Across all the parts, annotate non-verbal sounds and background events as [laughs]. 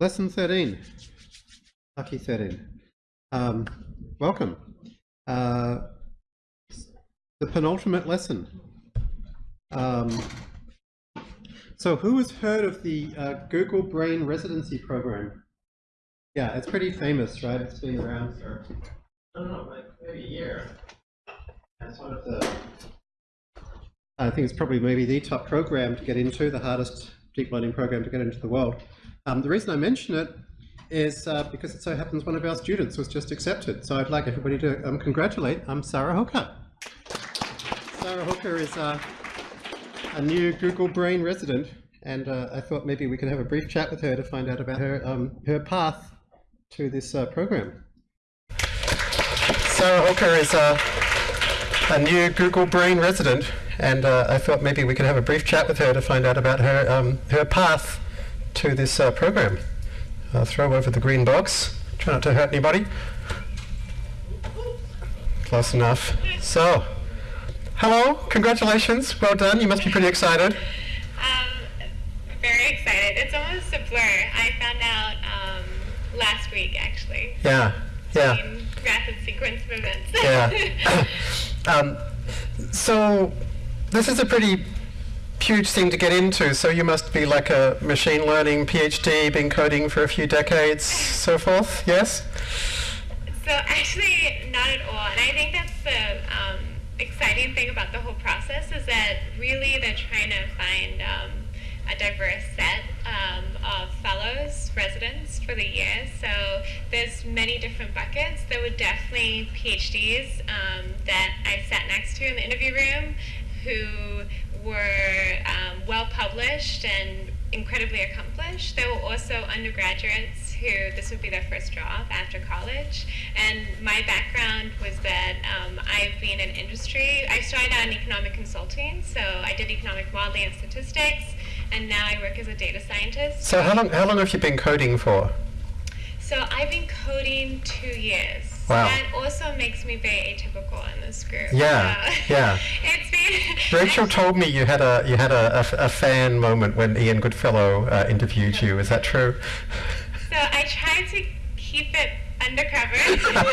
Lesson 13. Lucky 13. Um, welcome. Uh, the penultimate lesson. Um, so who has heard of the uh, Google Brain Residency Program? Yeah, it's pretty famous, right? It's been around for, I don't know, like maybe a year. That's one of the, I think it's probably maybe the top program to get into, the hardest deep learning program to get into the world. Um, the reason I mention it is uh, because it so happens one of our students was just accepted. So I'd like everybody to um, congratulate um, Sarah Hooker. Sarah Hooker is uh, a new Google Brain resident, and uh, I thought maybe we could have a brief chat with her to find out about her, um, her path to this uh, program. Sarah Hooker is uh, a new Google Brain resident, and uh, I thought maybe we could have a brief chat with her to find out about her, um, her path to this uh, program. I'll throw over the green box. Try not to hurt anybody. Close enough. So, hello, congratulations, well done. You must be pretty excited. Um, very excited. It's almost a blur. I found out um, last week, actually. Yeah, yeah. Rapid sequence of events. Yeah. [laughs] [coughs] um, so, this is a pretty huge thing to get into, so you must be like a machine learning PhD, been coding for a few decades, so forth, yes? So actually, not at all. And I think that's the um, exciting thing about the whole process is that really they're trying to find um, a diverse set um, of fellows, residents for the year. So there's many different buckets. There were definitely PhDs um, that I sat next to in the interview room who were um, well published and incredibly accomplished. There were also undergraduates who this would be their first job after college. And my background was that um, I've been in industry. I started out in economic consulting, so I did economic modeling and statistics, and now I work as a data scientist. So how long, how long have you been coding for? So I've been coding two years. Wow. That also makes me very atypical in this group. Yeah, So yeah. [laughs] it's been [laughs] Rachel told me you had a you had a, a, a fan moment when Ian Goodfellow uh, interviewed you. Is that true? [laughs] So I tried to keep it undercover,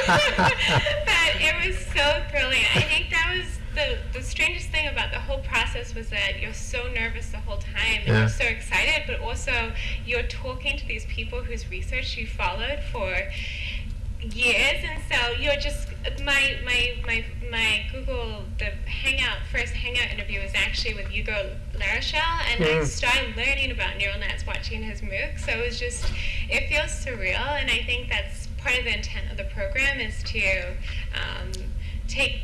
but it was so thrilling. I think that was the, the strangest thing about the whole process was that you're so nervous the whole time and Yeah. you're so excited, but also you're talking to these people whose research you followed for years, and so you're just my my my my Google the Hangout first Hangout interview was actually with Hugo Larochelle, and I Mm. started learning about neural nets watching his MOOC. So it was just it feels surreal, and I think that's part of the intent of the program is to um, take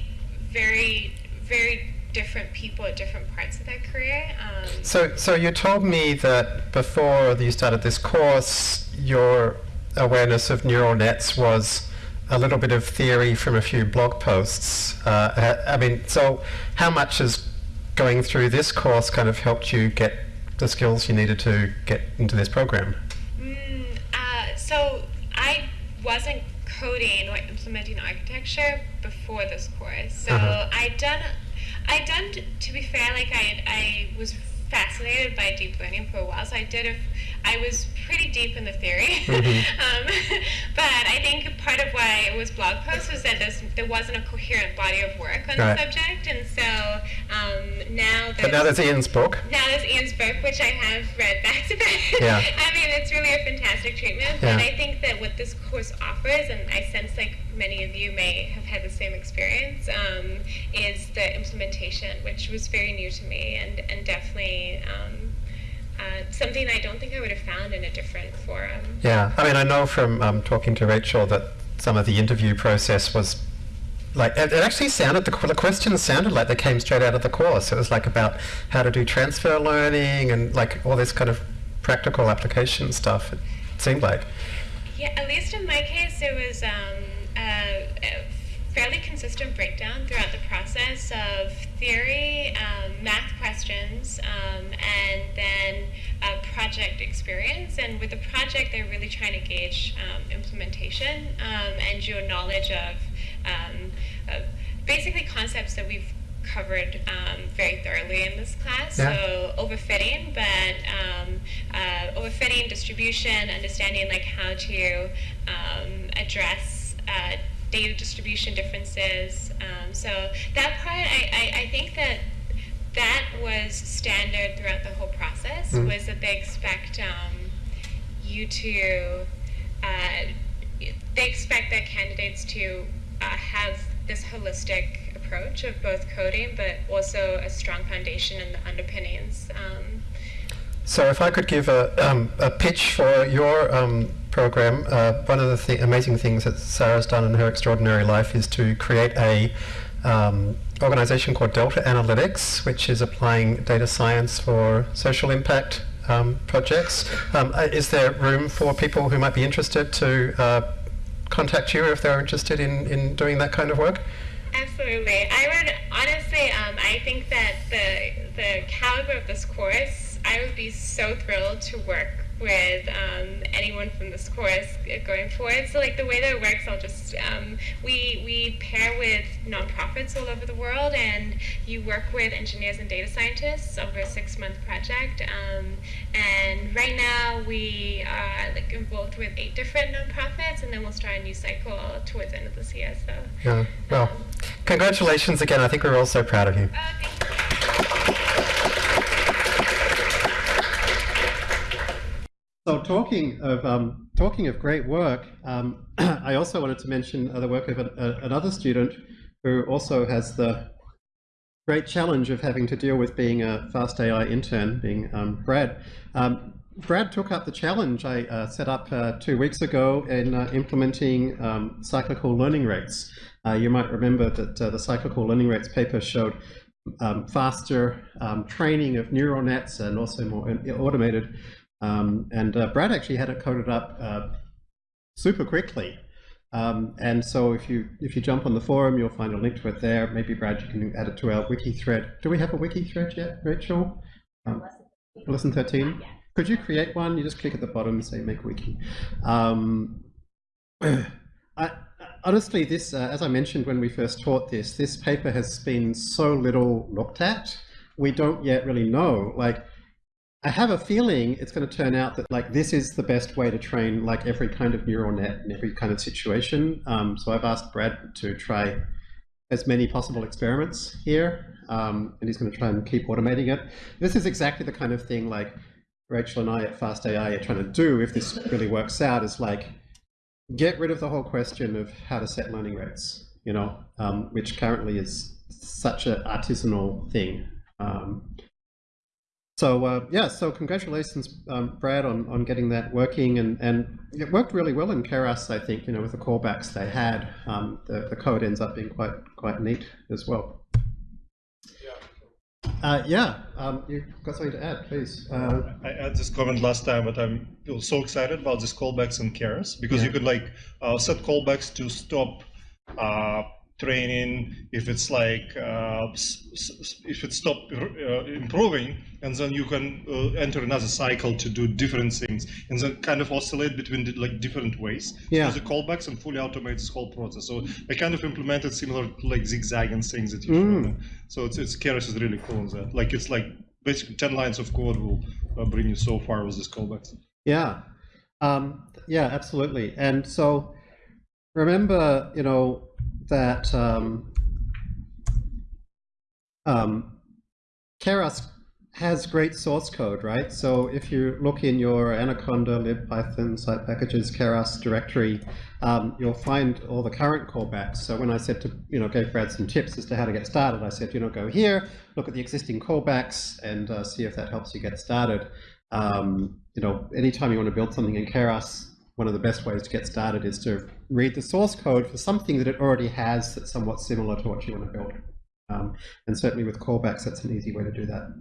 very very different people at different parts of their career. Um, So so you told me that before you started this course, your awareness of neural nets was a little bit of theory from a few blog posts. Uh, I mean, so how much has going through this course kind of helped you get the skills you needed to get into this program? Mm, uh, so I wasn't coding or implementing architecture before this course. So Uh-huh. I done, I'd done. To be fair, like I, I was fascinated by deep learning for a while. So I did. A, I was pretty deep in the theory. Mhm. [laughs] um, but I think part of why it was blog posts was that there wasn't a coherent body of work on Right. the subject, and so um, now But now there's Ian's book. now there's Ian's book, which I have read back to back. [laughs] Yeah. I mean, it's really a fantastic treatment. Yeah. And I think that what this course offers, and I sense like many of you may have had the same experience, um, is the implementation, which was very new to me and, and definitely um, uh, something I don't think I would have found in a different forum. Yeah, I mean, I know from um, talking to Rachel that some of the interview process was like it, it actually sounded the, the questions sounded like they came straight out of the course. It was like about how to do transfer learning and like all this kind of practical application stuff. It seemed like. Yeah, at least in my case, it was um, a, a fairly consistent breakdown throughout the process of theory, um, math questions, um, and then uh, project experience. And with the project, they're really trying to gauge um, implementation um, and your knowledge of, um, of basically concepts that we've covered um, very thoroughly in this class. Yeah. So overfitting, but um, uh, overfitting, distribution, understanding like how to um, address uh, data distribution differences. Um, so that part, I, I, I think that that was standard throughout the whole process. Mm. Was that they expect um, you to uh, they expect their candidates to uh, have this holistic approach of both coding, but also a strong foundation in the underpinnings. Um, So if I could give a, um, a pitch for your um, program, uh, one of the th- amazing things that Sarah's done in her extraordinary life is to create a um, organization called Delta Analytics, which is applying data science for social impact um, projects. Um, uh, is there room for people who might be interested to uh, contact you if they're interested in, in doing that kind of work? Absolutely. I would honestly, um, I think that the the caliber of this course, I would be so thrilled to work with um, anyone from this course going forward. So like the way that it works, I'll just um, we we pair with nonprofits all over the world, and you work with engineers and data scientists over a six month project. Um, and right now we are like involved with eight different nonprofits, and then we'll start a new cycle towards the end of this year. So. Yeah. Well, congratulations again. I think we're all so proud of you. Oh, thank you. So talking of um, talking of great work, um, [clears throat] I also wanted to mention uh, the work of a, a, another student who also has the great challenge of having to deal with being a fast AI intern, being um, Brad. Um, Brad took up the challenge I uh, set up uh, two weeks ago in uh, implementing um, cyclical learning rates. Uh, you might remember that uh, the cyclical learning rates paper showed um, faster training of neural nets and also more automated um, and uh, Brad actually had it coded up uh, super quickly. Um, and so if you if you jump on the forum, you'll find a link to it there. Maybe Brad, you can add it to our wiki thread. Do we have a wiki thread yet, Rachel? Um, lesson 13? Could you create one? You just click at the bottom and say make wiki. Um, [clears throat] I, honestly, this, uh, as I mentioned when we first taught this, this paper has been so little looked at. We don't yet really know. Like, I have a feeling it's going to turn out that like this is the best way to train like every kind of neural net in every kind of situation. Um, so I've asked Brad to try as many possible experiments here, um, and he's going to try and keep automating it. This is exactly the kind of thing like Rachel and I at Fast AI are trying to do if this really works out is like get rid of the whole question of how to set learning rates, you know, um, which currently is such an artisanal thing. Um, so uh, yeah, so congratulations, um, Brad, on, on getting that working, and, and it worked really well in Keras, I think. You know, with the callbacks they had, um, the the code ends up being quite quite neat as well. Uh, yeah, um, you've got something to add, please. Uh, I had this comment last time, but I'm so excited about these callbacks in Keras because Yeah. you could like uh, set callbacks to stop uh, training if it's like uh, if it stop uh, improving, and then you can uh, enter another cycle to do different things, and then kind of oscillate between the, like different ways. Yeah. So the callbacks and fully automate this whole process. So I kind of implemented similar like zigzagging things that you Mm. So it's it's Keras is really cool in that. Like it's like basically ten lines of code will uh, bring you so far with this callbacks. Yeah, um, yeah, absolutely. And so remember, you know, that um, um, Keras has great source code, right? So if you look in your Anaconda, libpython, site packages, Keras directory, um, you'll find all the current callbacks. So when I said to, you know, gave Brad some tips as to how to get started, I said, you know, go here, look at the existing callbacks and uh, see if that helps you get started. Um, you know, anytime you want to build something in Keras, one of the best ways to get started is to read the source code for something that it already has that's somewhat similar to what you want to build. Um, and certainly with callbacks, that's an easy way to do that.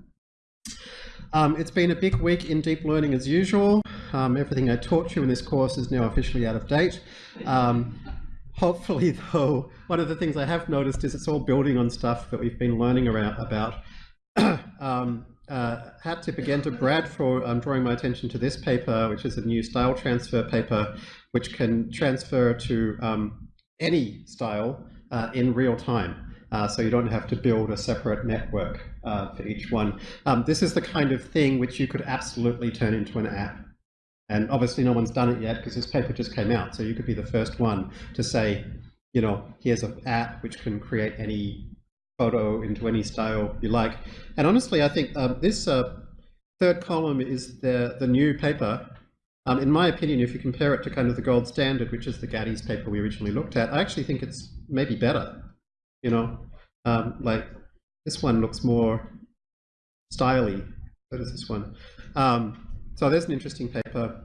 Um, it's been a big week in deep learning as usual. Um, everything I taught you in this course is now officially out of date. Um, hopefully, [laughs] though, one of the things I have noticed is it's all building on stuff that we've been learning around, about. [coughs] um, uh, hat tip again to Brad for um, drawing my attention to this paper, which is a new style transfer paper, which can transfer to um, any style uh, in real time. uh, so you don't have to build a separate network uh, for each one. Um, this is the kind of thing which you could absolutely turn into an app. And obviously no one's done it yet because this paper just came out. So you could be the first one to say, you know, here's an app which can create any photo into any style you like. And honestly, I think um, this uh, third column is the, the new paper. Um, in my opinion, if you compare it to kind of the gold standard, which is the Gatys paper we originally looked at, I actually think it's maybe better. You know, um, like this one looks more styly. So this one. Um, so there's an interesting paper.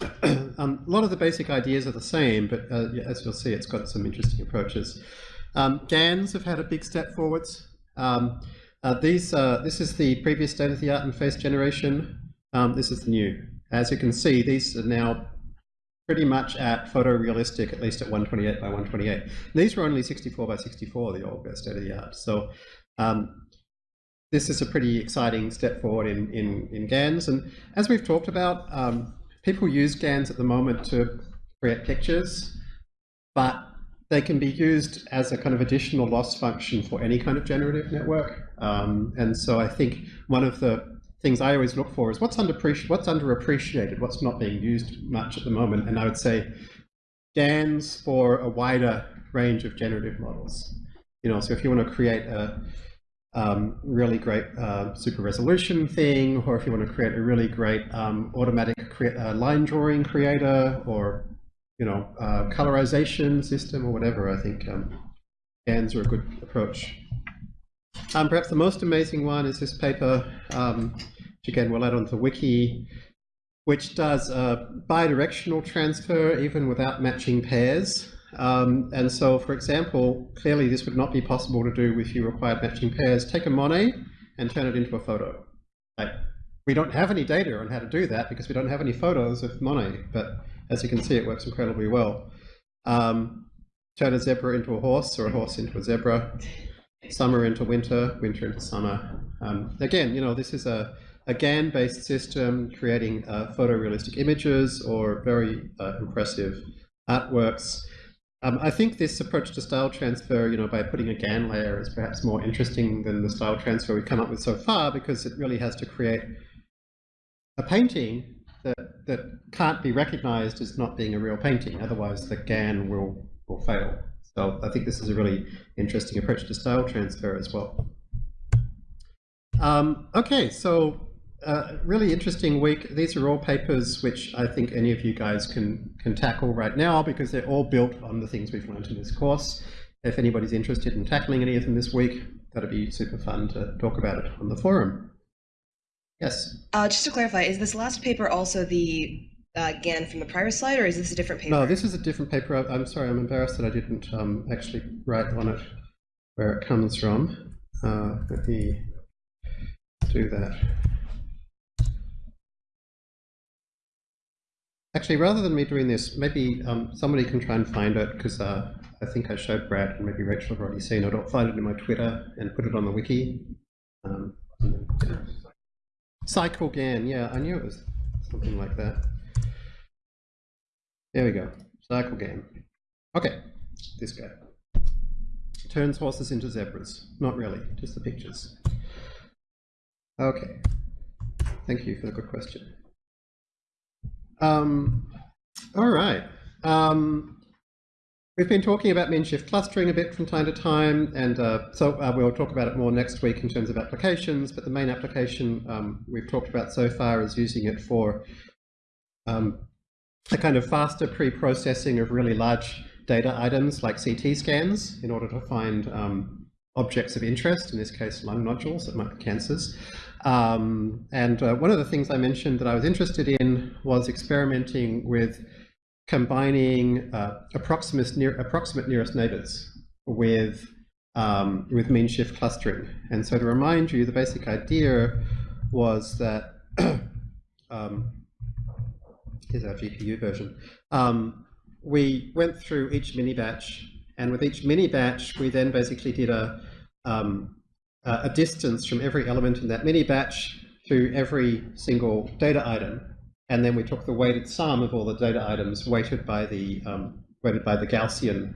[clears throat] um, a lot of the basic ideas are the same, but uh, as you'll see, it's got some interesting approaches. Um, GANs have had a big step forwards. Um, uh, these, uh, this is the previous state-of-the-art in face generation. This is the new. As you can see, these are now pretty much at photorealistic, at least at 128 by 128. These were only 64 by 64, the old best state-of-the-art. So um, this is a pretty exciting step forward in, in, in GANs. And as we've talked about, um, people use GANs at the moment to create pictures, but they can be used as a kind of additional loss function for any kind of generative network. Um, and so I think one of the things I always look for is what's, underappreciated, what's underappreciated, what's not being used much at the moment. And I would say GANs for a wider range of generative models. You know, so if you want to create a um, really great uh, super resolution thing, or if you want to create a really great um, automatic uh, line drawing creator, or you know, uh, colorization system or whatever, I think um, GANs are a good approach. Um, perhaps the most amazing one is this paper, um, which again we'll add onto the wiki, which does a bidirectional transfer even without matching pairs. Um, and so, for example, clearly this would not be possible to do if you required matching pairs. Take a Monet and turn it into a photo. Like, we don't have any data on how to do that because we don't have any photos of Monet, but as you can see, it works incredibly well. Um, turn a zebra into a horse or a horse into a zebra, summer into winter, winter into summer. Um, again, you know, this is a, a GAN-based system creating uh, photorealistic images or very uh, impressive artworks. Um, I think this approach to style transfer, you know, by putting a GAN layer is perhaps more interesting than the style transfer we've come up with so far because it really has to create a painting that, that can't be recognized as not being a real painting. Otherwise, the GAN will, will fail. So I think this is a really interesting approach to style transfer as well. Um, okay, so uh, really interesting week. These are all papers which I think any of you guys can, can tackle right now because they're all built on the things we've learned in this course. If anybody's interested in tackling any of them this week, that'd be super fun to talk about it on the forum. Yes. Uh, just to clarify, is this last paper also the uh, GAN from the prior slide, or is this a different paper? No, this is a different paper. I- I'm sorry, I'm embarrassed that I didn't um, actually write on it where it comes from. Uh, let me do that. Actually, rather than me doing this, maybe um, somebody can try and find it because uh, I think I showed Brad and maybe Rachel have already seen it. I'll find it in my Twitter and put it on the wiki. Um. Cycle GAN, yeah, I knew it was something like that. There we go, cycle GAN. Okay, this guy. Turns horses into zebras. Not really, just the pictures. Okay, thank you for the good question. Um, all right. Um, We've been talking about mean shift clustering a bit from time to time, and uh, so uh, we'll talk about it more next week in terms of applications, but the main application um, we've talked about so far is using it for um, a kind of faster pre-processing of really large data items like CT scans in order to find um, objects of interest, in this case lung nodules that might be cancers. Um, and uh, one of the things I mentioned that I was interested in was experimenting with combining uh, approximate, near, approximate nearest neighbors with, um, with mean shift clustering. And so to remind you, the basic idea was that, [clears throat] um, here's our GPU version, um, we went through each mini batch, and with each mini batch, we then basically did a, um, a distance from every element in that mini batch to every single data item and then we took the weighted sum of all the data items weighted by the um, weighted by the Gaussian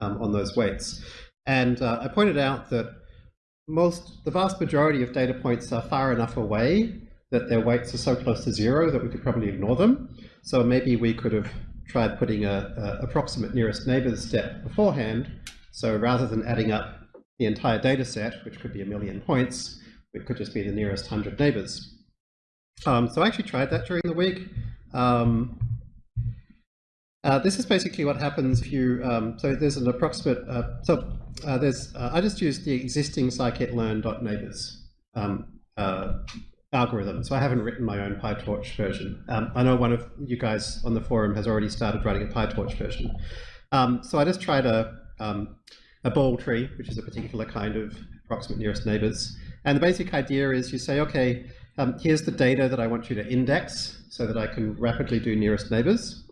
um, on those weights. And uh, I pointed out that most, the vast majority of data points are far enough away that their weights are so close to zero that we could probably ignore them. So maybe we could have tried putting a, a approximate nearest neighbors step beforehand. So rather than adding up the entire data set, which could be a million points, it could just be the nearest 100 neighbors. Um, so I actually tried that during the week. Um, uh, this is basically what happens if you, um, so there's an approximate, uh, so uh, there's, uh, I just used the existing scikit-learn.neighbors um, uh, algorithm, so I haven't written my own PyTorch version. Um, I know one of you guys on the forum has already started writing a PyTorch version. Um, so I just tried a, um, a ball tree, which is a particular kind of approximate nearest neighbors. And the basic idea is you say, okay, um, here's the data that I want you to index so that I can rapidly do nearest neighbors.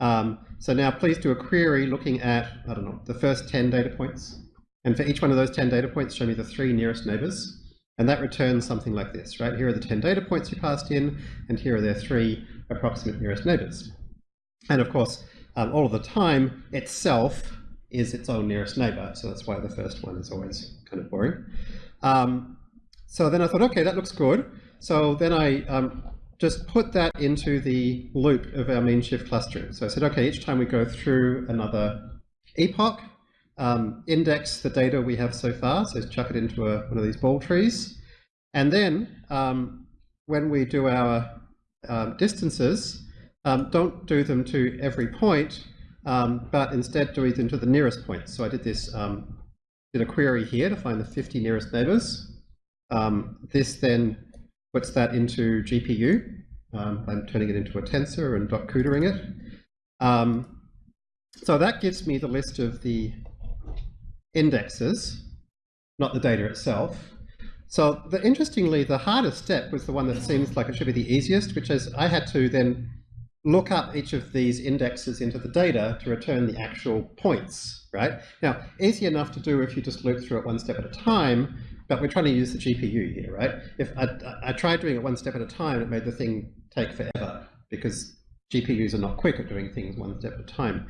Um, so now please do a query looking at, I don't know, the first 10 data points. And for each one of those 10 data points, show me the three nearest neighbors. And that returns something like this, right? Here are the 10 data points you passed in, and here are their three approximate nearest neighbors. And of course, um, all of the time itself is its own nearest neighbor. So that's why the first one is always kind of boring. Um, so then I thought, okay, that looks good. So then I um, just put that into the loop of our mean shift clustering. So I said, okay, each time we go through another epoch, um, index the data we have so far, so chuck it into a, one of these ball trees. And then um, when we do our um, distances, um, don't do them to every point, um, but instead do them to the nearest point. So I did this, um, did a query here to find the 50 nearest neighbors. this then puts that into GPU. I'm turning it into a tensor and dot cuda-ing it. So that gives me the list of the indexes, not the data itself. So the, interestingly, the hardest step was the one that seems like it should be the easiest, which is I had to then look up each of these indexes into the data to return the actual points, right? Now, easy enough to do if you just loop through it one step at a time, but we're trying to use the GPU here, right? If I, I tried doing it one step at a time, it made the thing take forever because GPUs are not quick at doing things one step at a time.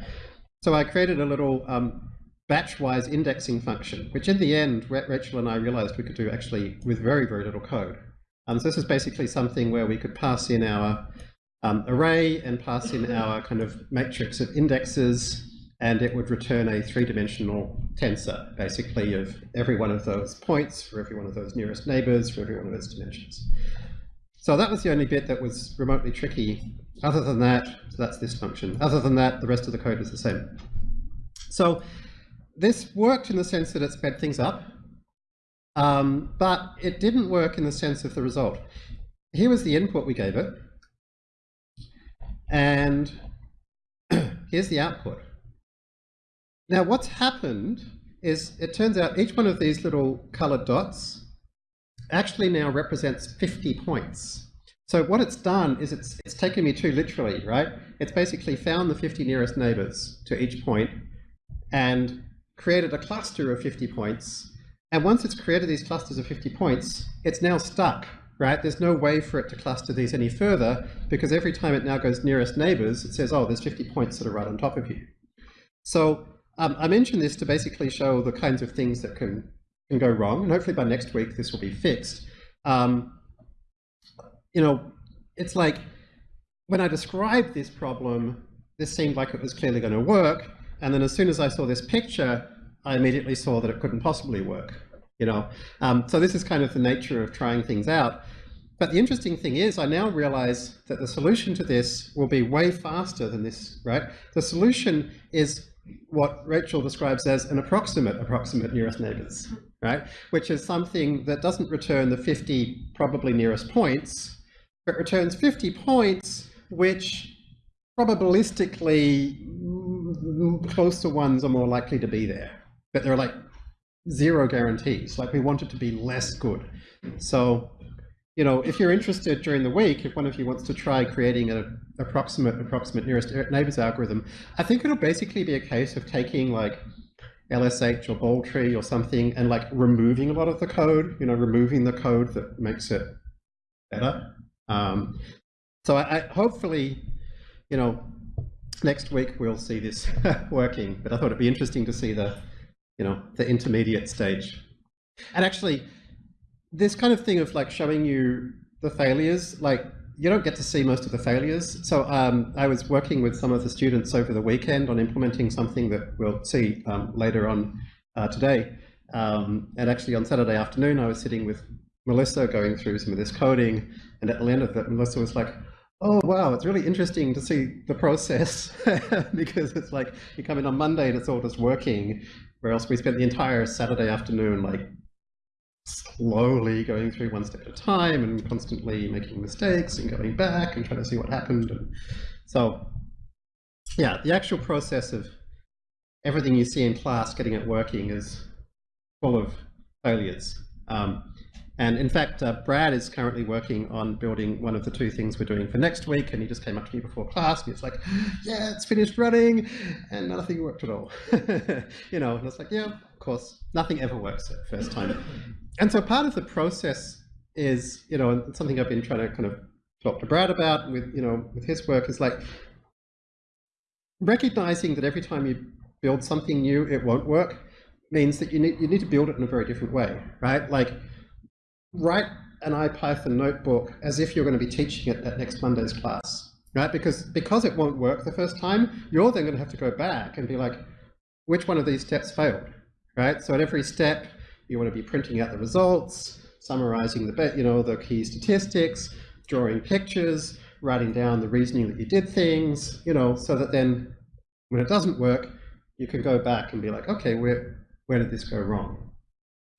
So I created a little um, batch-wise indexing function, which in the end, Rachel and I realized we could do actually with very, very little code. Um, so this is basically something where we could pass in our um, array and pass in [laughs] our kind of matrix of indexes and it would return a three-dimensional tensor, basically, of every one of those points for every one of those nearest neighbors for every one of those dimensions. So that was the only bit that was remotely tricky. Other than that, so that's this function. Other than that, the rest of the code is the same. So this worked in the sense that it sped things up, um, but it didn't work in the sense of the result. Here was the input we gave it, and [clears throat] here's the output. Now what's happened is it turns out each one of these little colored dots actually now represents 50 points. So what it's done is it's, it's taken me too literally, right? It's basically found the 50 nearest neighbors to each point and created a cluster of 50 points. And once it's created these clusters of 50 points, it's now stuck, right? There's no way for it to cluster these any further because every time it now goes nearest neighbors, it says, oh, there's 50 points that are right on top of you. So um, I mentioned this to basically show the kinds of things that can, can go wrong, and hopefully by next week this will be fixed. Um, you know, it's like when I described this problem, this seemed like it was clearly going to work, and then as soon as I saw this picture, I immediately saw that it couldn't possibly work. You know, um, so this is kind of the nature of trying things out. But the interesting thing is, I now realize that the solution to this will be way faster than this, right? The solution is what Rachel describes as an approximate approximate nearest neighbors, right? Which is something that doesn't return the 50 probably nearest points, but returns 50 points which probabilistically closer ones are more likely to be there. But there are like zero guarantees, like we want it to be less good. So you know, if you're interested during the week, if one of you wants to try creating an approximate approximate nearest neighbors algorithm, I think it'll basically be a case of taking like LSH or Balltree or something and like removing a lot of the code, you know, removing the code that makes it better. Um, so I, I hopefully, you know, next week we'll see this [laughs] working, but I thought it'd be interesting to see the you know, the intermediate stage. And actually, this kind of thing of like showing you the failures, like you don't get to see most of the failures. So um, I was working with some of the students over the weekend on implementing something that we'll see um, later on uh, today. Um, and actually on Saturday afternoon, I was sitting with Melissa going through some of this coding. And at the end of it, Melissa was like, oh, wow, it's really interesting to see the process [laughs] because it's like you come in on Monday and it's all just working. Whereas we spent the entire Saturday afternoon like slowly going through one step at a time and constantly making mistakes and going back and trying to see what happened. And so, yeah, the actual process of everything you see in class getting it working is full of failures. Um, and in fact, uh, Brad is currently working on building one of the two things we're doing for next week. And he just came up to me before class and he's like, yeah, it's finished running. And nothing worked at all. [laughs] you know, and it's like, yeah, of course, nothing ever works at first time. And so part of the process is, you know, something I've been trying to kind of talk to Brad about with, you know, with his work is like recognizing that every time you build something new, it won't work means that you need, you need to build it in a very different way, right? Like write an IPython notebook as if you're going to be teaching it at next Monday's class, right? Because, because it won't work the first time, you're then going to have to go back and be like, which one of these steps failed, right? So at every step, you want to be printing out the results, summarizing the, you know, the key statistics, drawing pictures, writing down the reasoning that you did things, you know, so that then when it doesn't work, you can go back and be like, okay, where, where did this go wrong?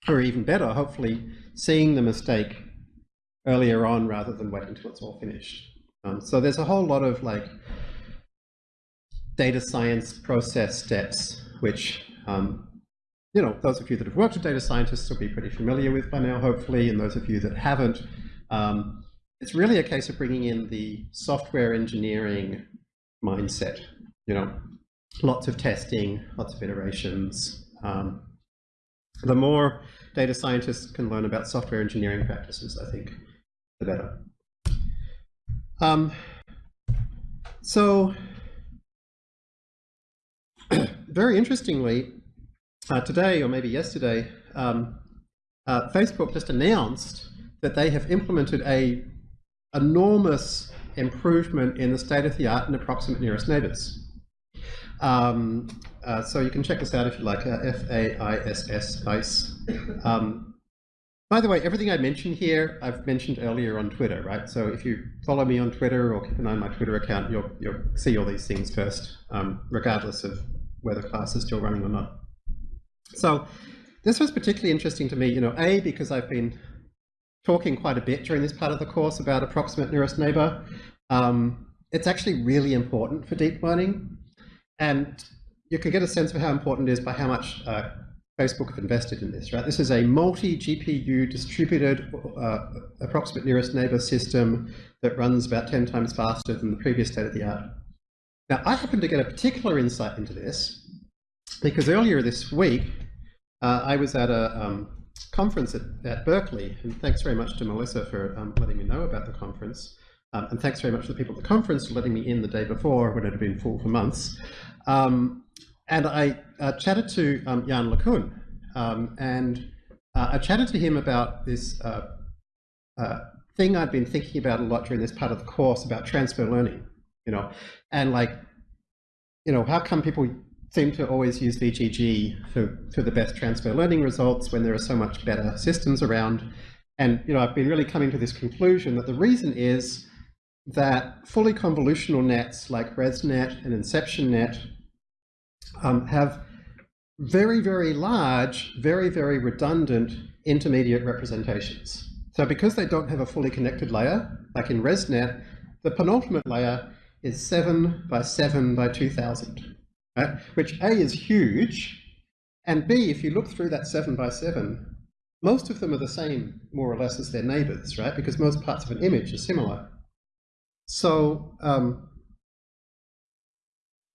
Or even better, hopefully seeing the mistake earlier on rather than waiting until it's all finished. Um, so there's a whole lot of like data science process steps, which, um, you know, those of you that have worked with data scientists will be pretty familiar with by now, hopefully, and those of you that haven't, um, it's really a case of bringing in the software engineering mindset, you know, lots of testing, lots of iterations. Um, the more data scientists can learn about software engineering practices, I think, the better. Um, so, [clears throat] very interestingly, uh, today or maybe yesterday, um, uh, Facebook just announced that they have implemented a enormous improvement in the state of the art in approximate nearest neighbors. Um, uh, so you can check this out if you like, uh, F-A-I-S-S, FAISS. Um, by the way, everything I mentioned here, I've mentioned earlier on Twitter, right? So if you follow me on Twitter or keep an eye on my Twitter account, you'll, you'll see all these things first, um, regardless of whether class is still running or not. So this was particularly interesting to me, you know, A, because I've been talking quite a bit during this part of the course about approximate nearest neighbor. Um, it's actually really important for deep learning. And you can get a sense of how important it is by how much uh, Facebook have invested in this, right? This is a multi-GPU distributed uh, approximate nearest neighbor system that runs about 10 times faster than the previous state of the art. Now, I happen to get a particular insight into this because earlier this week, uh, I was at a um, conference at, at, Berkeley, and thanks very much to Melissa for um, letting me know about the conference. Um, and thanks very much to the people at the conference for letting me in the day before when it had been full for months. Um, and I uh, chatted to um, Yann LeCun, um, and uh, I chatted to him about this uh, uh, thing I'd been thinking about a lot during this part of the course about transfer learning, you know, and like, you know, how come people seem to always use VGG for, for the best transfer learning results when there are so much better systems around? And, you know, I've been really coming to this conclusion that the reason is that fully convolutional nets like ResNet and InceptionNet um, have very, very large, very, very redundant intermediate representations. So because they don't have a fully connected layer, like in ResNet, the penultimate layer is 7 by 7 by 2000, right? which A is huge, and B, if you look through that 7 by 7, most of them are the same, more or less, as their neighbors, right? Because most parts of an image are similar. So, um,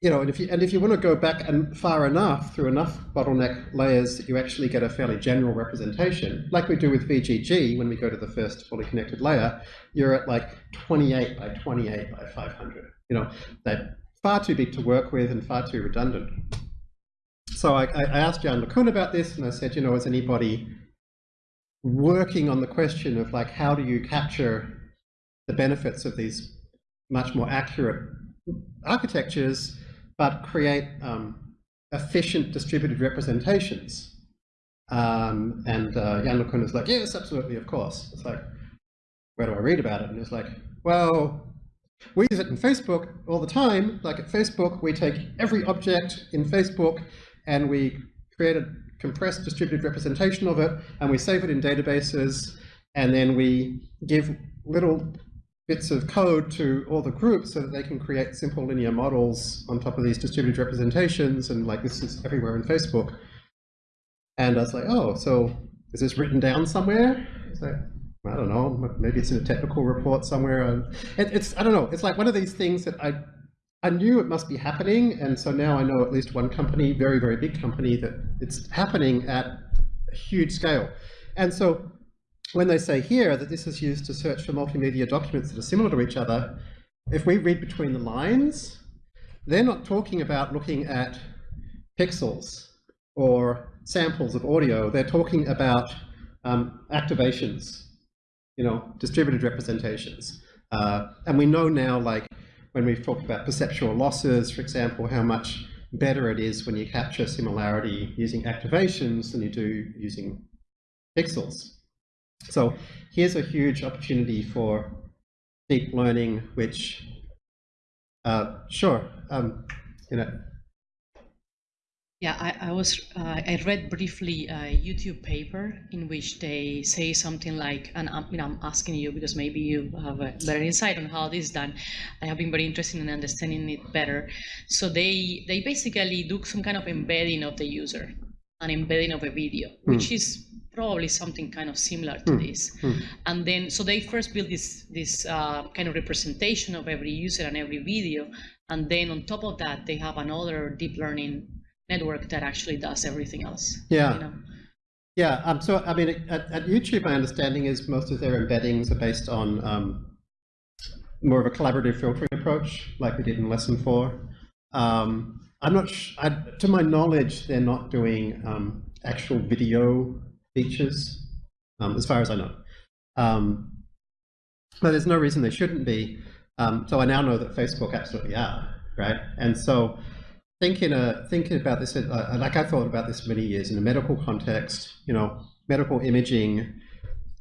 you know, and if you and if you want to go back and far enough through enough bottleneck layers that you actually get a fairly general representation, like we do with VGG when we go to the first fully connected layer, you're at like 28 by 28 by 500. You know, they're far too big to work with and far too redundant. so I, I I asked Yann LeCun about this, and I said, you know, is anybody working on the question of like how do you capture the benefits of these much more accurate architectures, but create um, efficient distributed representations? Um, and uh, Yann LeCun was like, yes, absolutely, of course. It's like, where do I read about it? And it's like, well, we use it in Facebook all the time. Like at Facebook, we take every object in Facebook and we create a compressed distributed representation of it and we save it in databases and then we give little bits of code to all the groups so that they can create simple linear models on top of these distributed representations and like this is everywhere in Facebook. And I was like, oh, so is this written down somewhere? It's like, I don't know, maybe it's in a technical report somewhere. It, it's, I don't know, it's like one of these things that I, I knew it must be happening. And so now I know at least one company, very, very big company, that it's happening at a huge scale. And so when they say here that this is used to search for multimedia documents that are similar to each other, if we read between the lines, they're not talking about looking at pixels or samples of audio. They're talking about um, activations, you know, distributed representations. Uh, and we know now, like when we've talked about perceptual losses, for example, how much better it is when you capture similarity using activations than you do using pixels. So here's a huge opportunity for deep learning, which, uh, sure, um, you know, Yeah, I, I was uh, I read briefly a YouTube paper in which they say something like, and I'm, you know, I'm asking you because maybe you have a better insight on how this is done. I have been very interested in understanding it better. So they they basically do some kind of embedding of the user, an embedding of a video, which is probably something kind of similar to this. And then so they first build this this uh, kind of representation of every user and every video, and then on top of that they have another deep learning network that actually does everything else. Yeah. You know? Yeah, um, so I mean, at, at YouTube, my understanding is most of their embeddings are based on um, more of a collaborative filtering approach, like we did in lesson four. Um, I'm not, I, to my knowledge, they're not doing um, actual video features, um, as far as I know. Um, but there's no reason they shouldn't be. Um, so I now know that Facebook absolutely are, right? And so thinking uh, thinking about this, uh, like I thought about this for many years in a medical context, you know, medical imaging,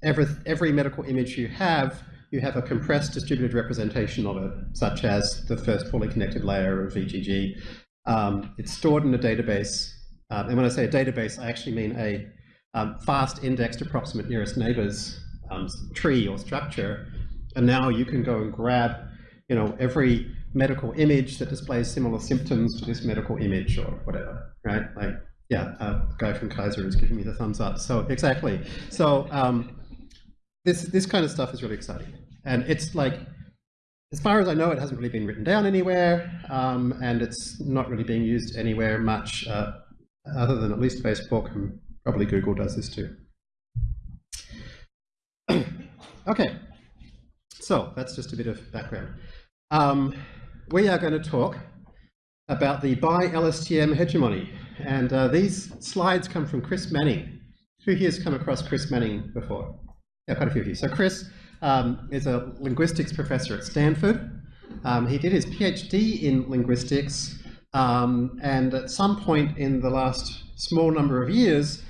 every, every medical image you have, you have a compressed distributed representation of it, such as the first fully connected layer of VGG. Um, it's stored in a database. Um, and when I say a database, I actually mean a um, fast indexed approximate nearest neighbors um, tree or structure. And now you can go and grab, you know, every medical image that displays similar symptoms to this medical image or whatever, right? Like, yeah, the guy from Kaiser is giving me the thumbs up. So exactly. So um, this this kind of stuff is really exciting, and it's like, as far as I know, it hasn't really been written down anywhere, um, and it's not really being used anywhere much, uh, other than at least Facebook and probably Google does this too. [clears throat] okay, so that's just a bit of background. Um, we are going to talk about the bi-LSTM hegemony. And uh, these slides come from Chris Manning. Who here has come across Chris Manning before? Yeah, quite a few of you. So Chris um, is a linguistics professor at Stanford. Um, he did his PhD in linguistics, um, and at some point in the last small number of years,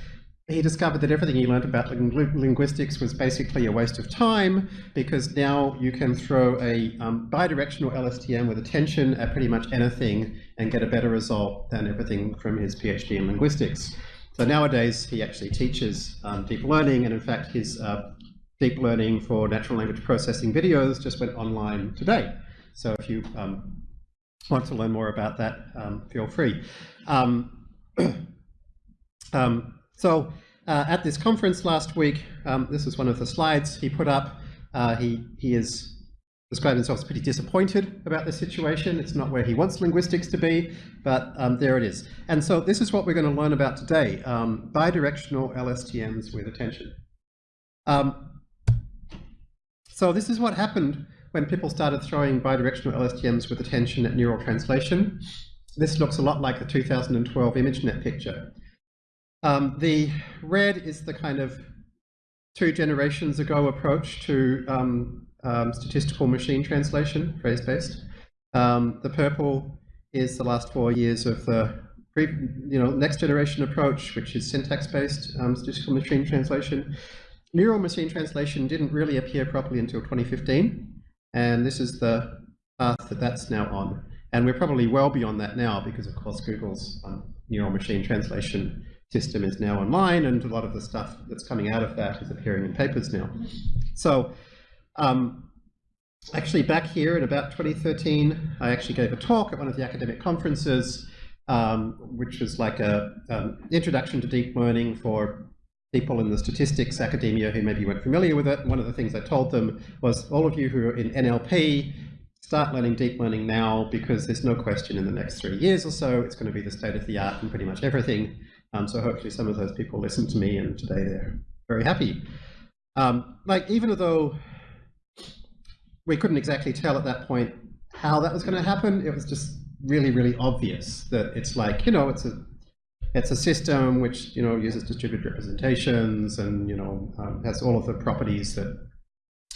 he discovered that everything he learned about linguistics was basically a waste of time because now you can throw a um, bidirectional LSTM with attention at pretty much anything and get a better result than everything from his PhD in linguistics. So nowadays he actually teaches um, deep learning and in fact his uh, deep learning for natural language processing videos just went online today. So if you um, want to learn more about that, um, feel free. [clears throat] So uh, at this conference last week, um, this is one of the slides he put up. Uh, he, he is described himself as pretty disappointed about the situation. It's not where he wants linguistics to be, but um, there it is. And so this is what we're going to learn about today, um, bidirectional LSTMs with attention. Um, so this is what happened when people started throwing bidirectional LSTMs with attention at neural translation. this looks a lot like the 2012 ImageNet picture. Um, the red is the kind of two generations ago approach to um, um, statistical machine translation, phrase-based. Um, the purple is the last four years of the you know, next generation approach, which is syntax-based um, statistical machine translation. Neural machine translation didn't really appear properly until 2015, and this is the path that that's now on. And we're probably well beyond that now because, of course, Google's um, neural machine translation system is now online, and a lot of the stuff that's coming out of that is appearing in papers now. So um, actually back here in about 2013, I actually gave a talk at one of the academic conferences, um, which was like a um, introduction to deep learning for people in the statistics academia who maybe weren't familiar with it. One of the things I told them was all of you who are in NLP, start learning deep learning now because there's no question in the next three years or so it's going to be the state of the art in pretty much everything. Um, so hopefully some of those people listened to me and today they're very happy. Um, like even though we couldn't exactly tell at that point how that was going to happen, it was just really, really obvious that it's like, you know, it's a it's a system which, you know, uses distributed representations and, you know, um, has all of the properties that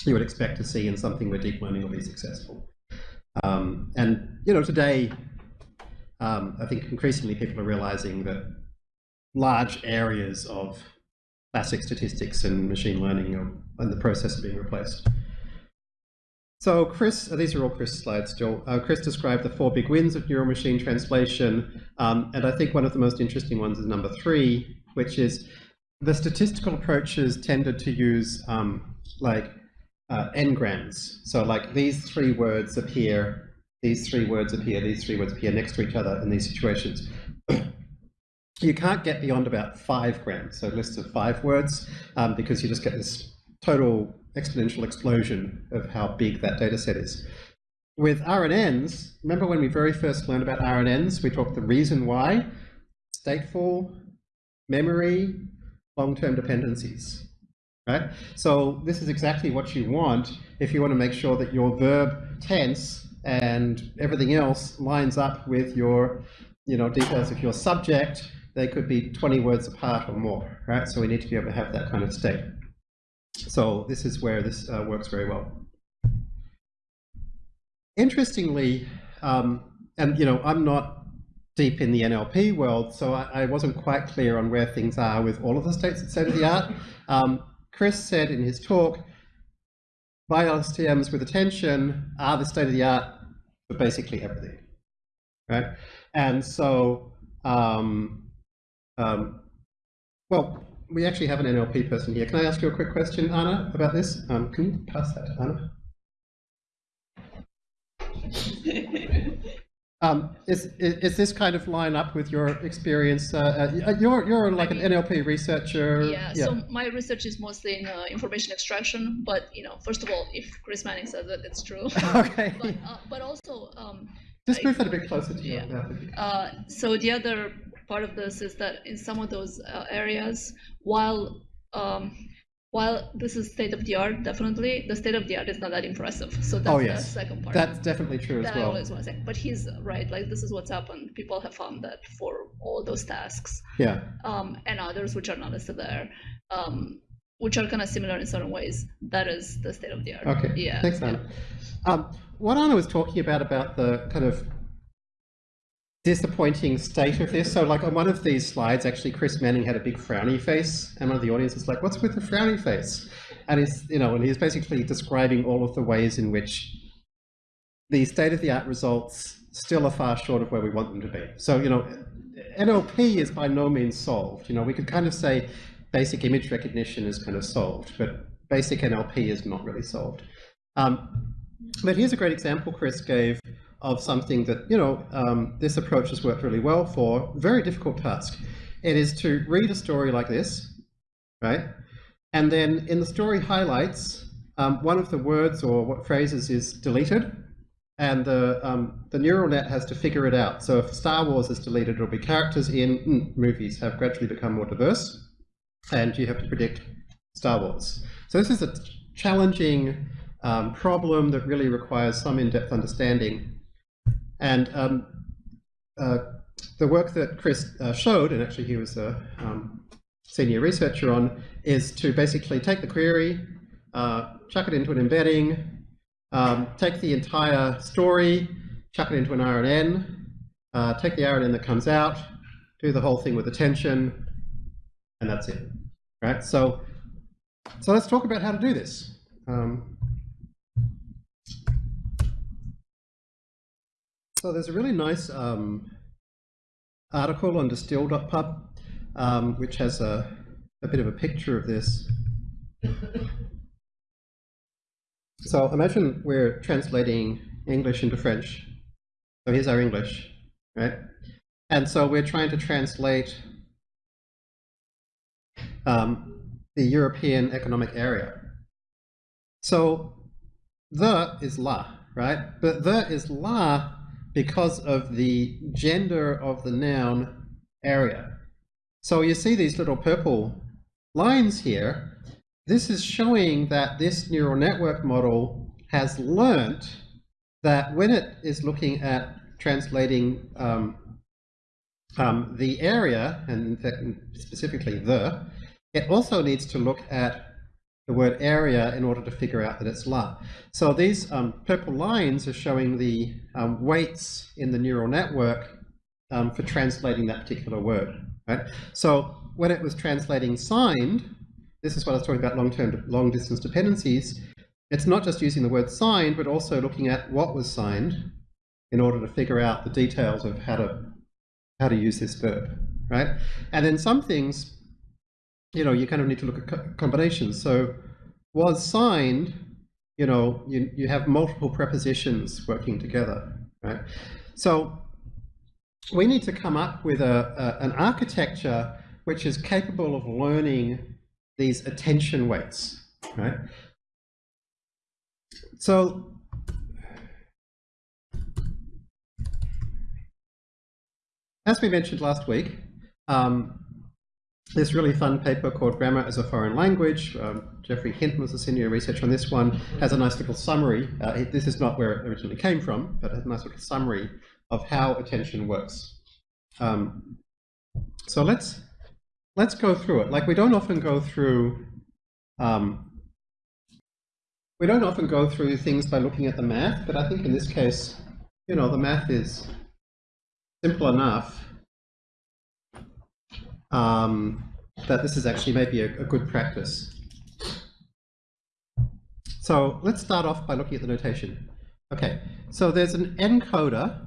you would expect to see in something where deep learning will be successful. Um, and, you know, today, um, I think increasingly people are realizing that large areas of classic statistics and machine learning are in the process of being replaced. So Chris, uh, these are all Chris slides still. Uh, Chris described the four big wins of neural machine translation, um, and I think one of the most interesting ones is number three, which is the statistical approaches tended to use um, like uh, n-grams. So like these three words appear, these three words appear, these three words appear next to each other in these situations [clears throat] you can't get beyond about five grams, so lists of five words, um, because you just get this total exponential explosion of how big that data set is. With RNNs, remember when we very first learned about RNNs, we talked the reason why, stateful, memory, long-term dependencies, right? So this is exactly what you want if you want to make sure that your verb tense and everything else lines up with your you know, details of your subject they could be 20 words apart or more, right? So we need to be able to have that kind of state. So this is where this uh, works very well. Interestingly, um, and you know, I'm not deep in the NLP world, so I, I, wasn't quite clear on where things are with all of the states at state of the art. Um, Chris said in his talk, BiLSTMs with attention are the state of the art for basically everything, right? And so um, um, well, we actually have an NLP person here. Can I ask you a quick question, Anna, about this? Um, can you pass that to Anna? [laughs] Um, is, is, is, this kind of line up with your experience? Uh, uh, you're, you're like I mean, an NLP researcher. Yeah, yeah, so my research is mostly in uh, information extraction, but you know, first of all, if Chris Manning says that, it's true. [laughs] okay. But, uh, but also, um, just move it a bit closer to yeah. you. Uh, so the other part of this is that in some of those uh, areas, while um, while this is state of the art, definitely the state of the art is not that impressive. So that's oh, yes. the second part. That's definitely true that as well. I always want to say, but he's right. Like this is what's happened. People have found that for all those tasks, yeah, um, and others which are not listed there, um, which are kind of similar in certain ways. That is the state of the art. Okay. Yeah. Thanks, Anna. Yeah. Um, what Anna was talking about about the kind of disappointing state of this. So like on one of these slides, actually Chris Manning had a big frowny face and one of the audience was like, what's with the frowny face? And he's, you know, and he's basically describing all of the ways in which the state-of-the-art results still are far short of where we want them to be. So, you know, NLP is by no means solved. You know, we could kind of say basic image recognition is kind of solved, but basic NLP is not really solved. Um, but here's a great example Chris gave of something that, you know, um, this approach has worked really well for, very difficult task. It is to read a story like this, right? And then in the story highlights, um, one of the words or what phrases is deleted, and the, um, the neural net has to figure it out. So if Star Wars is deleted, it'll be characters in mm, movies have gradually become more diverse, and you have to predict Star Wars. So this is a challenging um, problem that really requires some in-depth understanding and um, uh, the work that Chris uh, showed, and actually he was a um, senior researcher on, is to basically take the query, uh, chuck it into an embedding, um, take the entire story, chuck it into an RNN, uh, take the RNN that comes out, do the whole thing with attention, and that's it. Right? So, so let's talk about how to do this. Um, so there's a really nice um, article on distill.pub, um, which has a, a bit of a picture of this. So imagine we're translating English into French. So here's our English, right? And so we're trying to translate um, the European Economic Area. So the is la, right? But the is la because of the gender of the noun area. So you see these little purple lines here. This is showing that this neural network model has learnt that when it is looking at translating um, um, the area, and in fact specifically the, it also needs to look at the word area in order to figure out that it's la. So these um, purple lines are showing the um, weights in the neural network um, for translating that particular word. Right? So when it was translating signed, this is what I was talking about long-term, long-distance dependencies. It's not just using the word signed, but also looking at what was signed in order to figure out the details of how to how to use this verb, right? And then some things you know, you kind of need to look at combinations. So was signed, you know, you, you have multiple prepositions working together, right? So we need to come up with a, a, an architecture which is capable of learning these attention weights, right? So as we mentioned last week, um, this really fun paper called Grammar as a Foreign Language. Um, Geoffrey Hinton was a senior researcher on this one. Has a nice little summary. Uh, it, this is not where it originally came from, but has a nice little summary of how attention works. Um, so let's let's go through it. Like we don't often go through um, we don't often go through things by looking at the math, but I think in this case, you know, the math is simple enough um, that this is actually maybe a, a good practice. So let's start off by looking at the notation. Okay, so there's an encoder,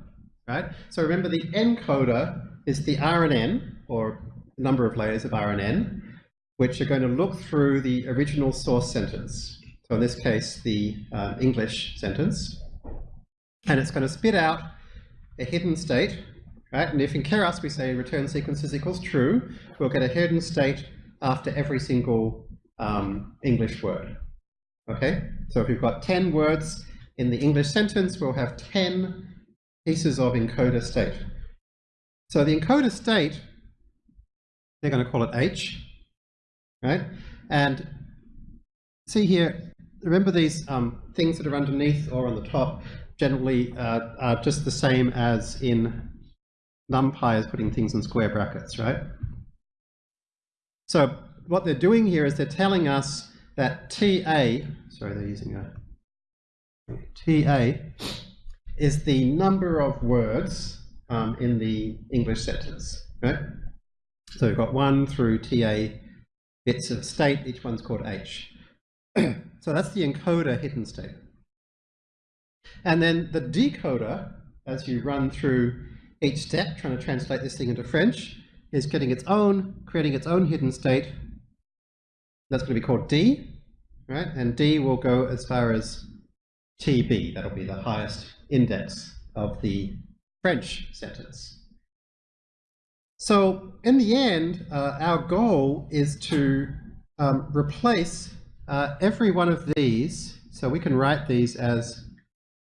right? So remember the encoder is the RNN, or number of layers of RNN, which are going to look through the original source sentence. So in this case, the uh, English sentence. And it's going to spit out a hidden state, Right? And if in Keras we say return sequences equals true, we'll get a hidden state after every single um, English word. Okay, so if we've got 10 words in the English sentence, we'll have 10 pieces of encoder state. So the encoder state, they're going to call it H, right? And see here, remember these um, things that are underneath or on the top generally uh, are just the same as in NumPy is putting things in square brackets, right? So what they're doing here is they're telling us that TA, sorry, they're using a TA is the number of words um, in the English sentence, right? So we've got one through TA bits of state, each one's called H. [clears throat] so that's the encoder hidden state. And then the decoder, as you run through each step, trying to translate this thing into French, is getting its own, creating its own hidden state. That's going to be called D, right? And D will go as far as TB. That'll be the highest index of the French sentence. So in the end, uh, our goal is to um, replace uh, every one of these. So we can write these as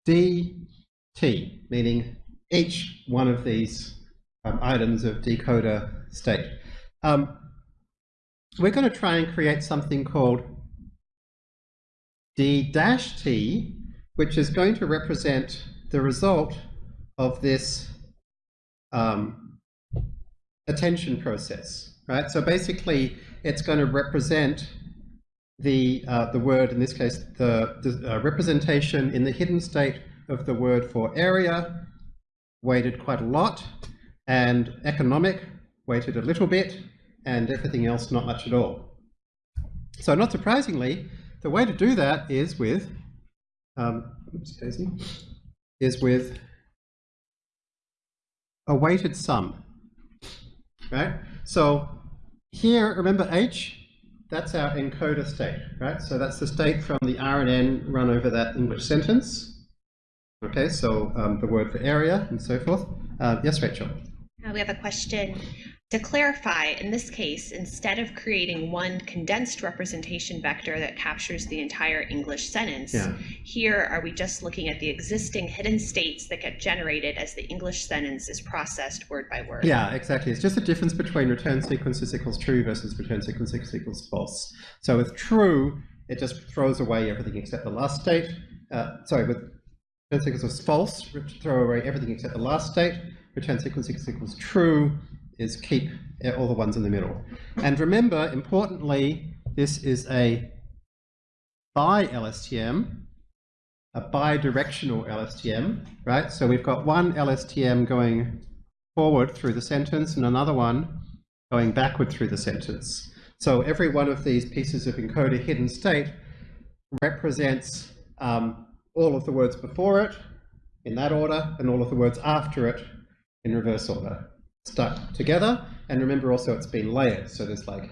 DT, meaning each one of these um, items of decoder state. Um, we're going to try and create something called d-t, which is going to represent the result of this um, attention process, right? So basically, it's going to represent the uh, the word in this case the, the uh, representation in the hidden state of the word for area weighted quite a lot and economic weighted a little bit and everything else not much at all. So not surprisingly, the way to do that is with um, oops, Daisy, is with a weighted sum, right? So here, remember H, that's our encoder state, right? So that's the state from the RNN run over that English sentence. Okay, so um, the word for area and so forth. Uh, yes, Rachel. Uh, we have a question. To clarify, in this case, instead of creating one condensed representation vector that captures the entire English sentence, Yeah. here are we just looking at the existing hidden states that get generated as the English sentence is processed word by word? Yeah, exactly. It's just the difference between return sequences equals true versus return sequences equals false. So with true, it just throws away everything except the last state. Uh, sorry, with return sequence equals false, throw away everything except the last state. Return sequence equals true is keep all the ones in the middle. And remember, importantly, this is a bi LSTM, a bidirectional LSTM, right? So we've got one LSTM going forward through the sentence and another one going backward through the sentence. So every one of these pieces of encoder hidden state represents um, all of the words before it in that order and all of the words after it in reverse order, stuck together. And remember also it's been layered. So there's like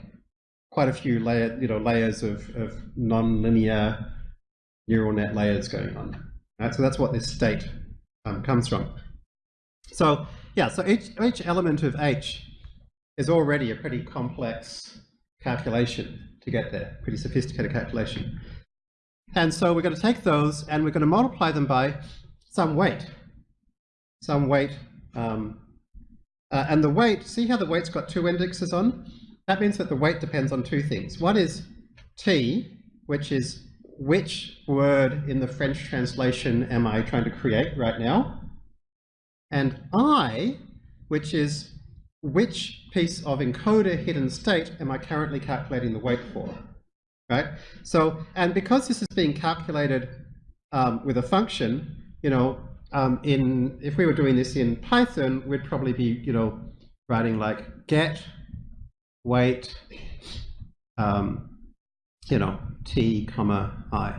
quite a few layer, you know, layers of, of non-linear neural net layers going on. Right? So that's what this state um, comes from. So yeah, so each, each element of H is already a pretty complex calculation to get there, pretty sophisticated calculation. And so we're going to take those and we're going to multiply them by some weight. Some weight. Um, uh, and the weight, see how the weight's got two indexes on? That means that the weight depends on two things. One is T, which is which word in the French translation am I trying to create right now? And I, which is which piece of encoder hidden state am I currently calculating the weight for? Right? So, and because this is being calculated um, with a function, you know, um, in if we were doing this in Python, we'd probably be, you know, writing like get weight, um, you know, t comma i,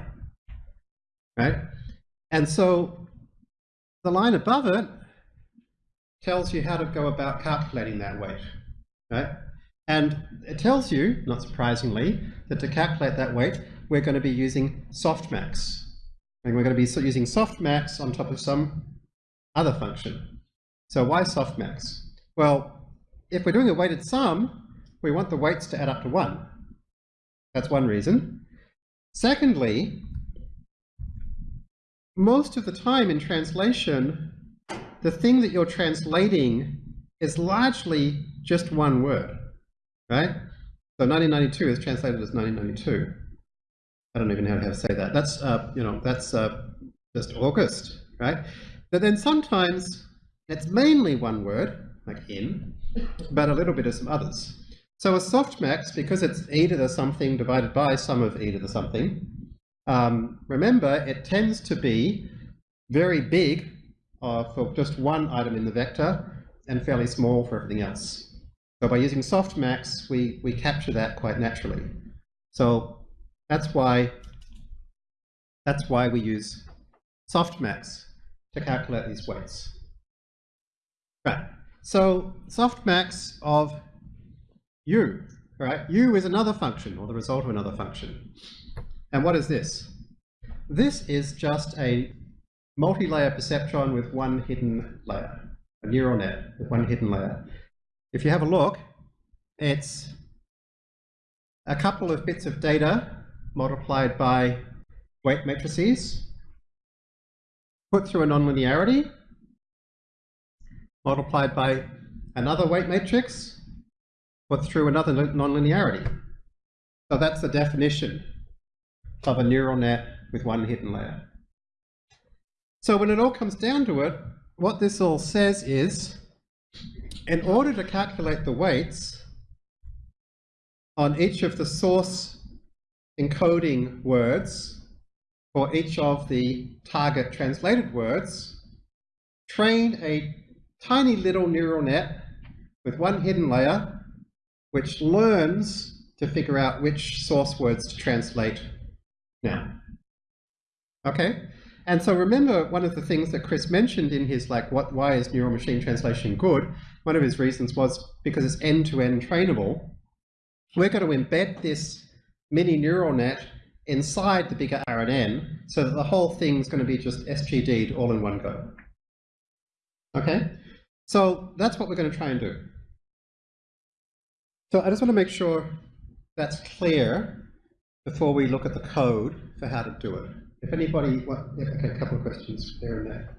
right? And so the line above it tells you how to go about calculating that weight, right? And it tells you, not surprisingly, that to calculate that weight, we're going to be using softmax. And we're going to be using softmax on top of some other function. So why softmax? Well, if we're doing a weighted sum, we want the weights to add up to 1. That's one reason. Secondly, most of the time in translation, the thing that you're translating is largely just one word, right? So 1992 is translated as 1992. I don't even know how to say that. That's, uh, you know, that's uh, just August, right? But then sometimes it's mainly one word, like in, but a little bit of some others. So a softmax, because it's e to the something divided by sum of e to the something, um, remember it tends to be very big uh, for just one item in the vector and fairly small for everything else. So by using softmax, we, we capture that quite naturally. So that's why, that's why we use softmax to calculate these weights. Right, so softmax of u, right? u is another function, or the result of another function. And what is this? This is just a multi-layer perceptron with one hidden layer, a neural net with one hidden layer. If you have a look, it's a couple of bits of data multiplied by weight matrices, put through a nonlinearity, multiplied by another weight matrix, put through another non- nonlinearity. So that's the definition of a neural net with one hidden layer. So when it all comes down to it, what this all says is in order to calculate the weights on each of the source encoding words for each of the target translated words, train a tiny little neural net with one hidden layer which learns to figure out which source words to translate now. Okay? And so remember one of the things that Chris mentioned in his like what why is neural machine translation good? One of his reasons was because it's end-to-end trainable. We're going to embed this mini neural net inside the bigger RNN so that the whole thing's going to be just SGD'd all in one go. Okay? So that's what we're going to try and do. So I just want to make sure that's clear before we look at the code for how to do it. If anybody, well, yeah, okay, a couple of questions there and there.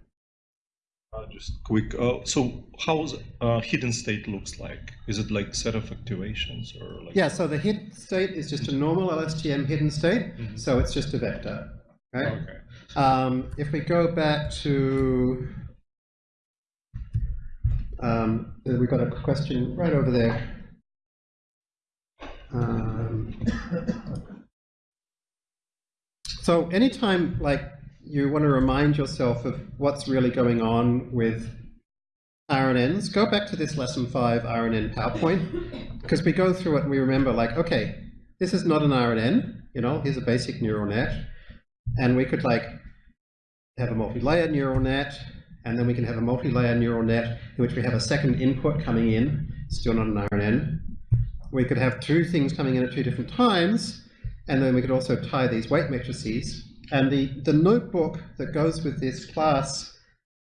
Uh, just quick. Uh, so, how's uh, hidden state looks like? Is it like set of activations or like? Yeah, so the hidden state is just a normal LSTM hidden state, Mhm. so it's just a vector, right? Okay. Um, if we go back to, um, we've got a question right over there. Um, so anytime like you want to remind yourself of what's really going on with RNNs, go back to this lesson five RNN PowerPoint [laughs] because we go through it and we remember like, okay, this is not an RNN, you know, here's a basic neural net. And we could like have a multi-layer neural net, and then we can have a multi-layer neural net in which we have a second input coming in, still not an RNN. We could have two things coming in at two different times, and then we could also tie these weight matrices. And the, the notebook that goes with this class,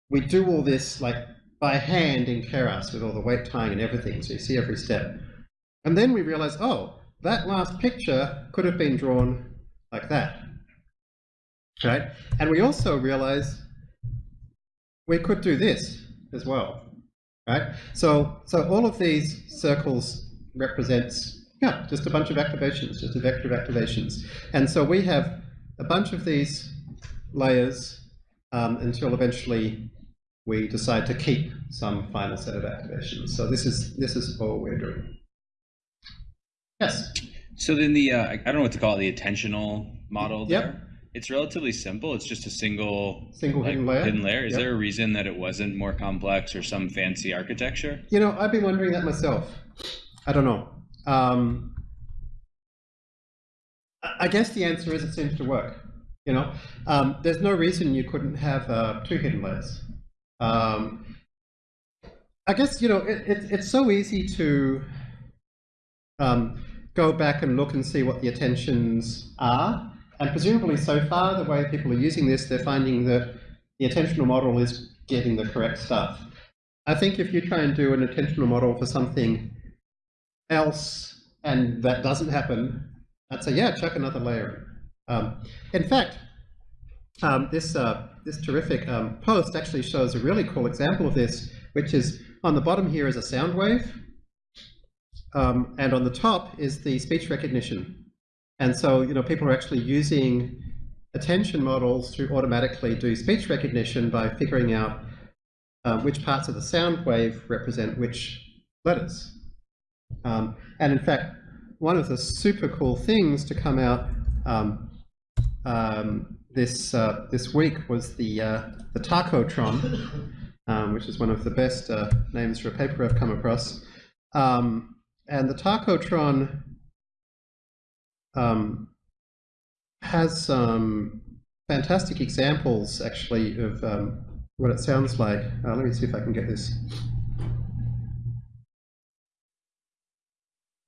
we do all this like by hand in Keras with all the weight tying and everything, so you see every step. And then we realize, oh, that last picture could have been drawn like that right? And we also realize we could do this as well, right? So, so all of these circles represents, yeah, just a bunch of activations, just a vector of activations. And so we have a bunch of these layers um, until eventually we decide to keep some final set of activations. So this is, this is all we're doing. Yes? So then the uh, I don't know what to call it, the attentional model there. Yep. It's relatively simple. It's just a single Single like, hidden layer? Hidden layer. Is Yep. there a reason that it wasn't more complex or some fancy architecture? You know, I've been wondering that myself. I don't know. Um, I guess the answer is it seems to work. You know, um, there's no reason you couldn't have uh, two hidden layers. Um, I guess you know it, it, it's so easy to um, go back and look and see what the attentions are, and presumably so far the way people are using this, they're finding that the attentional model is getting the correct stuff. I think if you try and do an attentional model for something else and that doesn't happen, I'd say, yeah, chuck another layer in. Um, in fact, um, this, uh, this terrific um, post actually shows a really cool example of this, which is on the bottom here is a sound wave, um, and on the top is the speech recognition. And so, you know, people are actually using attention models to automatically do speech recognition by figuring out uh, which parts of the sound wave represent which letters. Um, and in fact, one of the super cool things to come out um, um, this uh, this week was the uh, the Tacotron, [laughs] um, which is one of the best uh, names for a paper I've come across. Um, and the Tacotron um, has some fantastic examples, actually, of um, what it sounds like. Uh, let me see if I can get this.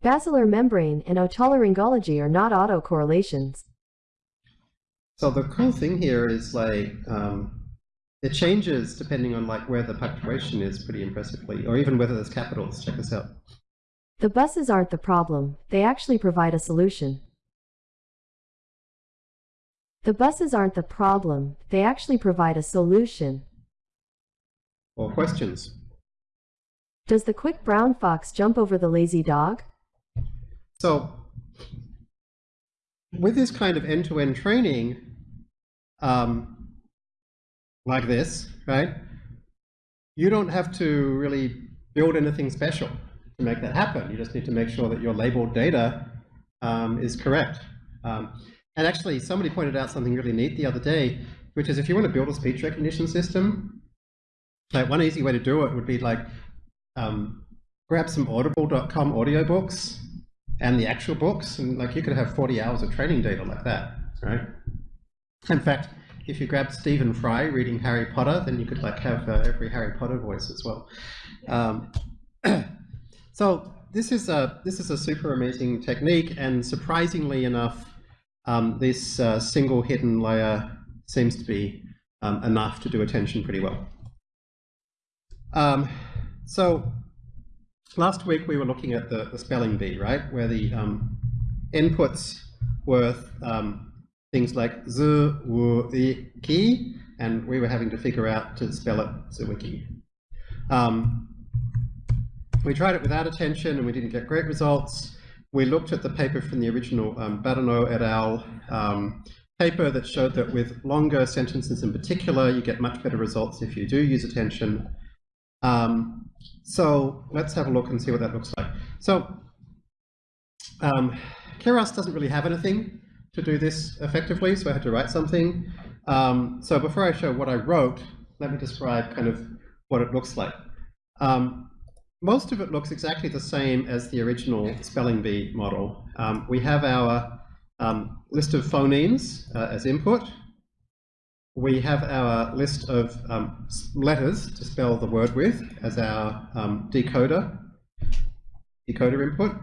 Basilar membrane and otolaryngology are not autocorrelations. So the cool thing here is like um, it changes depending on like where the punctuation is pretty impressively, or even whether there's capitals. Check this out. The buses aren't the problem, they actually provide a solution. The buses aren't the problem, they actually provide a solution. Or questions. Does the quick brown fox jump over the lazy dog? So with this kind of end-to-end training, um, like this, right? You don't have to really build anything special to make that happen. You just need to make sure that your labeled data um, is correct. Um, and actually, somebody pointed out something really neat the other day, which is if you want to build a speech recognition system, like one easy way to do it would be like um, grab some audible.com audiobooks and the actual books, and like you could have 40 hours of training data like that, right? In fact, if you grab Stephen Fry reading Harry Potter, then you could like have uh, every Harry Potter voice as well. Um, [clears throat] so this is a this is a super amazing technique, and surprisingly enough, um, this uh, single hidden layer seems to be um, enough to do attention pretty well. Um, so last week we were looking at the, the spelling bee, right, where the um, inputs were um, things like z, w, i, ki, and we were having to figure out to spell it Zwiki. Um, we tried it without attention and we didn't get great results. We looked at the paper from the original um, Bahdanau et al. Um, paper that showed that with longer sentences in particular, you get much better results if you do use attention. Um, so let's have a look and see what that looks like. So um, Keras doesn't really have anything to do this effectively, so I had to write something. Um, so before I show what I wrote, let me describe kind of what it looks like. Um, most of it looks exactly the same as the original spelling bee model. Um, we have our um, list of phonemes uh, as input. We have our list of um, letters to spell the word with as our um, decoder, decoder input.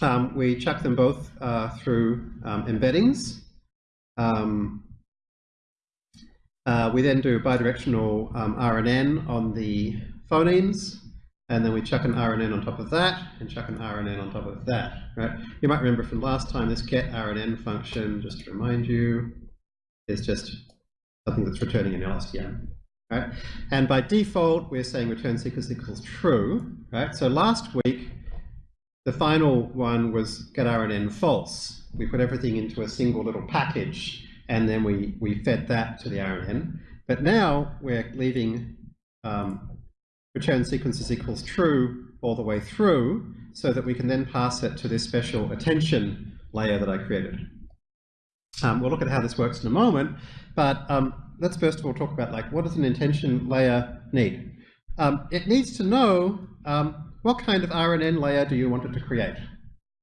Um, we chuck them both uh, through um, embeddings. Um, uh, we then do bidirectional um, RNN on the phonemes, and then we chuck an RNN on top of that, and chuck an RNN on top of that. Right? You might remember from last time this get RNN function, just to remind you, is just something that's returning an LSTM. Right? And by default, we're saying return sequence equals true. Right? So last week, the final one was get RNN false. We put everything into a single little package and then we, we fed that to the RNN. But now we're leaving um, return sequences equals true all the way through so that we can then pass it to this special attention layer that I created. Um, we'll look at how this works in a moment, but um, let's first of all talk about like what does an attention layer need? Um, it needs to know um, what kind of RNN layer do you want it to create?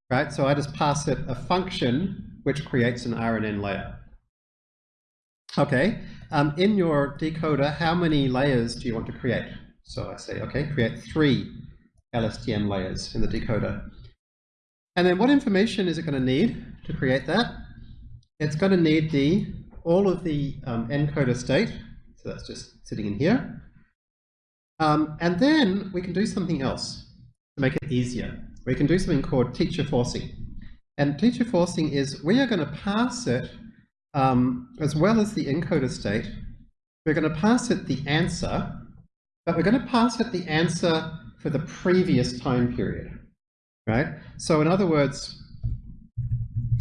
Right, so I just pass it a function which creates an RNN layer. Okay, um, in your decoder, how many layers do you want to create? So I say, okay, create three LSTM layers in the decoder. And then what information is it going to need to create that? It's going to need the all of the um, encoder state, so that's just sitting in here. Um, and then we can do something else to make it easier. We can do something called teacher forcing. And teacher forcing is we are going to pass it, um, as well as the encoder state, we're going to pass it the answer, but we're going to pass it the answer for the previous time period, right? So in other words,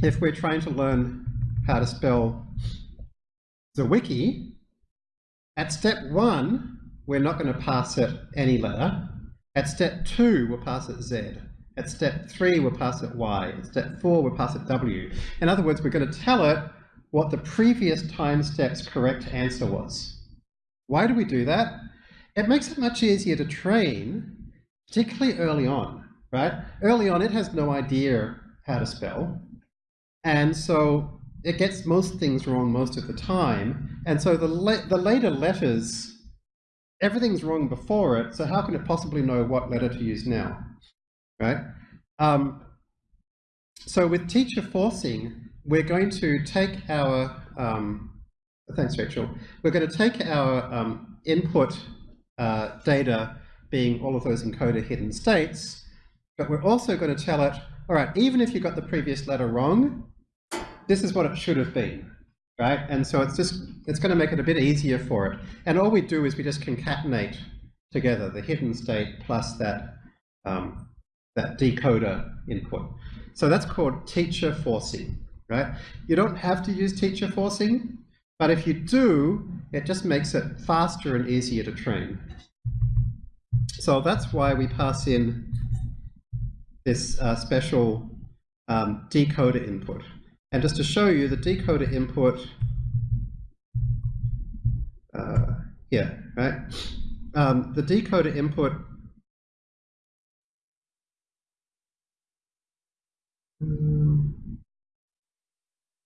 if we're trying to learn how to spell the wiki, at step one, we're not going to pass it any letter. At step two, we'll pass it Z. At step three, we'll pass it Y. At step four, we'll pass it W. In other words, we're going to tell it what the previous time step's correct answer was. Why do we do that? It makes it much easier to train, particularly early on, right? Early on, it has no idea how to spell. And so it gets most things wrong most of the time. And so the, the later letters everything's wrong before it, so how can it possibly know what letter to use now, right? Um, so with teacher forcing, we're going to take our, um, thanks Rachel, we're going to take our um, input uh, data being all of those encoder hidden states, but we're also going to tell it, all right, even if you got the previous letter wrong, this is what it should have been, right? And so it's just, it's going to make it a bit easier for it. And all we do is we just concatenate together the hidden state plus that, um, that decoder input. So that's called teacher forcing, right? You don't have to use teacher forcing, but if you do, it just makes it faster and easier to train. So that's why we pass in this uh, special um, decoder input. And just to show you the decoder input uh, here, right? Um, the decoder input Um,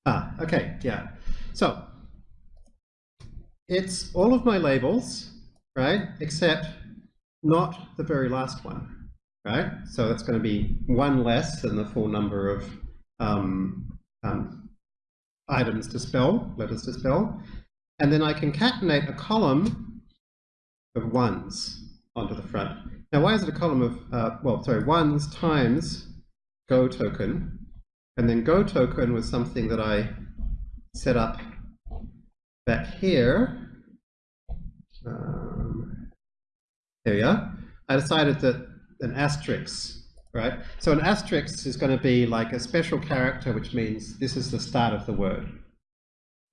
ah, okay, yeah. So it's all of my labels, right? Except not the very last one, right? So that's going to be one less than the full number of um, um, items to spell, letters to spell. And then I concatenate a column of ones onto the front. Now, why is it a column of, uh, well, sorry, ones times Go token. And then Go token was something that I set up back here. Um, there we are. I decided that an asterisk, right? So an asterisk is going to be like a special character, which means this is the start of the word.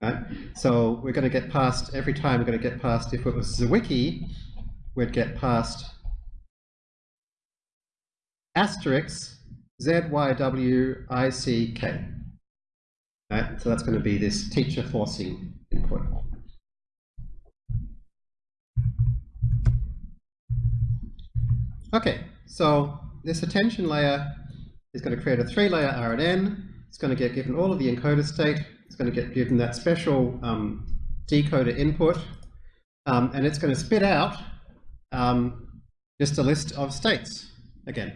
Right? So we're going to get past, every time we're going to get past, if it was Zwiki, we'd get past asterisk Z-Y-W-I-C-K. Right? So that's going to be this teacher forcing input. Okay, so this attention layer is going to create a three-layer RNN. It's going to get given all of the encoder state. It's going to get given that special um, decoder input. Um, and it's going to spit out um, just a list of states again.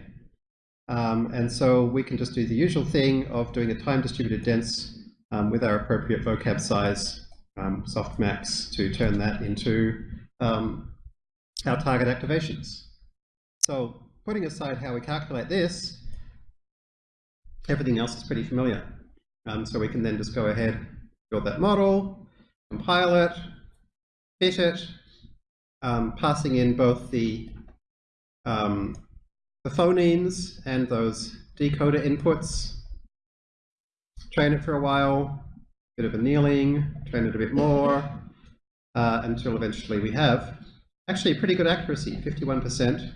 Um, and so we can just do the usual thing of doing a time distributed dense um, with our appropriate vocab size um, softmax to turn that into our target activations. So putting aside how we calculate this, everything else is pretty familiar. Um, so we can then just go ahead, build that model, compile it, fit it, um, passing in both the um, the phonemes and those decoder inputs. Train it for a while, bit of annealing, train it a bit more, uh, until eventually we have actually pretty good accuracy, 51%.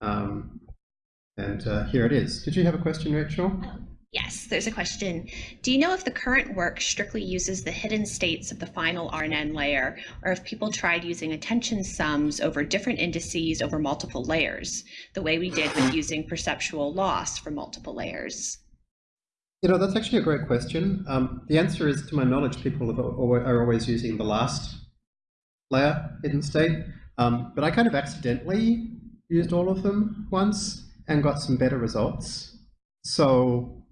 Um, and uh, here it is. Did you have a question, Rachel? Yes, there's a question. Do you know if the current work strictly uses the hidden states of the final RNN layer, or if people tried using attention sums over different indices over multiple layers, the way we did with using perceptual loss for multiple layers? You know, that's actually a great question. Um, the answer is, to my knowledge, people are always using the last layer hidden state. Um, but I kind of accidentally used all of them once and got some better results. So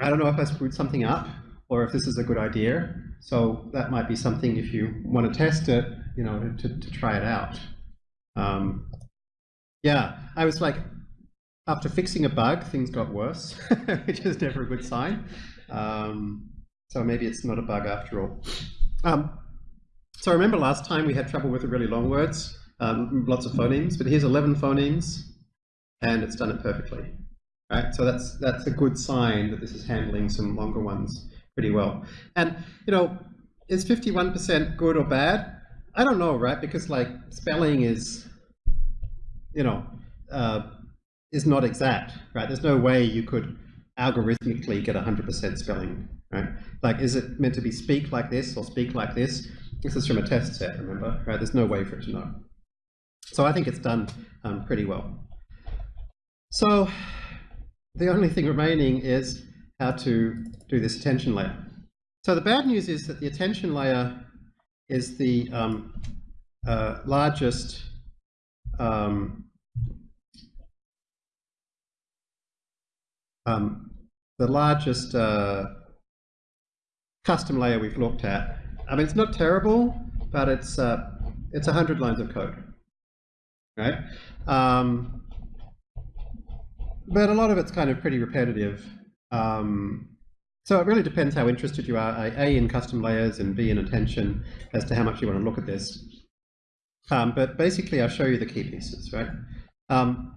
I don't know if I screwed something up or if this is a good idea. So that might be something if you want to test it, you know, to, to try it out. Um, yeah, I was like, after fixing a bug, things got worse, [laughs] which is never a good sign. Um, so maybe it's not a bug after all. Um, so remember last time we had trouble with the really long words, um, lots of phonemes, but here's 11 phonemes, and it's done it perfectly right? So that's that's a good sign that this is handling some longer ones pretty well. And you know, is 51% good or bad? I don't know, right? Because like spelling is, you know, uh, is not exact, right? There's no way you could algorithmically get 100% spelling, right? Like, is it meant to be speak like this or speak like this? This is from a test set, remember, right? There's no way for it to know. So I think it's done um, pretty well. So the only thing remaining is how to do this attention layer. So the bad news is that the attention layer is the um, uh, largest um, um, the largest uh, custom layer we've looked at. I mean, it's not terrible, but it's uh, it's 100 lines of code, right? Um, but a lot of it's kind of pretty repetitive. Um, so it really depends how interested you are, A, in custom layers and B, in attention as to how much you want to look at this. Um, but basically, I'll show you the key pieces, right? Um,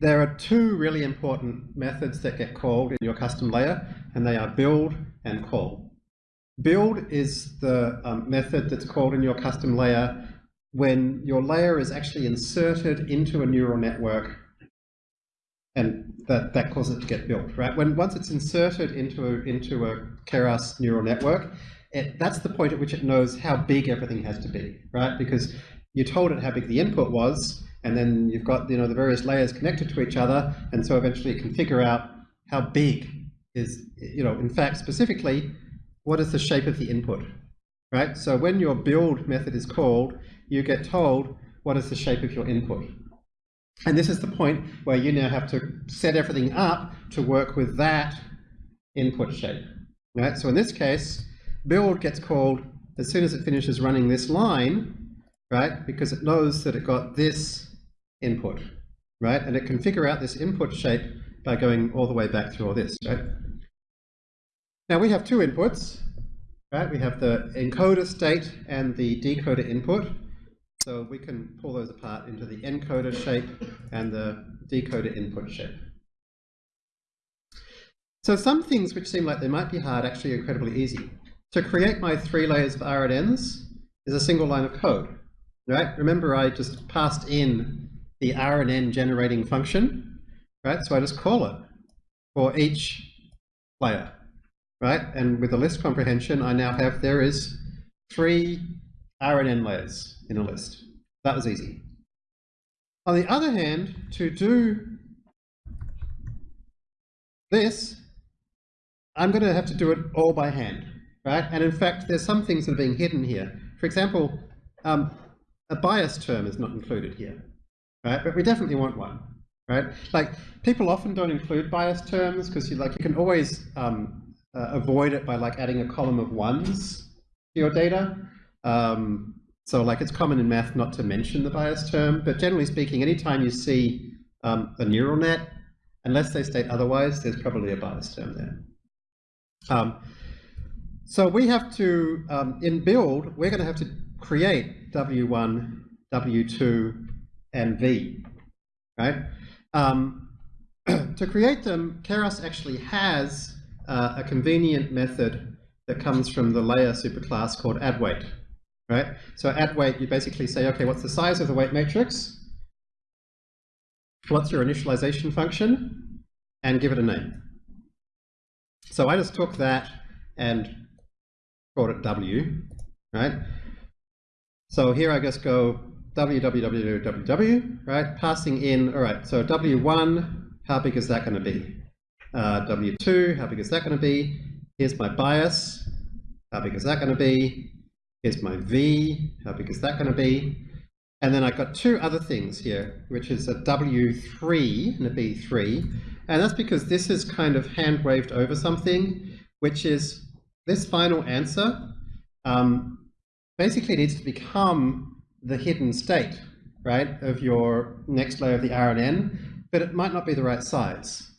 there are two really important methods that get called in your custom layer, and they are build and call. Build is the um, method that's called in your custom layer when your layer is actually inserted into a neural network and that, that causes it to get built, right? When once it's inserted into a, into a Keras neural network, it, that's the point at which it knows how big everything has to be, right? Because you told it how big the input was, and then you've got you know the various layers connected to each other, and so eventually it can figure out how big is you know in fact specifically what is the shape of the input, right? So when your build method is called, you get told what is the shape of your input. And this is the point where you now have to set everything up to work with that input shape. Right? So in this case, build gets called as soon as it finishes running this line, right? Because it knows that it got this input, right? And it can figure out this input shape by going all the way back through all this, right? Now we have two inputs, right? We have the encoder state and the decoder input. So we can pull those apart into the encoder shape and the decoder input shape. So some things which seem like they might be hard actually incredibly easy. To create my three layers of RNNs is a single line of code, right? Remember I just passed in the RNN generating function, right? So I just call it for each layer, right? And with the list comprehension, I now have, there is three RNN layers in a list. That was easy. On the other hand, to do this, I'm going to have to do it all by hand, right? And in fact, there's some things that are being hidden here. For example, um, a bias term is not included here, right? But we definitely want one, right? Like people often don't include bias terms because you like you can always um, uh, avoid it by like adding a column of ones to your data. Um, so like it's common in math not to mention the bias term, but generally speaking, anytime you see um, a neural net, unless they state otherwise, there's probably a bias term there. Um, so we have to, um, in build, we're going to have to create W1, W2, and V, right? Um, [clears throat] to create them, Keras actually has uh, a convenient method that comes from the layer superclass called addWeight right? So at weight, you basically say, okay, what's the size of the weight matrix? What's your initialization function? And give it a name. So I just took that and called it W, right? So here I just go www, w, right? Passing in, all right, so W1, how big is that going to be? Uh, W2, how big is that going to be? Here's my bias, how big is that going to be? Here's my V, how big is that going to be? And then I've got two other things here, which is a W3 and a B3. And that's because this is kind of hand waved over something, which is this final answer um, basically needs to become the hidden state, right, of your next layer of the RNN, but it might not be the right size.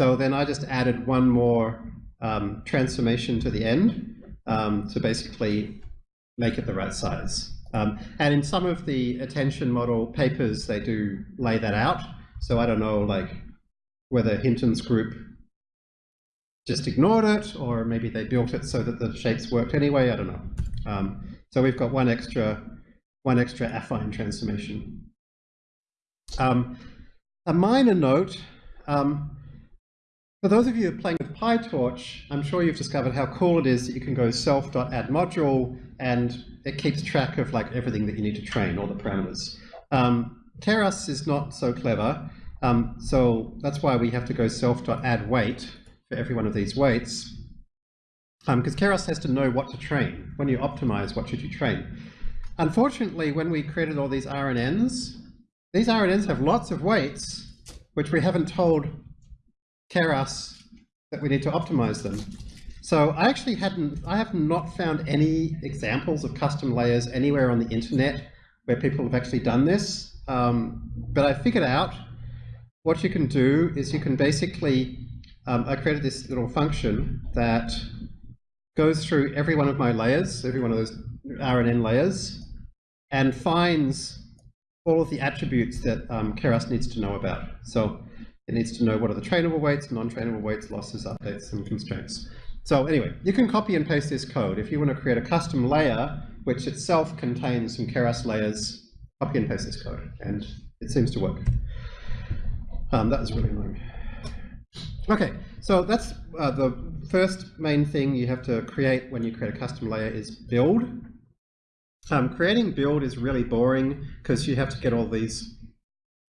So then I just added one more um, transformation to the end um, to basically make it the right size. Um, and in some of the attention model papers, they do lay that out. So I don't know, like whether Hinton's group just ignored it, or maybe they built it so that the shapes worked anyway. I don't know. Um, so we've got one extra, one extra affine transformation. Um, a minor note. Um, for those of you playing with PyTorch, I'm sure you've discovered how cool it is that you can go self.addModule and it keeps track of like everything that you need to train, all the parameters. Um, Keras is not so clever, um, so that's why we have to go self.addWeight for every one of these weights. Because um, Keras has to know what to train. When you optimize, what should you train? Unfortunately, when we created all these RNNs, these RNNs have lots of weights, which we haven't told Keras that we need to optimize them. So I actually hadn't, I have not found any examples of custom layers anywhere on the internet where people have actually done this. Um, but I figured out what you can do is you can basically, um, I created this little function that goes through every one of my layers, every one of those RNN layers, and finds all of the attributes that um, Keras needs to know about. So it needs to know what are the trainable weights, non-trainable weights, losses, updates, and constraints. So anyway, you can copy and paste this code. If you want to create a custom layer, which itself contains some Keras layers copy and paste this code, and it seems to work. Um, that was really annoying. Okay, so that's uh, the first main thing you have to create when you create a custom layer is build. Um, creating build is really boring because you have to get all these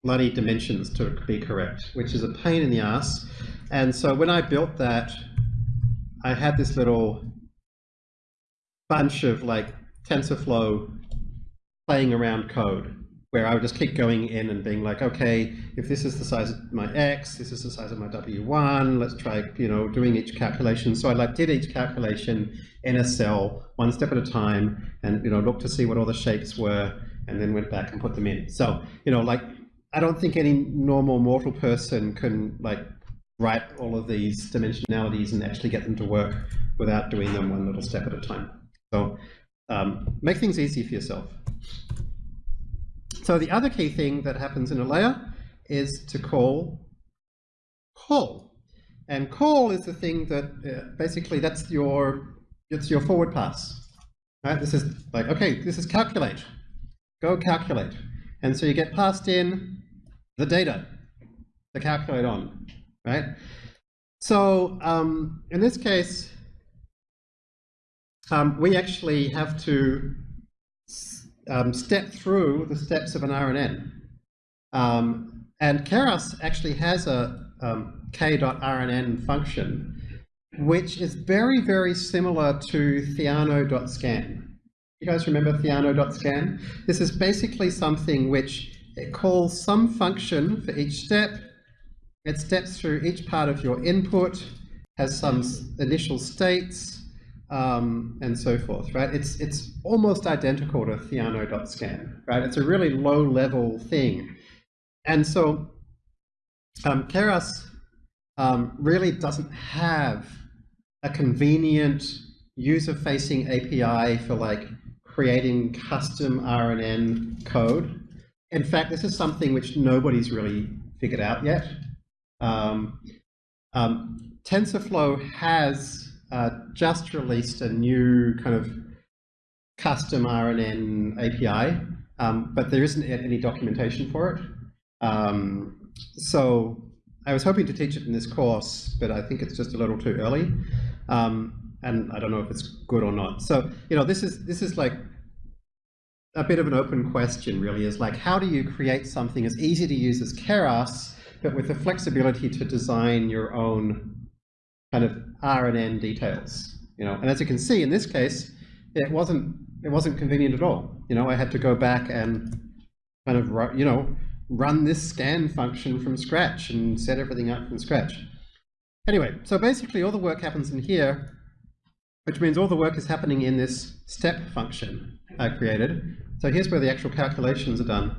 bloody dimensions to be correct, which is a pain in the ass. And so when I built that, I had this little bunch of like TensorFlow playing around code where I would just keep going in and being like, okay, if this is the size of my X, this is the size of my W1, let's try, you know, doing each calculation. So I like did each calculation in a cell, one step at a time, and, you know, looked to see what all the shapes were, and then went back and put them in. So, you know, like, I don't think any normal mortal person can, like, write all of these dimensionalities and actually get them to work without doing them one little step at a time. So um, make things easy for yourself. So the other key thing that happens in a layer is to call call. And call is the thing that uh, basically that's your it's your forward pass. Right? This is like, okay, this is calculate. Go calculate. And so you get passed in the data to calculate on, right? So um, in this case, um, we actually have to um, step through the steps of an RNN. Um, and Keras actually has a um, k.rnn function, which is very, very similar to theano.scan. You guys remember theano.scan? This is basically something which it calls some function for each step. It steps through each part of your input, has some initial states, um, and so forth, right? It's, it's almost identical to theano.scan, right? It's a really low level thing. And so um, Keras um, really doesn't have a convenient user-facing API for like creating custom RNN code. In fact, this is something which nobody's really figured out yet. Um, um, TensorFlow has uh, just released a new kind of custom RNN API, um, but there isn't any documentation for it. Um, so I was hoping to teach it in this course, but I think it's just a little too early. Um, and I don't know if it's good or not. So, you know, this is, this is like a bit of an open question really is like, how do you create something as easy to use as Keras, but with the flexibility to design your own kind of RNN details, you know, and as you can see in this case, it wasn't, it wasn't convenient at all. You know, I had to go back and kind of, you know, run this scan function from scratch and set everything up from scratch. Anyway, so basically all the work happens in here, which means all the work is happening in this step function I created. So here's where the actual calculations are done.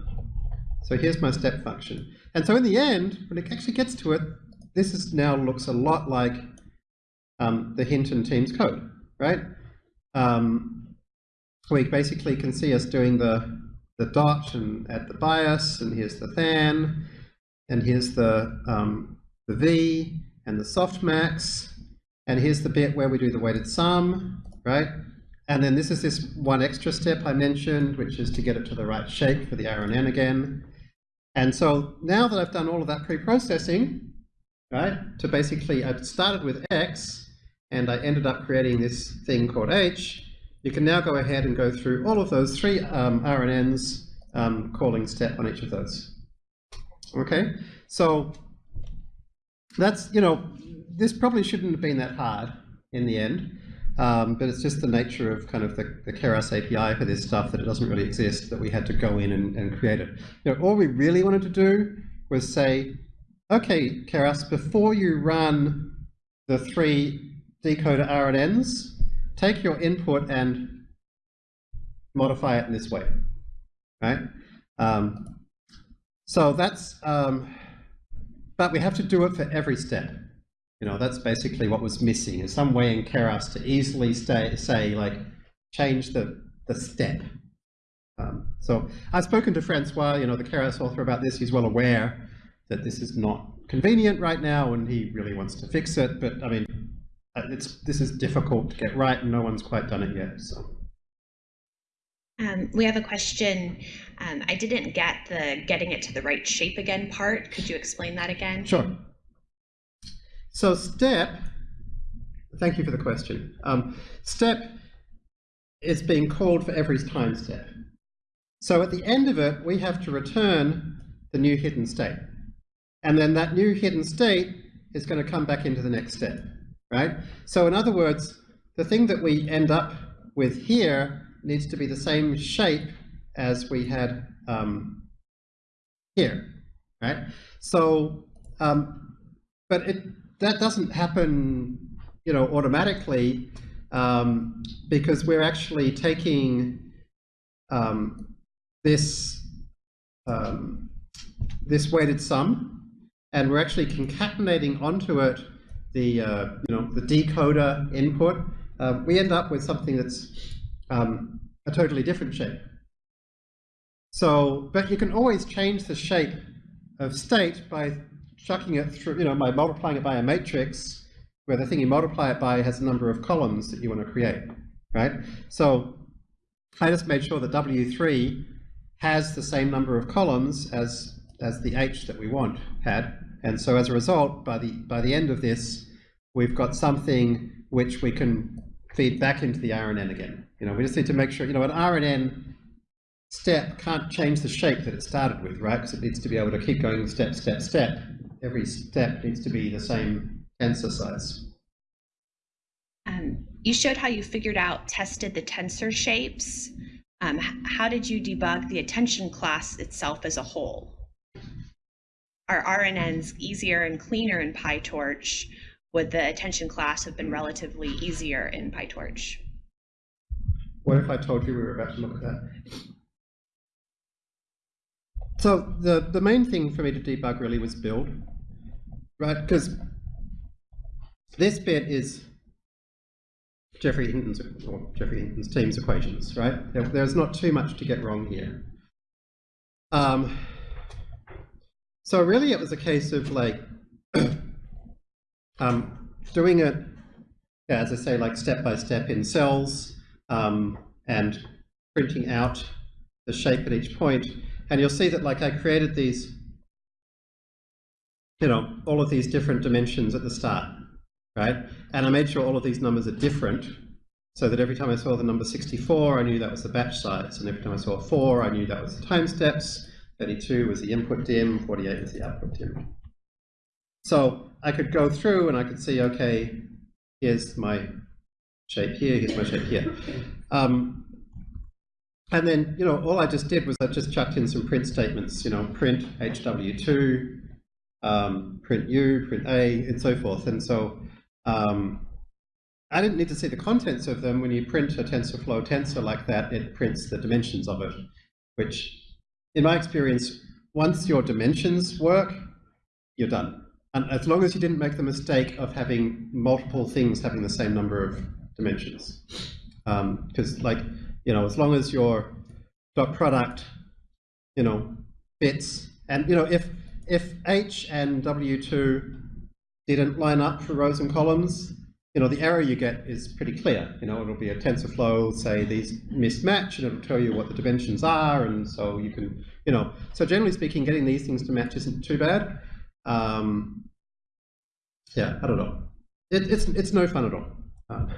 So here's my step function. And so in the end, when it actually gets to it, this is now looks a lot like um, the Hinton team's code, right? Um, we basically can see us doing the, the dot and add the bias, and here's the tanh, and here's the, um, the V, and the softmax, and here's the bit where we do the weighted sum, right? And then this is this one extra step I mentioned, which is to get it to the right shape for the RNN again. And so now that I've done all of that pre-processing, right, to basically, I've started with X, and I ended up creating this thing called H, you can now go ahead and go through all of those three um, RNNs um, calling step on each of those. Okay, so that's, you know, this probably shouldn't have been that hard in the end, um, but it's just the nature of kind of the, the Keras API for this stuff that it doesn't really exist, that we had to go in and, and create it. You know, all we really wanted to do was say, okay, Keras, before you run the three decoder RNNs, take your input and modify it in this way, right? Um, so that's, um, but we have to do it for every step. You know, that's basically what was missing, is some way in Keras to easily stay, say, like, change the, the step. Um, so I've spoken to Francois, you know, the Keras author about this. He's well aware that this is not convenient right now and he really wants to fix it. But I mean, uh, it's this is difficult to get right and no one's quite done it yet. So. Um, we have a question. Um, I didn't get the getting it to the right shape again part. Could you explain that again? Sure. So step, thank you for the question. Um, step is being called for every time step. So at the end of it, we have to return the new hidden state. And then that new hidden state is going to come back into the next step, right? So in other words, the thing that we end up with here needs to be the same shape as we had um, here, right? So, um, but it that doesn't happen, you know, automatically um, because we're actually taking um, this um, this weighted sum, and we're actually concatenating onto it the uh, you know the decoder input. Uh, we end up with something that's um, a totally different shape. So, but you can always change the shape of state by chucking it through, you know, by multiplying it by a matrix where the thing you multiply it by has a number of columns that you want to create, right? So I just made sure that W3 has the same number of columns as, as the H that we want had. And so as a result, by the, by the end of this, we've got something which we can feed back into the RNN again. You know, we just need to make sure, you know, an RNN step can't change the shape that it started with, right? Because it needs to be able to keep going step, step, step. Every step needs to be the same tensor size. Um, you showed how you figured out, tested the tensor shapes. Um, how did you debug the attention class itself as a whole? Are RNNs easier and cleaner in PyTorch? Would the attention class have been relatively easier in PyTorch? What if I told you we were about to look at that? So the, the main thing for me to debug really was build, right? Because this bit is Geoffrey Hinton's, or Geoffrey Hinton's team's equations, right? There, there's not too much to get wrong here. Um, so really it was a case of like [clears throat] um, doing it, yeah, as I say, like step by step in cells um, and printing out the shape at each point. And you'll see that like I created these, you know, all of these different dimensions at the start, right? And I made sure all of these numbers are different so that every time I saw the number 64, I knew that was the batch size. And every time I saw 4, I knew that was the time steps. 32 was the input dim, 48 was the output dim. So I could go through and I could see, okay, here's my shape here, here's my shape here. Um, and then, you know, all I just did was I just chucked in some print statements, you know, print HW2, um, print U, print A, and so forth. And so um, I didn't need to see the contents of them. When you print a TensorFlow tensor like that, it prints the dimensions of it, which in my experience, once your dimensions work, you're done. And as long as you didn't make the mistake of having multiple things having the same number of dimensions. Because um, like, you know, as long as your dot product, you know, fits, and you know, if if H and W2 didn't line up for rows and columns, you know, the error you get is pretty clear. You know, it'll be a TensorFlow, say these mismatch, and it'll tell you what the dimensions are, and so you can, you know, so generally speaking, getting these things to match isn't too bad. Um, yeah, I don't know. It, it's it's no fun at all. Um,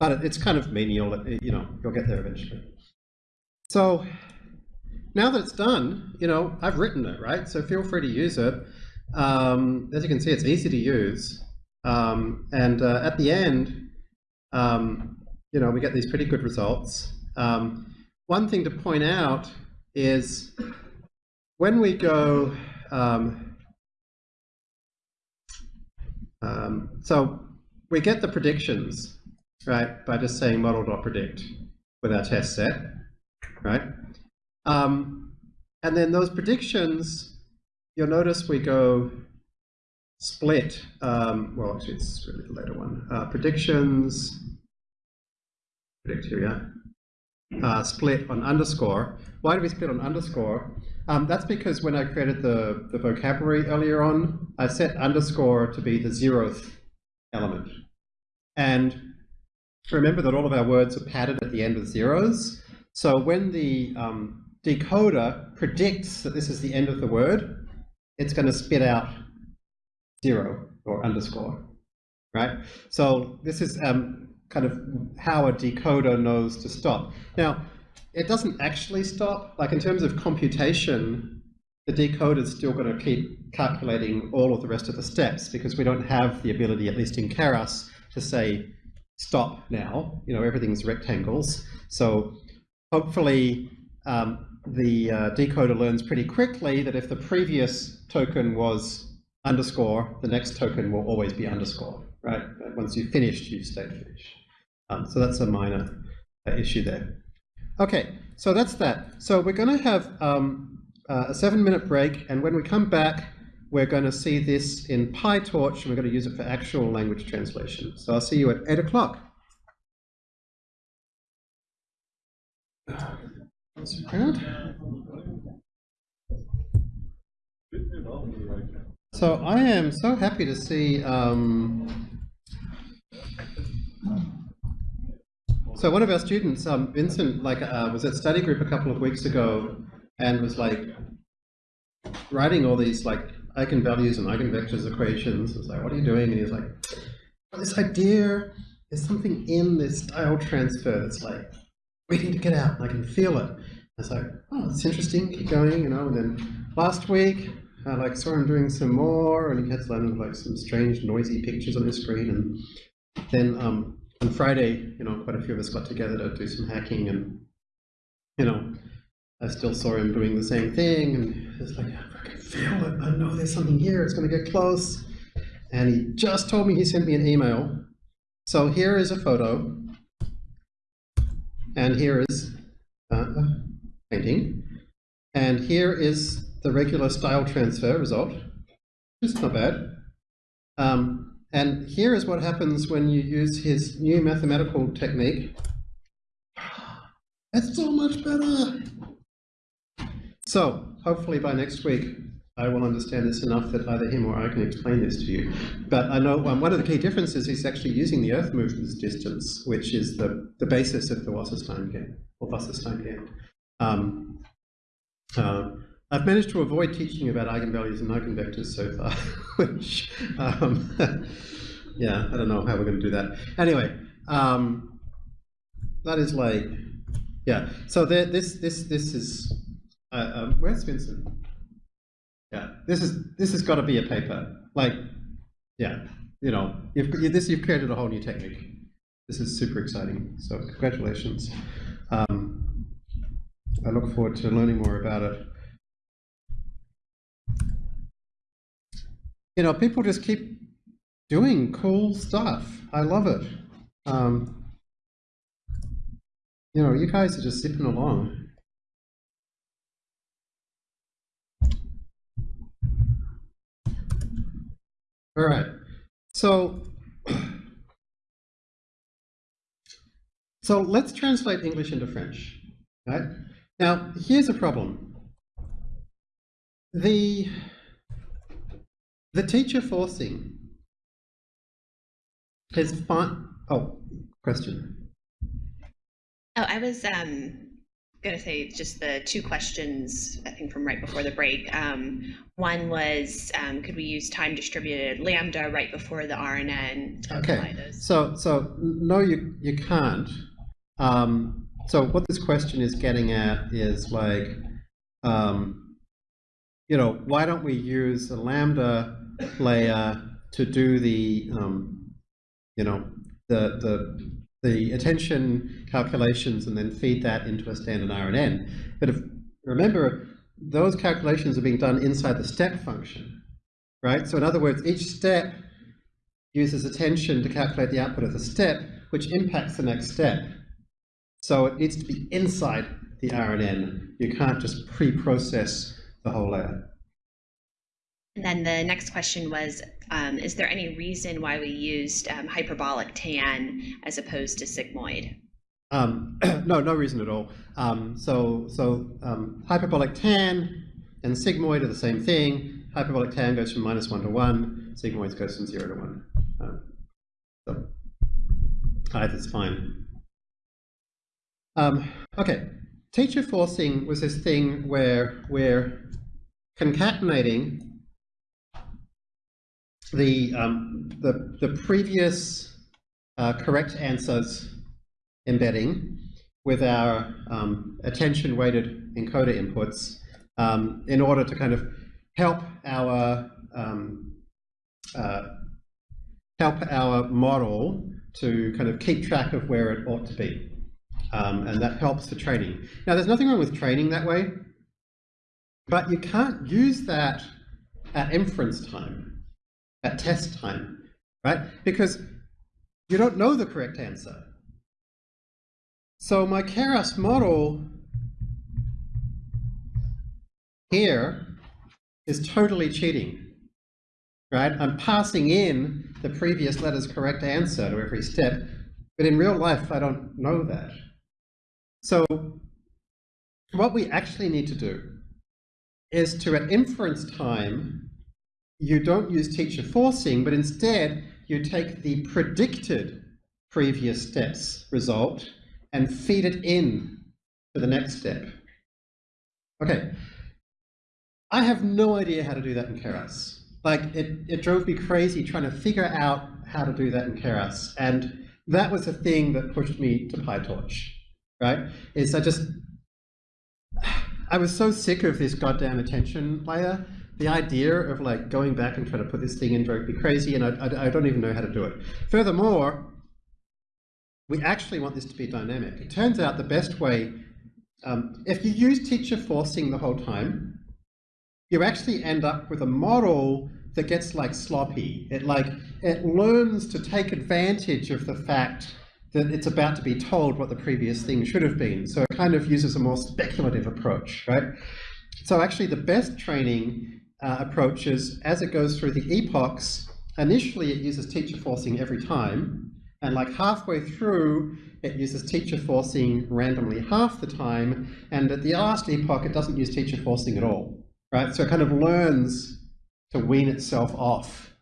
but it's kind of menial. You know, you'll get there eventually. So now that it's done, you know, I've written it, right? So feel free to use it. Um, as you can see, it's easy to use. Um, and uh, at the end, um, you know, we get these pretty good results. Um, one thing to point out is when we go, um, um, so we get the predictions, right, by just saying model.predict with our test set, right? Um, and then those predictions, you'll notice we go split, um, well actually it's really the later one, uh, predictions, predict here, uh, split on underscore. Why do we split on underscore? Um, that's because when I created the, the vocabulary earlier on, I set underscore to be the zeroth element. And remember that all of our words are padded at the end with zeros. So when the um, decoder predicts that this is the end of the word, it's going to spit out zero or underscore, right? So this is um, kind of how a decoder knows to stop. Now, it doesn't actually stop. Like in terms of computation, the decoder is still going to keep calculating all of the rest of the steps because we don't have the ability, at least in Keras, to say stop now. You know, everything's rectangles. So hopefully um, the uh, decoder learns pretty quickly that if the previous token was underscore, the next token will always be underscore, right? Once you've finished, you stay finished. Um, so that's a minor uh, issue there. Okay, so that's that. So we're going to have um, uh, a seven minute break, and when we come back, we're going to see this in PyTorch, and we're going to use it for actual language translation. So I'll see you at 8 o'clock. So I am so happy to see um, So one of our students, um, Vincent, like uh, was at study group a couple of weeks ago and was like writing all these like eigenvalues and eigenvectors equations. I was like, what are you doing? And he's like, this idea, there's something in this style transfer that's like waiting to get out and I can feel it. I was like, oh, it's interesting, keep going, you know, and then last week I like saw him doing some more and he had some like some strange noisy pictures on his screen and then um, on Friday, you know, quite a few of us got together to do some hacking and, you know, I still saw him doing the same thing and it's like, I can feel it, I know there's something here, it's gonna get close. And he just told me he sent me an email. So here is a photo and here is uh, a painting. And here is the regular style transfer result. Just not bad. Um, and here is what happens when you use his new mathematical technique. That's so much better. So hopefully by next week, I will understand this enough that either him or I can explain this to you. But I know um, one of the key differences is actually using the Earth movement's distance, which is the, the basis of the Wasserstein GAN, or Wasserstein GAN. Um, uh, I've managed to avoid teaching about eigenvalues and eigenvectors so far, [laughs] which, um, [laughs] yeah, I don't know how we're going to do that. Anyway, um, that is like, yeah. So there, this, this, this is. Uh, um, where's Vincent? Yeah, this is this has got to be a paper. Like, yeah, you know, you've this you've created a whole new technique. This is super exciting. So congratulations. Um, I look forward to learning more about it. you know, people just keep doing cool stuff. I love it. Um, you know, you guys are just zipping along. All right. So, [clears throat] so let's translate English into French. Right? Now, here's a problem. The the teacher forcing is fine. Oh, question. Oh, I was um, going to say just the two questions, I think, from right before the break. Um, one was, um, could we use time distributed lambda right before the RNN Okay, so, so, no, you, you can't. Um, so what this question is getting at is like, um, you know, why don't we use a lambda layer to do the, um, you know, the, the, the attention calculations and then feed that into a standard RNN. But if, remember, those calculations are being done inside the step function, right? So in other words, each step uses attention to calculate the output of the step, which impacts the next step. So it needs to be inside the RNN. You can't just pre-process the whole layer. And then the next question was, um, is there any reason why we used um, hyperbolic tan as opposed to sigmoid? Um, [clears throat] no, no reason at all. Um, so, so um, hyperbolic tan and sigmoid are the same thing. Hyperbolic tan goes from minus one to one. Sigmoid goes from zero to one. Um, so, Either's fine. Um, okay, teacher forcing was this thing where we're concatenating the, um, the, the previous uh, correct answers embedding with our um, attention-weighted encoder inputs um, in order to kind of help our um, uh, help our model to kind of keep track of where it ought to be. Um, and that helps for training. Now, there's nothing wrong with training that way, but you can't use that at inference time, at test time, right? Because you don't know the correct answer. So my Keras model here is totally cheating, right? I'm passing in the previous letter's correct answer to every step, but in real life, I don't know that. So what we actually need to do is to, at inference time, you don't use teacher forcing, but instead you take the predicted previous steps result and feed it in to the next step. Okay, I have no idea how to do that in Keras. Like, it, it drove me crazy trying to figure out how to do that in Keras. And that was the thing that pushed me to PyTorch, right? Is I just, [sighs] I was so sick of this goddamn attention layer. The idea of like going back and trying to put this thing in drove me crazy, and I, I, I don't even know how to do it. Furthermore, we actually want this to be dynamic. It turns out the best way, um, if you use teacher forcing the whole time, you actually end up with a model that gets like sloppy. It like it learns to take advantage of the fact that it's about to be told what the previous thing should have been. So it kind of uses a more speculative approach, right? So actually the best training uh, approach is as it goes through the epochs, initially it uses teacher forcing every time, and like halfway through, it uses teacher forcing randomly half the time, and at the last epoch, it doesn't use teacher forcing at all, right? So it kind of learns to wean itself off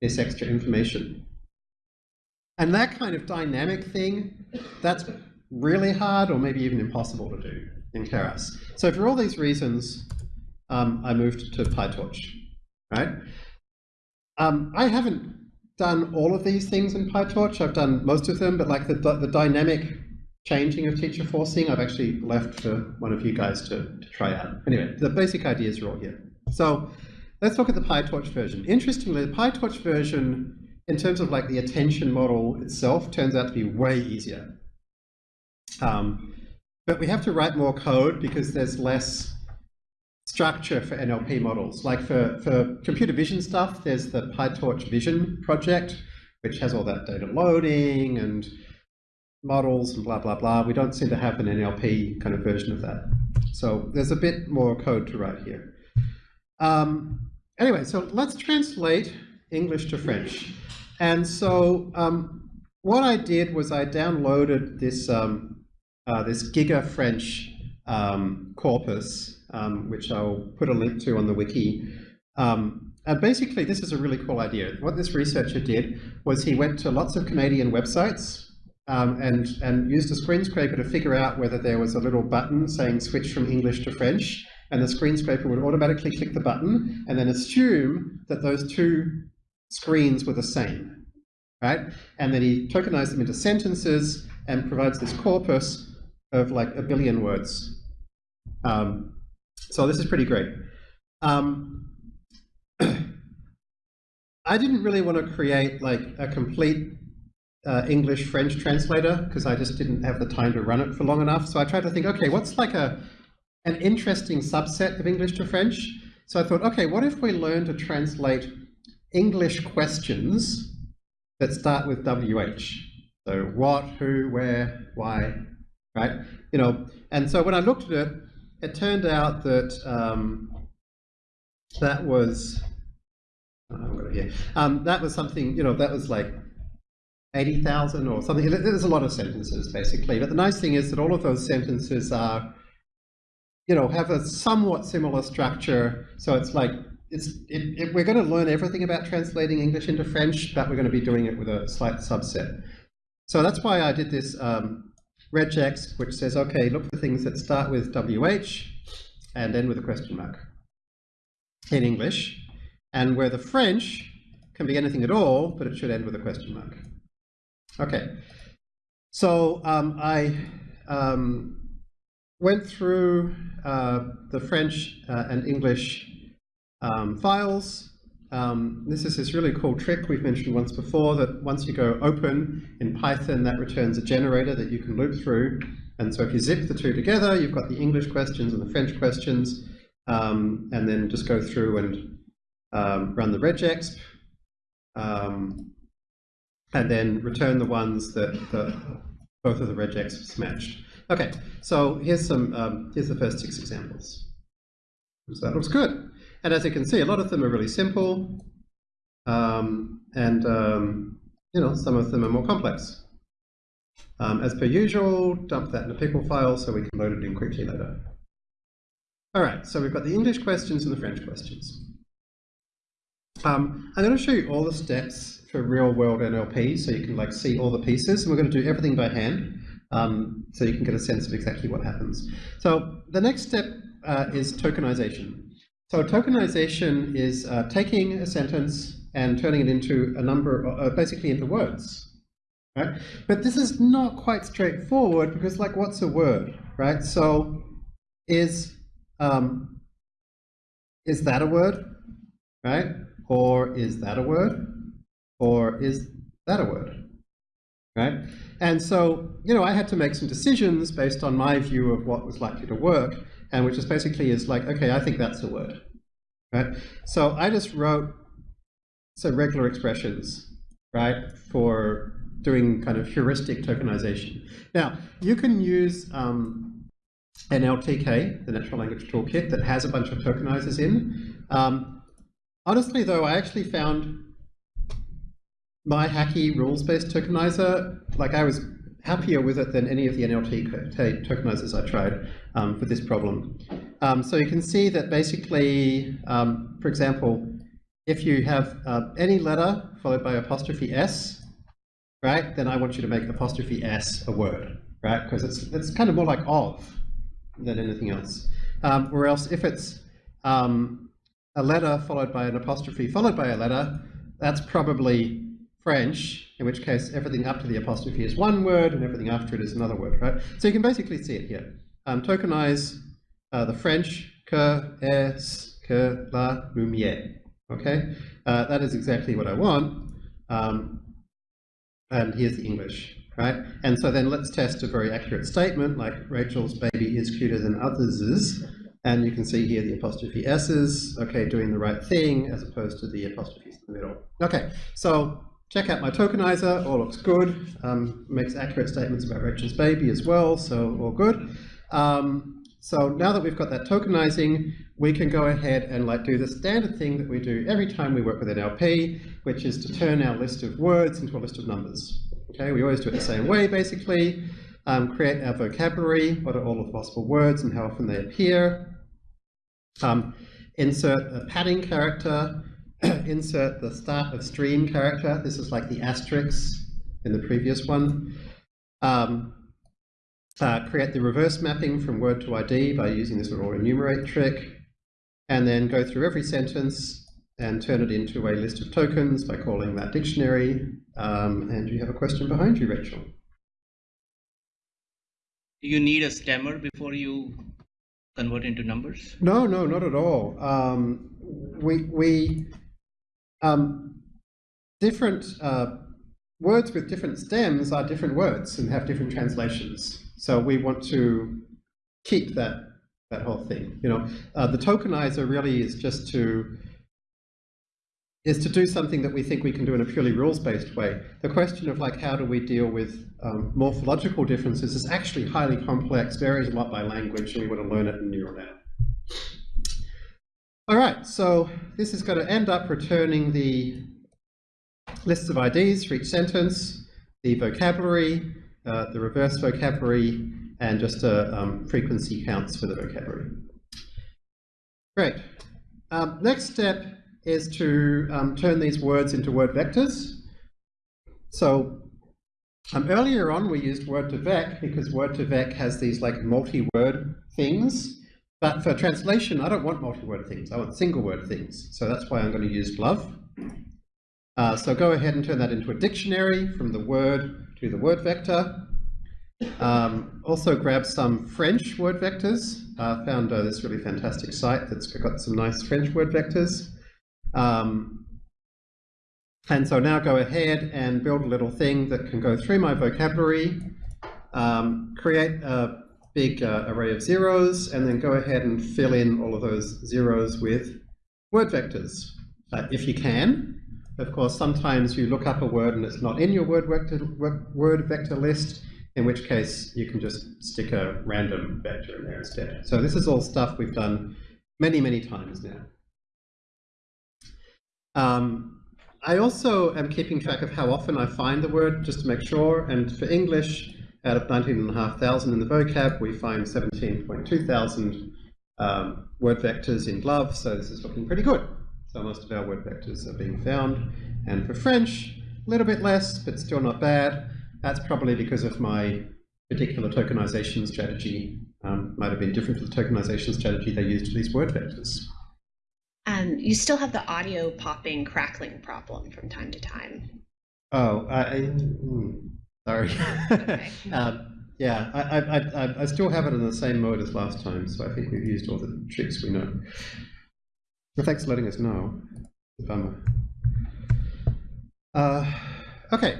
this extra information. And that kind of dynamic thing, that's really hard or maybe even impossible to do in Keras. So for all these reasons, um, I moved to PyTorch, right? Um, I haven't done all of these things in PyTorch. I've done most of them, but like the, the dynamic changing of teacher forcing, I've actually left for one of you guys to, to try out. Anyway, the basic ideas are all here. So let's look at the PyTorch version. Interestingly, the PyTorch version, in terms of like the attention model itself, turns out to be way easier. Um, but we have to write more code because there's less structure for NLP models. Like for, for computer vision stuff, there's the PyTorch Vision project, which has all that data loading and models and blah, blah, blah. We don't seem to have an NLP kind of version of that. So there's a bit more code to write here. Um, anyway, so let's translate English to French. And so um, what I did was I downloaded this, um, uh, this Giga French um, corpus um, which I'll put a link to on the wiki. Um, and basically, this is a really cool idea. What this researcher did was he went to lots of Canadian websites um, and, and used a screen scraper to figure out whether there was a little button saying switch from English to French, and the screen scraper would automatically click the button and then assume that those two screens were the same, right? And then he tokenized them into sentences and provides this corpus of like a billion words. Um, so this is pretty great. Um, [clears throat] I didn't really want to create like a complete uh, English-French translator because I just didn't have the time to run it for long enough. So I tried to think, okay, what's like a an interesting subset of English to French? So I thought, okay, what if we learn to translate English questions that start with WH? So what, who, where, why, right? You know, and so when I looked at it, it turned out that um, that was oh, um, that was something you know that was like eighty thousand or something. There's a lot of sentences basically, but the nice thing is that all of those sentences are you know have a somewhat similar structure. So it's like it's it, it, we're going to learn everything about translating English into French, but we're going to be doing it with a slight subset. So that's why I did this um, regex, which says, okay, look for things that start with WH and end with a question mark in English, and where the French can be anything at all, but it should end with a question mark. Okay, so um, I um, went through uh, the French uh, and English um, files. Um, this is this really cool trick we've mentioned once before that once you go open in Python, that returns a generator that you can loop through. And so if you zip the two together, you've got the English questions and the French questions, um, and then just go through and um, run the regexp, um, and then return the ones that, that both of the regexps matched. Okay, so here's some um, here's the first six examples. So that looks good. And as you can see, a lot of them are really simple, um, and um, you know some of them are more complex. Um, as per usual, dump that in a pickle file so we can load it in quickly later. All right, so we've got the English questions and the French questions. Um, I'm going to show you all the steps for real-world NLP, so you can like see all the pieces. And we're going to do everything by hand, um, so you can get a sense of exactly what happens. So the next step uh, is tokenization. So tokenization is uh, taking a sentence and turning it into a number, uh, basically into words. Right? But this is not quite straightforward because like what's a word, right? So is, um, is that a word, right? Or is that a word? Or is that a word? Right? And so, you know, I had to make some decisions based on my view of what was likely to work, and which is basically is like, okay, I think that's a word. Right? So I just wrote some regular expressions, right, for doing kind of heuristic tokenization. Now, you can use um, NLTK, the Natural Language Toolkit, that has a bunch of tokenizers in. Um, honestly, though, I actually found my hacky rules-based tokenizer, like I was happier with it than any of the NLT tokenizers I tried um, for this problem. Um, so you can see that basically, um, for example, if you have uh, any letter followed by apostrophe s, right, then I want you to make apostrophe s a word, right, because it's, it's kind of more like of than anything else. Um, or else if it's um, a letter followed by an apostrophe followed by a letter, that's probably French, in which case everything up to the apostrophe is one word and everything after it is another word, right? So you can basically see it here. Um, tokenize uh, the French que, est, que, la, lumière, okay? Uh, that is exactly what I want. Um, and here's the English, right? And so then let's test a very accurate statement like Rachel's baby is cuter than others' And you can see here the apostrophe S's, okay, doing the right thing as opposed to the apostrophes in the middle. Okay, so check out my tokenizer, all looks good. Um, makes accurate statements about Rachel's baby as well, so all good. Um, so now that we've got that tokenizing, we can go ahead and like do the standard thing that we do every time we work with an NLP, which is to turn our list of words into a list of numbers. Okay, we always do it the same way, basically. Um, create our vocabulary, what are all of the possible words and how often they appear. Um, insert a padding character, [clears throat] insert the start of stream character. This is like the asterisk in the previous one. Um, uh, create the reverse mapping from word to ID by using this little enumerate trick, and then go through every sentence and turn it into a list of tokens by calling that dictionary. Um, and you have a question behind you, Rachel. Do you need a stemmer before you convert into numbers? No, no, not at all. Um, we, we um, different uh, words with different stems are different words and have different translations. So we want to keep that that whole thing. You know, uh, the tokenizer really is just to is to do something that we think we can do in a purely rules-based way. The question of like how do we deal with um, morphological differences is actually highly complex, varies a lot by language, and we want to learn it in neural net. All right, so this is going to end up returning the lists of IDs for each sentence, the vocabulary, uh, the reverse vocabulary, and just a um, frequency counts for the vocabulary. Great. Um, next step is to um, turn these words into word vectors. So Um, earlier on, we used Word2Vec because Word2Vec has these like multi-word things. But for translation, I don't want multi-word things. I want single-word things. So that's why I'm going to use GloVe. Uh, so go ahead and turn that into a dictionary from the word to the word vector. Um, also grab some French word vectors. Uh, found uh, this really fantastic site that's got some nice French word vectors. Um, and so now go ahead and build a little thing that can go through my vocabulary, um, create a big uh, array of zeros, and then go ahead and fill in all of those zeros with word vectors, uh, if you can. Of course, sometimes you look up a word and it's not in your word vector, word vector list, in which case you can just stick a random vector in there instead. So this is all stuff we've done many, many times now. Um, I also am keeping track of how often I find the word, just to make sure, and for English, out of 19,500 in the vocab, we find 17.2 thousand um, word vectors in GloVe, so this is looking pretty good. So most of our word vectors are being found. And for French, a little bit less, but still not bad. That's probably because of my particular tokenization strategy. Um, might have been different to the tokenization strategy they used for these word vectors. Um, you still have the audio popping, crackling problem from time to time. Oh, I, I mm, sorry. [laughs] Um, yeah, I, I, I, I still have it in the same mode as last time, so I think we've used all the tricks we know. Well, thanks for letting us know. Bummer. Uh, okay,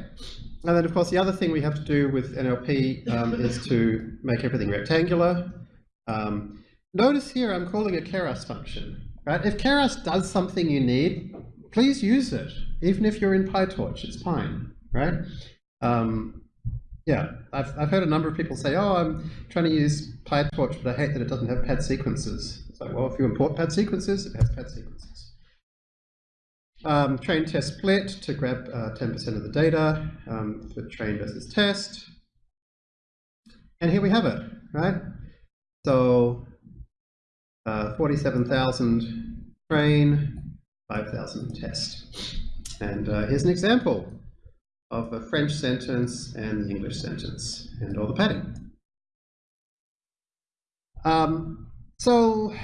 and then of course the other thing we have to do with NLP um, is to make everything rectangular. Um, notice here I'm calling a keras function. Right? If keras does something you need, please use it. Even if you're in PyTorch, it's fine. Right? Um, yeah, I've, I've heard a number of people say, oh, I'm trying to use PyTorch, but I hate that it doesn't have pad sequences. It's like, well, if you import pad sequences, it has pad sequences. Um, train test split to grab 10% uh, of the data um, for train versus test. And here we have it, right? So uh, 47,000 train, 5,000 test. And uh, here's an example of a French sentence and the English sentence and all the padding. Um, so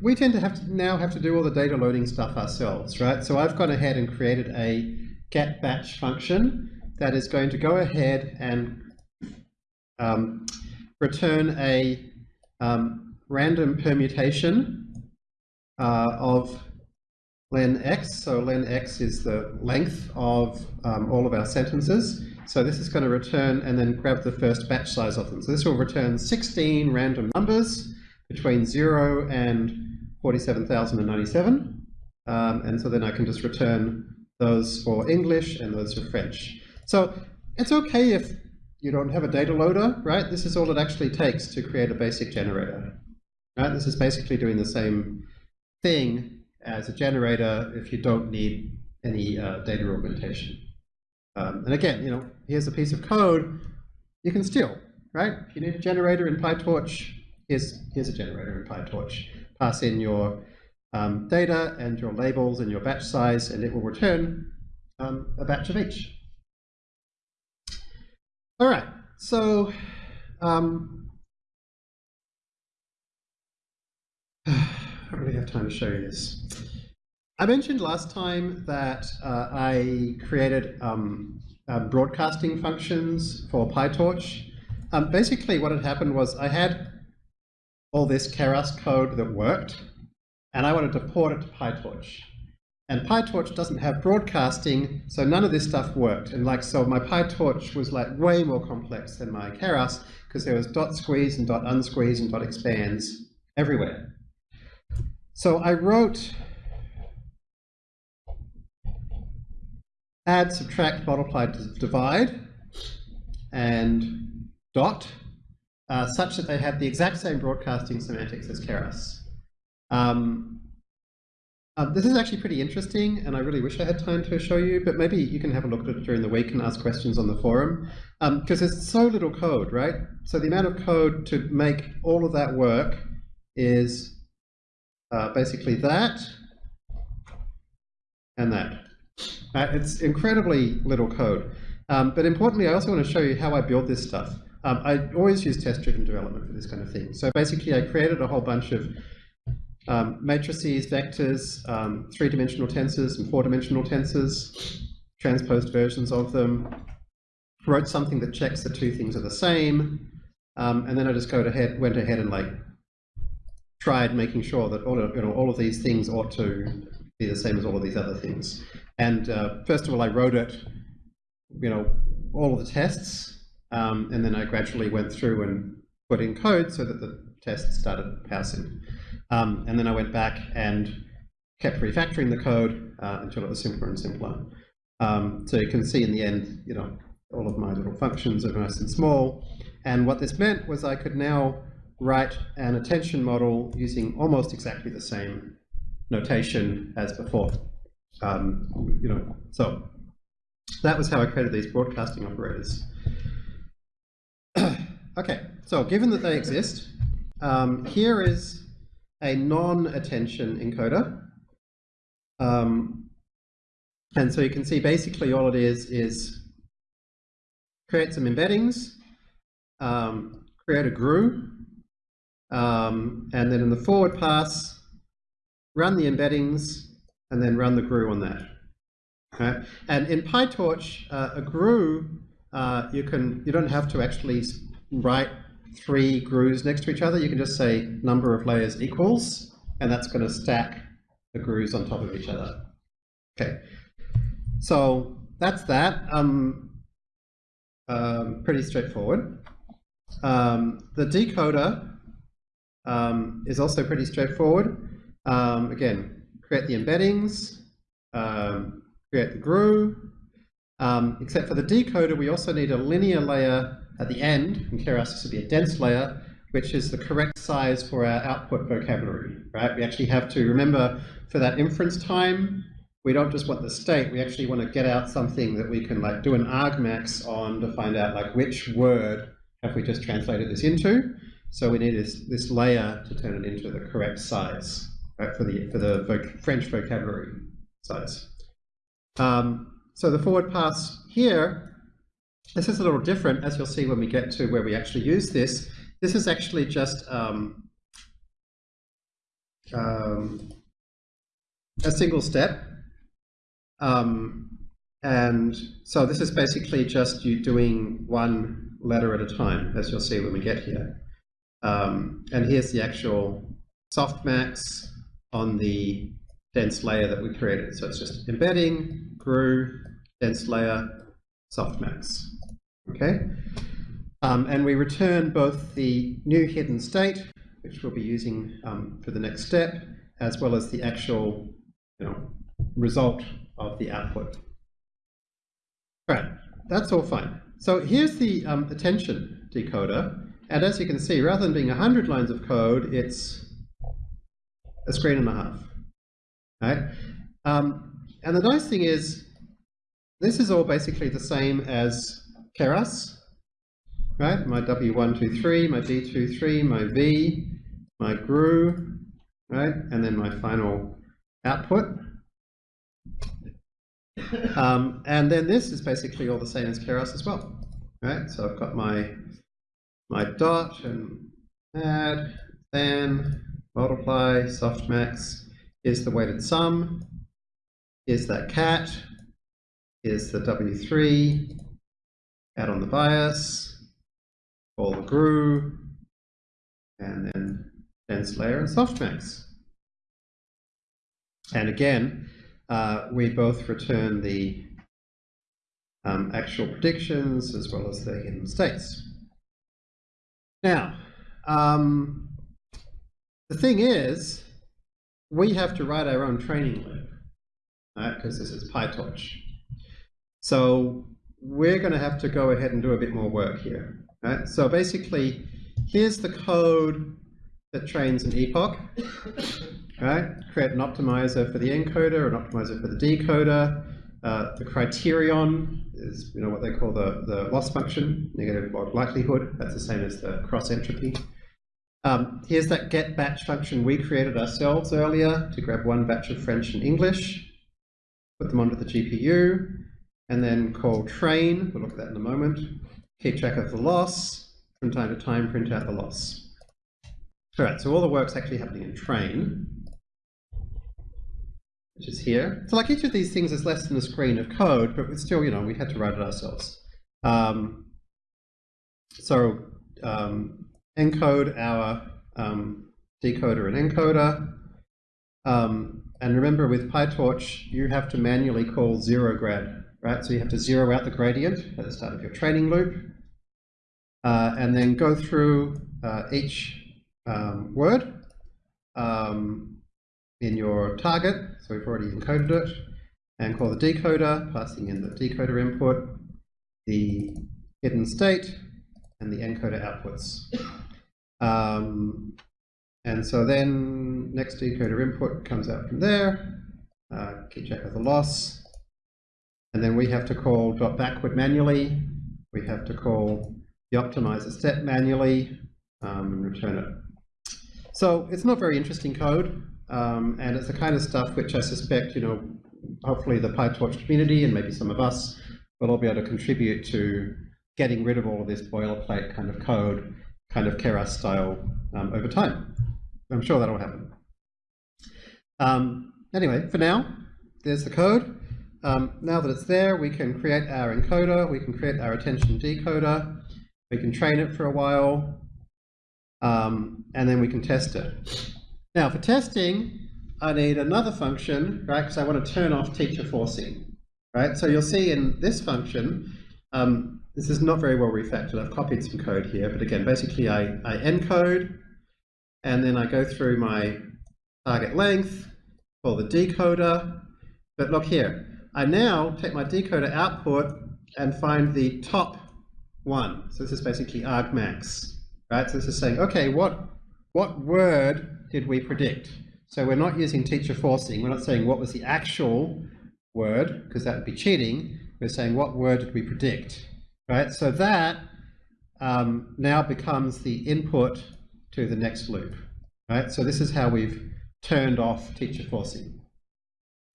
we tend to have to now have to do all the data loading stuff ourselves, right? So I've gone ahead and created a get batch function that is going to go ahead and um, return a um, random permutation uh, of len x. So len x is the length of um, all of our sentences. So this is going to return and then grab the first batch size of them. So this will return 16 random numbers between 0 and 47,097. Um, and so then I can just return those for English and those for French. So it's okay if you don't have a data loader, right? This is all it actually takes to create a basic generator. Right? This is basically doing the same thing as a generator if you don't need any uh, data augmentation. Um, and again, you know, here's a piece of code you can steal, right? If you need a generator in PyTorch, here's, here's a generator in PyTorch. Pass in your um, data and your labels and your batch size, and it will return um, a batch of each. All right, so um, I don't really have time to show you this. I mentioned last time that uh, I created um, uh, broadcasting functions for PyTorch. Um, basically what had happened was I had all this Keras code that worked, and I wanted to port it to PyTorch. And PyTorch doesn't have broadcasting, so none of this stuff worked. And like, so my PyTorch was like way more complex than my Keras, because there was dot squeeze and dot unsqueeze and dot expands everywhere. So I wrote add, subtract, multiply, divide, and dot, uh, such that they have the exact same broadcasting semantics as Keras. Um, uh, this is actually pretty interesting, and I really wish I had time to show you, but maybe you can have a look at it during the week and ask questions on the forum, because um, there's so little code, right? So the amount of code to make all of that work is uh, basically that and that. Uh, it's incredibly little code. Um, but importantly, I also want to show you how I build this stuff. Um, I always use test-driven development for this kind of thing. So basically, I created a whole bunch of um, matrices, vectors, um, three-dimensional tensors and four-dimensional tensors, transposed versions of them, wrote something that checks the two things are the same, um, and then I just go ahead, went ahead and like tried making sure that all of, you know, all of these things ought to be the same as all of these other things. And uh, first of all, I wrote it, you know, all of the tests, um, and then I gradually went through and put in code so that the tests started passing. Um, and then I went back and kept refactoring the code uh, until it was simpler and simpler. Um, so you can see in the end, you know, all of my little functions are nice and small. And what this meant was I could now write an attention model using almost exactly the same notation as before. Um, you know, so that was how I created these broadcasting operators. [clears throat] okay, so given that they exist, um, here is a non-attention encoder. Um, and so you can see basically all it is is create some embeddings, um, create a GRU, um, and then in the forward pass, run the embeddings, and then run the GRU on that. Okay? And in PyTorch, uh, a GRU, uh, you can you don't have to actually write three GRUs next to each other. You can just say number of layers equals, and that's going to stack the GRUs on top of each other. Okay, so that's that. Um, um, pretty straightforward. Um, the decoder um, is also pretty straightforward. Um, again, create the embeddings, um, create the GRU, um, except for the decoder, we also need a linear layer at the end, in Keras would be a dense layer, which is the correct size for our output vocabulary, right? We actually have to remember for that inference time, we don't just want the state, we actually want to get out something that we can like do an argmax on to find out like which word have we just translated this into. So we need this, this layer to turn it into the correct size right, for the, for the voc French vocabulary size. Um, so the forward pass here, this is a little different, as you'll see when we get to where we actually use this. This is actually just um, um, a single step. Um, and so this is basically just you doing one letter at a time, as you'll see when we get here. Um, and here's the actual softmax on the dense layer that we created. So it's just embedding, GRU, dense layer, softmax. Okay? Um, and we return both the new hidden state, which we'll be using um, for the next step, as well as the actual you know, result of the output. Right, that's all fine. So here's the um, attention decoder. And as you can see, rather than being 100 lines of code, it's a screen and a half. Right? Um, and the nice thing is, this is all basically the same as Keras, right? My W123, my D23, my V, my GRU, right? And then my final output. Um, and then this is basically all the same as Keras as well, right? So I've got my my dot and add, then multiply, softmax, is the weighted sum, is that cat, is the W3, add on the bias, call the GRU, and then dense layer and softmax. And again, uh, we both return the um, actual predictions as well as the hidden states. Now, um, the thing is, we have to write our own training loop, right? Because this is PyTorch. So we're going to have to go ahead and do a bit more work here. Right? So basically, here's the code that trains an epoch. [coughs] Right? Create an optimizer for the encoder, an optimizer for the decoder. Uh, the criterion is you know what they call the, the loss function, negative log likelihood. That's the same as the cross entropy. Um, here's that get batch function we created ourselves earlier to grab one batch of French and English, put them onto the GPU, and then call train, we'll look at that in a moment, keep track of the loss, from time to time print out the loss. All right, so all the work's actually happening in train, which is here. So like each of these things is less than a screen of code, but still, you know, we had to write it ourselves. Um, so um, encode our um, decoder and encoder. Um, and remember with PyTorch, you have to manually call zero grad, right? So you have to zero out the gradient at the start of your training loop. Uh, and then go through uh, each um, word um, in your target. So we've already encoded it. And call the decoder, passing in the decoder input, the hidden state, and the encoder outputs. Um, and so then next decoder input comes out from there, uh, keep track of the loss. And then we have to call dot backward manually. We have to call the optimizer step manually um, and return it. So it's not very interesting code. Um, and it's the kind of stuff which I suspect, you know, hopefully the PyTorch community and maybe some of us will all be able to contribute to getting rid of all of this boilerplate kind of code, kind of Keras style um, over time. I'm sure that'll happen. Um, anyway, for now, there's the code. Um, now that it's there, we can create our encoder, we can create our attention decoder, we can train it for a while, um, and then we can test it. Now for testing, I need another function, right, because I want to turn off teacher forcing, right? So you'll see in this function, um, this is not very well refactored. I've copied some code here, but again, basically I, I encode, and then I go through my target length, call the decoder, but look here, I now take my decoder output and find the top one. So this is basically argmax, right? So this is saying, okay, what, what word did we predict? So we're not using teacher forcing. We're not saying what was the actual word, because that would be cheating. We're saying what word did we predict, right? So that um, now becomes the input to the next loop, right? So this is how we've turned off teacher forcing.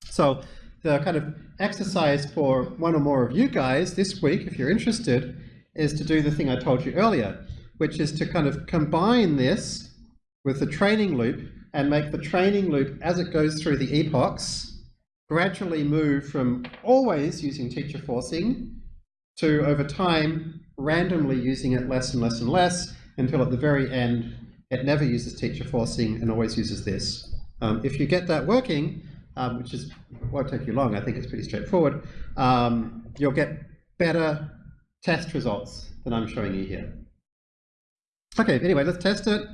So the kind of exercise for one or more of you guys this week, if you're interested, is to do the thing I told you earlier, which is to kind of combine this with the training loop and make the training loop, as it goes through the epochs, gradually move from always using teacher forcing to, over time, randomly using it less and less and less until at the very end, it never uses teacher forcing and always uses this. Um, if you get that working, um, which is won't take you long, I think it's pretty straightforward, um, you'll get better test results than I'm showing you here. Okay, anyway, let's test it.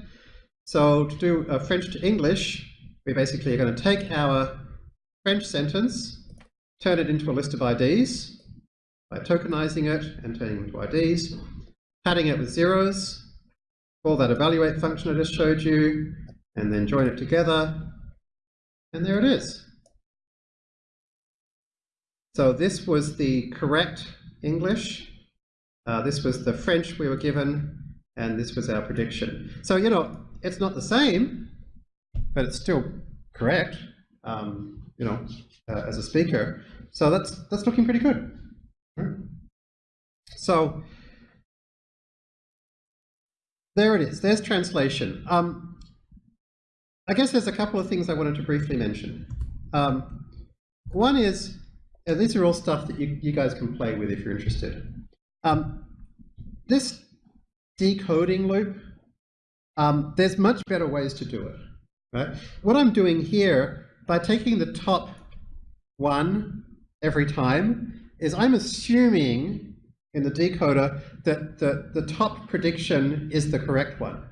So to do a French to English, we basically are going to take our French sentence, turn it into a list of IDs by tokenizing it and turning it into IDs, padding it with zeros, call that evaluate function I just showed you, and then join it together, and there it is. So this was the correct English, uh, this was the French we were given, and this was our prediction. So, you know, it's not the same, but it's still correct, um, you know, uh, as a speaker. So that's, that's looking pretty good. So there it is. There's translation. Um, I guess there's a couple of things I wanted to briefly mention. Um, one is, these are all stuff that you, you guys can play with if you're interested. Um, this decoding loop, um, there's much better ways to do it. Right? What I'm doing here, by taking the top one every time, is I'm assuming in the decoder that the, the top prediction is the correct one.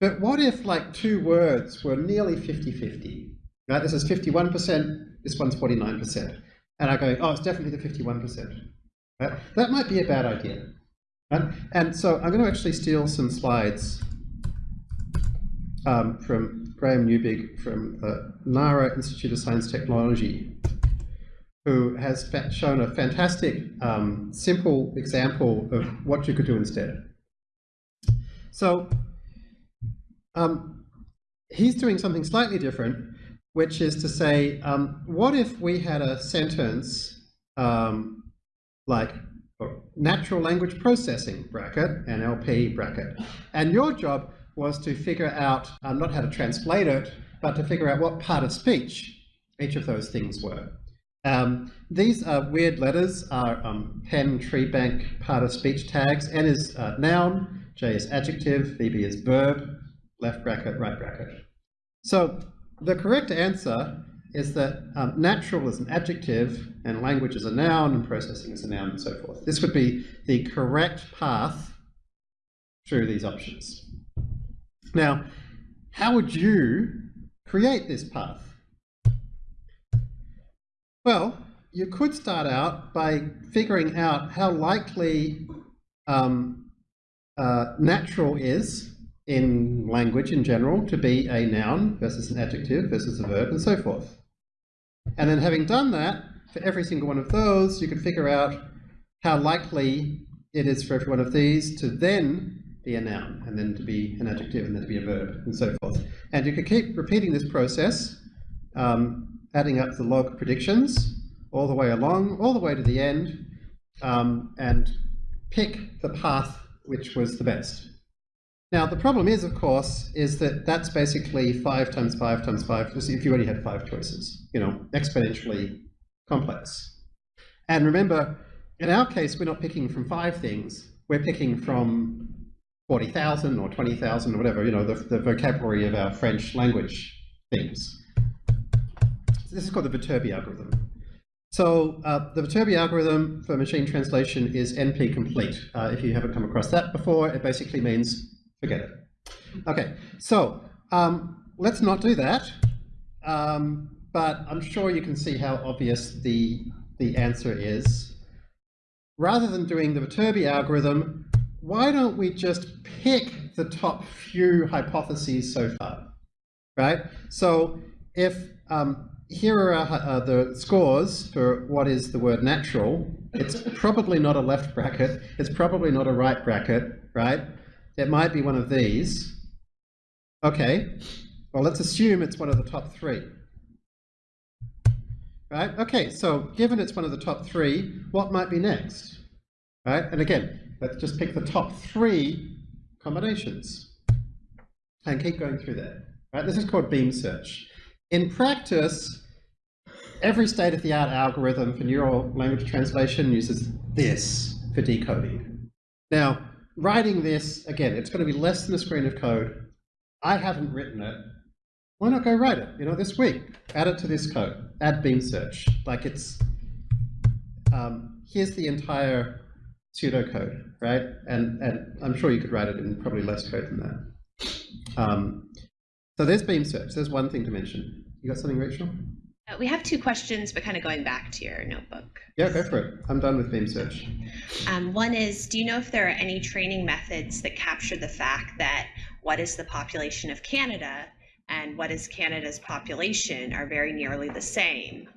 But what if like two words were nearly 50-50? Right? This is 51%, this one's 49%. And I go, oh, it's definitely the 51%. Right? That might be a bad idea. Right? And so I'm going to actually steal some slides um, from Graham Neubig from the NARA Institute of Science Technology, who has shown a fantastic, um, simple example of what you could do instead. So um, he's doing something slightly different, which is to say, um, what if we had a sentence um, like natural language processing bracket, NLP bracket. And your job was to figure out, um, not how to translate it, but to figure out what part of speech each of those things were. Um, these are weird letters, are um, Penn Treebank part of speech tags. N is uh, noun, J is adjective, VB is verb, left bracket, right bracket. So the correct answer is that um, natural is an adjective and language is a noun and processing is a noun and so forth. This would be the correct path through these options. Now, how would you create this path? Well, you could start out by figuring out how likely um, uh, natural is in language in general to be a noun versus an adjective versus a verb and so forth. And then having done that, for every single one of those, you could figure out how likely it is for every one of these to then be a noun, and then to be an adjective, and then to be a verb, and so forth. And you can keep repeating this process, um, adding up the log predictions all the way along, all the way to the end, um, and pick the path which was the best. Now, the problem is, of course, is that that's basically 5 times 5 times 5, if you only had five choices, you know, exponentially complex. And remember, in our case, we're not picking from five things, we're picking from 40,000 or 20,000 or whatever, you know, the, the vocabulary of our French language things. So this is called the Viterbi algorithm. So uh, the Viterbi algorithm for machine translation is NP complete. Uh, if you haven't come across that before, it basically means forget it. Okay, so um, let's not do that. Um, but I'm sure you can see how obvious the, the answer is. Rather than doing the Viterbi algorithm, why don't we just pick the top few hypotheses so far, right? So if um, here are uh, the scores for what is the word natural. It's probably not a left bracket. It's probably not a right bracket, right? It might be one of these. Okay, well, let's assume it's one of the top three. Right, okay, so given it's one of the top three, what might be next? Right, and again, let's just pick the top three combinations and keep going through that. Right, this is called beam search. In practice, every state-of-the-art algorithm for neural language translation uses this for decoding. Now, writing this, again, it's going to be less than a screen of code. I haven't written it. Why not go write it, you know, this week? Add it to this code. Add beam search. Like it's, um, here's the entire pseudocode, right? And, and I'm sure you could write it in probably less code than that. Um, so there's beam search. There's one thing to mention. You got something, Rachel? Uh, we have two questions, but kind of going back to your notebook. Yeah, go for it. I'm done with beam search. Um, one is, do you know if there are any training methods that capture the fact that what is the population of Canada and what is Canada's population are very nearly the same?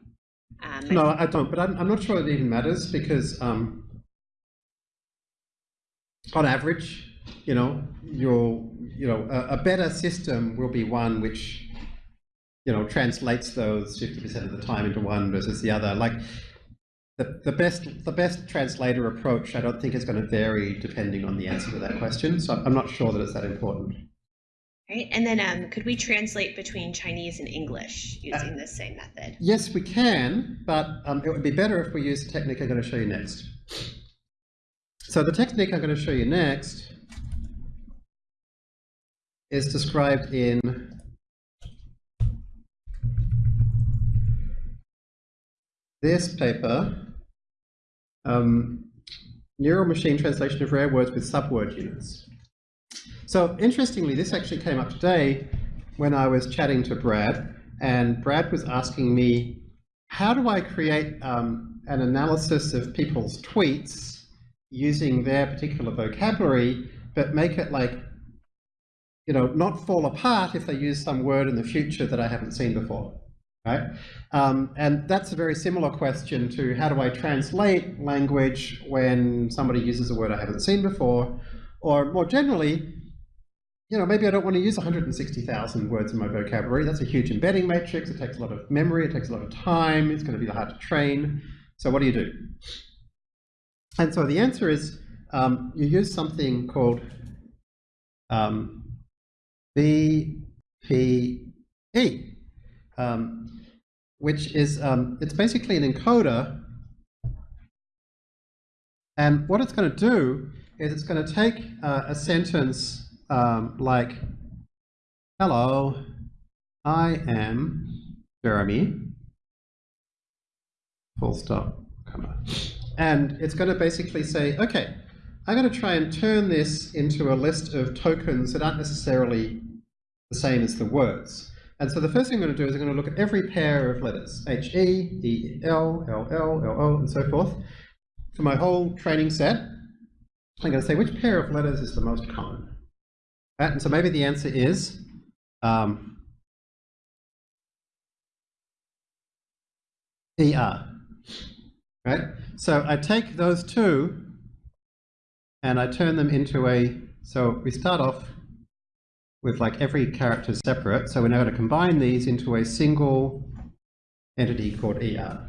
Um, no, I don't, but I'm, I'm, not sure it even matters because um, on average, you know, you'll, you know, a, a better system will be one which you know, translates those 50% of the time into one versus the other. Like the, the best the best translator approach, I don't think is going to vary depending on the answer to that question. So I'm not sure that it's that important. Right, and then um, could we translate between Chinese and English using uh, the same method? Yes, we can, but um, it would be better if we use the technique I'm going to show you next. So the technique I'm going to show you next is described in this paper, um, neural machine translation of rare words with subword units. So interestingly, this actually came up today when I was chatting to Brad, and Brad was asking me, how do I create um, an analysis of people's tweets using their particular vocabulary, but make it like, you know, not fall apart if they use some word in the future that I haven't seen before right? Um, and that's a very similar question to how do I translate language when somebody uses a word I haven't seen before, or more generally, you know, maybe I don't want to use 160,000 words in my vocabulary. That's a huge embedding matrix. It takes a lot of memory. It takes a lot of time. It's going to be hard to train. So what do you do? And so the answer is um, you use something called um, BPE, um, which is um, it's basically an encoder. And what it's going to do is it's going to take uh, a sentence um, like, "Hello, I am Jeremy." Full stop. And it's going to basically say, okay, I'm going to try and turn this into a list of tokens that aren't necessarily the same as the words. And so the first thing I'm going to do is I'm going to look at every pair of letters, H, E, E, L, L, L, L, O, and so forth. For my whole training set, I'm going to say which pair of letters is the most common. Right? And so maybe the answer is um, ER. Right? So I take those two and I turn them into a, so we start off with like every character separate, so we're now going to combine these into a single entity called ER,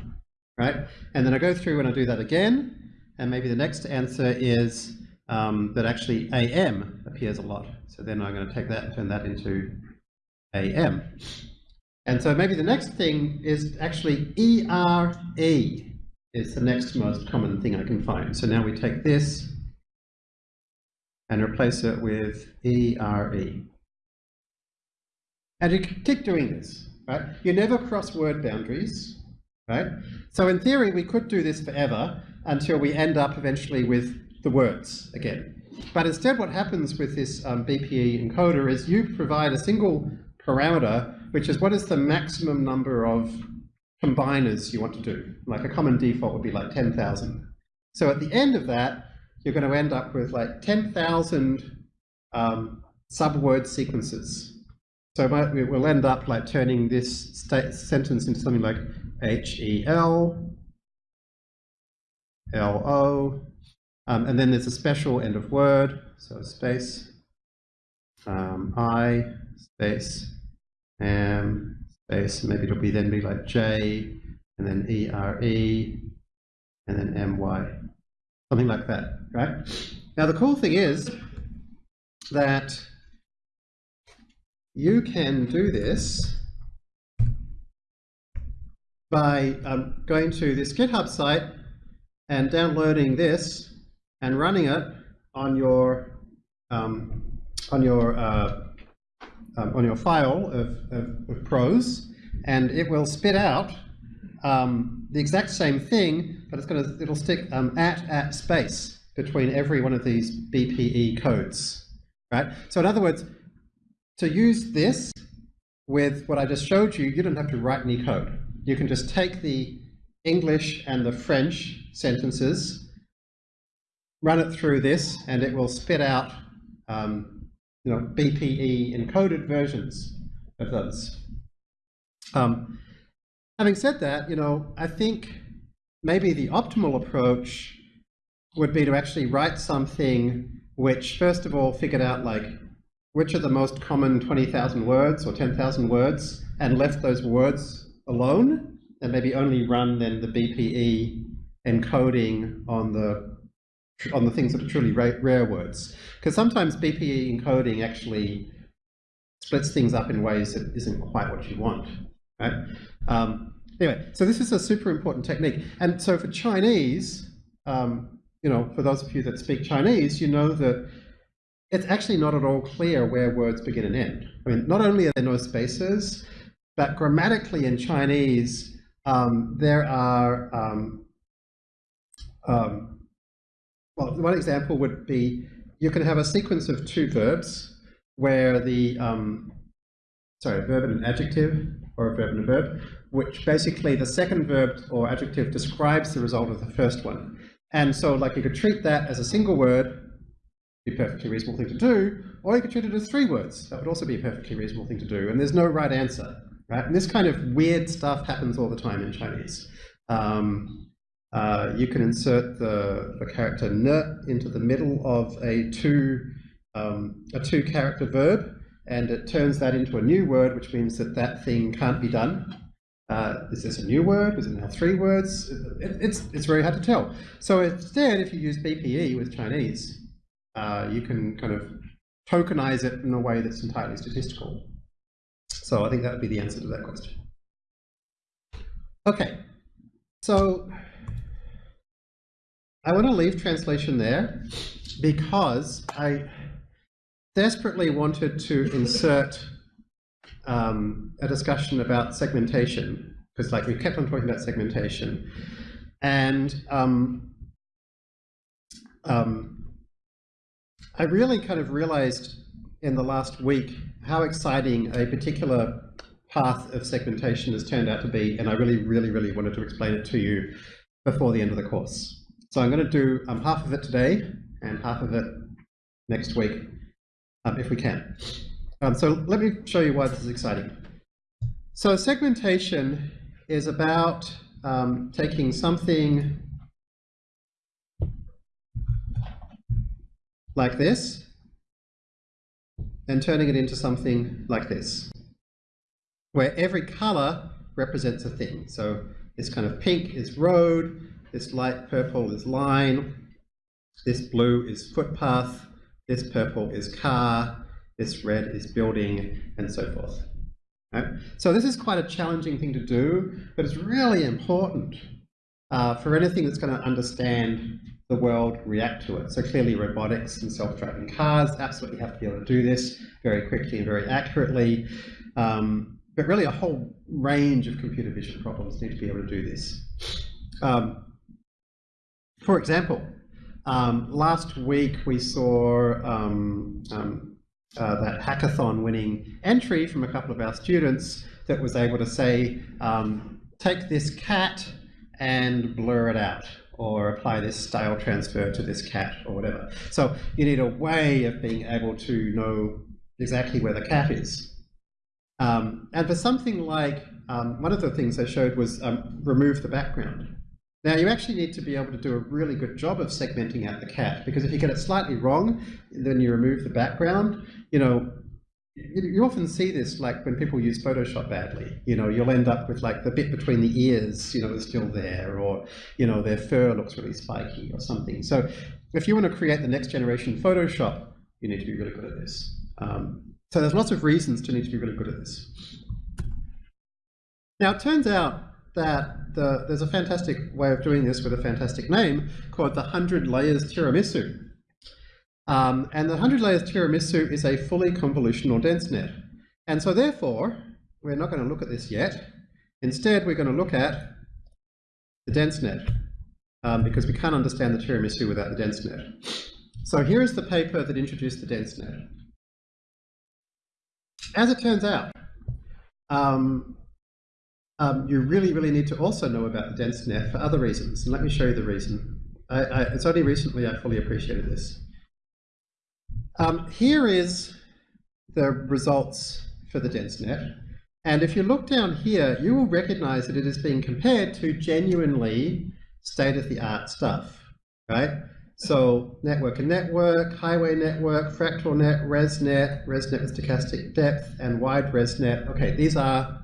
right? And then I go through and I do that again, and maybe the next answer is um, that actually AM appears a lot. So then I'm going to take that and turn that into AM. And so maybe the next thing is actually ERE is the next most common thing I can find. So now we take this and replace it with ERE. And you keep doing this, right? You never cross word boundaries, right? So in theory, we could do this forever until we end up eventually with the words again. But instead what happens with this um, BPE encoder is you provide a single parameter, which is what is the maximum number of combiners you want to do. Like a common default would be like 10,000. So at the end of that, you're going to end up with like 10,000 um, subword sequences. So we'll end up like turning this sentence into something like H-E-L, L-O, um, and then there's a special end of word, so space, um, I, space, M, space, maybe it'll be then be like J, and then E-R-E, and then M-Y, something like that, right? Now the cool thing is that you can do this by um, going to this GitHub site and downloading this and running it on your um, on your uh, um, on your file of, of, of, prose, and it will spit out um, the exact same thing, but it's going to it'll stick um, at at space between every one of these BPE codes, right? So in other words, to use this with what I just showed you, you don't have to write any code. You can just take the English and the French sentences, run it through this, and it will spit out um, you know, BPE encoded versions of those. Um, having said that, you know, I think maybe the optimal approach would be to actually write something which, first of all, figured out like which are the most common 20,000 words or 10,000 words and left those words alone and maybe only run then the BPE encoding on the on the things that are truly rare, rare words. Because sometimes BPE encoding actually splits things up in ways that isn't quite what you want. Right? Um, anyway, so this is a super important technique. And so for Chinese, um, you know, for those of you that speak Chinese, you know that it's actually not at all clear where words begin and end. I mean, not only are there no spaces, but grammatically in Chinese, um, there are, um, um, well, one example would be you can have a sequence of two verbs where the, um, sorry, a verb and an adjective, or a verb and a verb, which basically the second verb or adjective describes the result of the first one. And so like you could treat that as a single word be a perfectly reasonable thing to do, or you could treat it as three words. That would also be a perfectly reasonable thing to do, and there's no right answer, right? And this kind of weird stuff happens all the time in Chinese. Um, uh, you can insert the, the character ne into the middle of a two, um, a two character verb, and it turns that into a new word, which means that that thing can't be done. Uh, is this a new word? Was it now three words? It, it's, it's very hard to tell. So instead, if you use BPE with Chinese, uh, you can kind of tokenize it in a way that's entirely statistical. So I think that would be the answer to that question. Okay, so I want to leave translation there because I desperately wanted to insert um, a discussion about segmentation because like we kept on talking about segmentation and um, um, I really kind of realized in the last week how exciting a particular path of segmentation has turned out to be and I really really really wanted to explain it to you before the end of the course. So I'm going to do um, half of it today and half of it next week um, if we can. Um, so let me show you why this is exciting. So segmentation is about um, taking something like this and turning it into something like this, where every color represents a thing. So this kind of pink is road, this light purple is line, this blue is footpath, this purple is car, this red is building, and so forth. Right? So this is quite a challenging thing to do, but it's really important uh, for anything that's going to understand the world react to it. So clearly robotics and self-driving cars absolutely have to be able to do this very quickly and very accurately. Um, but really a whole range of computer vision problems need to be able to do this. Um, for example, um, last week we saw um, um, uh, that hackathon winning entry from a couple of our students that was able to say, um, take this cat and blur it out or apply this style transfer to this cat or whatever. So you need a way of being able to know exactly where the cat is. Um, and for something like, um, one of the things they showed was remove the background. Now you actually need to be able to do a really good job of segmenting out the cat because if you get it slightly wrong, then you remove the background, you know, you, often see this like when people use Photoshop badly, you know, you'll end up with like the bit between the ears, you know, is still there or, you know, their fur looks really spiky or something. So if you want to create the next generation Photoshop, you need to be really good at this. Um, so there's lots of reasons to need to be really good at this. Now it turns out that the, there's a fantastic way of doing this with a fantastic name called the 100 layers tiramisu. Um, and the 100 layers tiramisu is a fully convolutional dense net. And so therefore, we're not going to look at this yet. Instead, we're going to look at the dense net um, because we can't understand the tiramisu without the dense net. So here is the paper that introduced the dense net. As it turns out, um, um, you really, really need to also know about the dense net for other reasons. And let me show you the reason. I, I, it's only recently I fully appreciated this. Um, here is the results for the dense net. And if you look down here, you will recognize that it is being compared to genuinely state-of-the-art stuff, right? So network and network, highway network, fractal net, ResNet, ResNet with stochastic depth, and wide ResNet. Okay, these are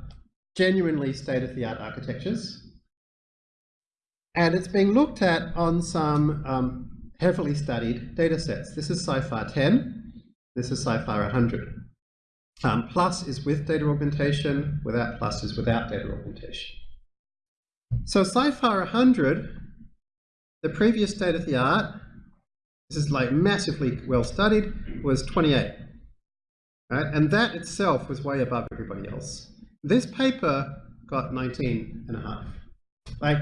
genuinely state-of-the-art architectures. And it's being looked at on some um, heavily studied data sets. This is CIFAR 10, this is CIFAR 100. Um, plus is with data augmentation, without plus is without data augmentation. So CIFAR 100, the previous state of the art, this is like massively well studied, was 28. Right? And that itself was way above everybody else. This paper got 19 and a half. Like,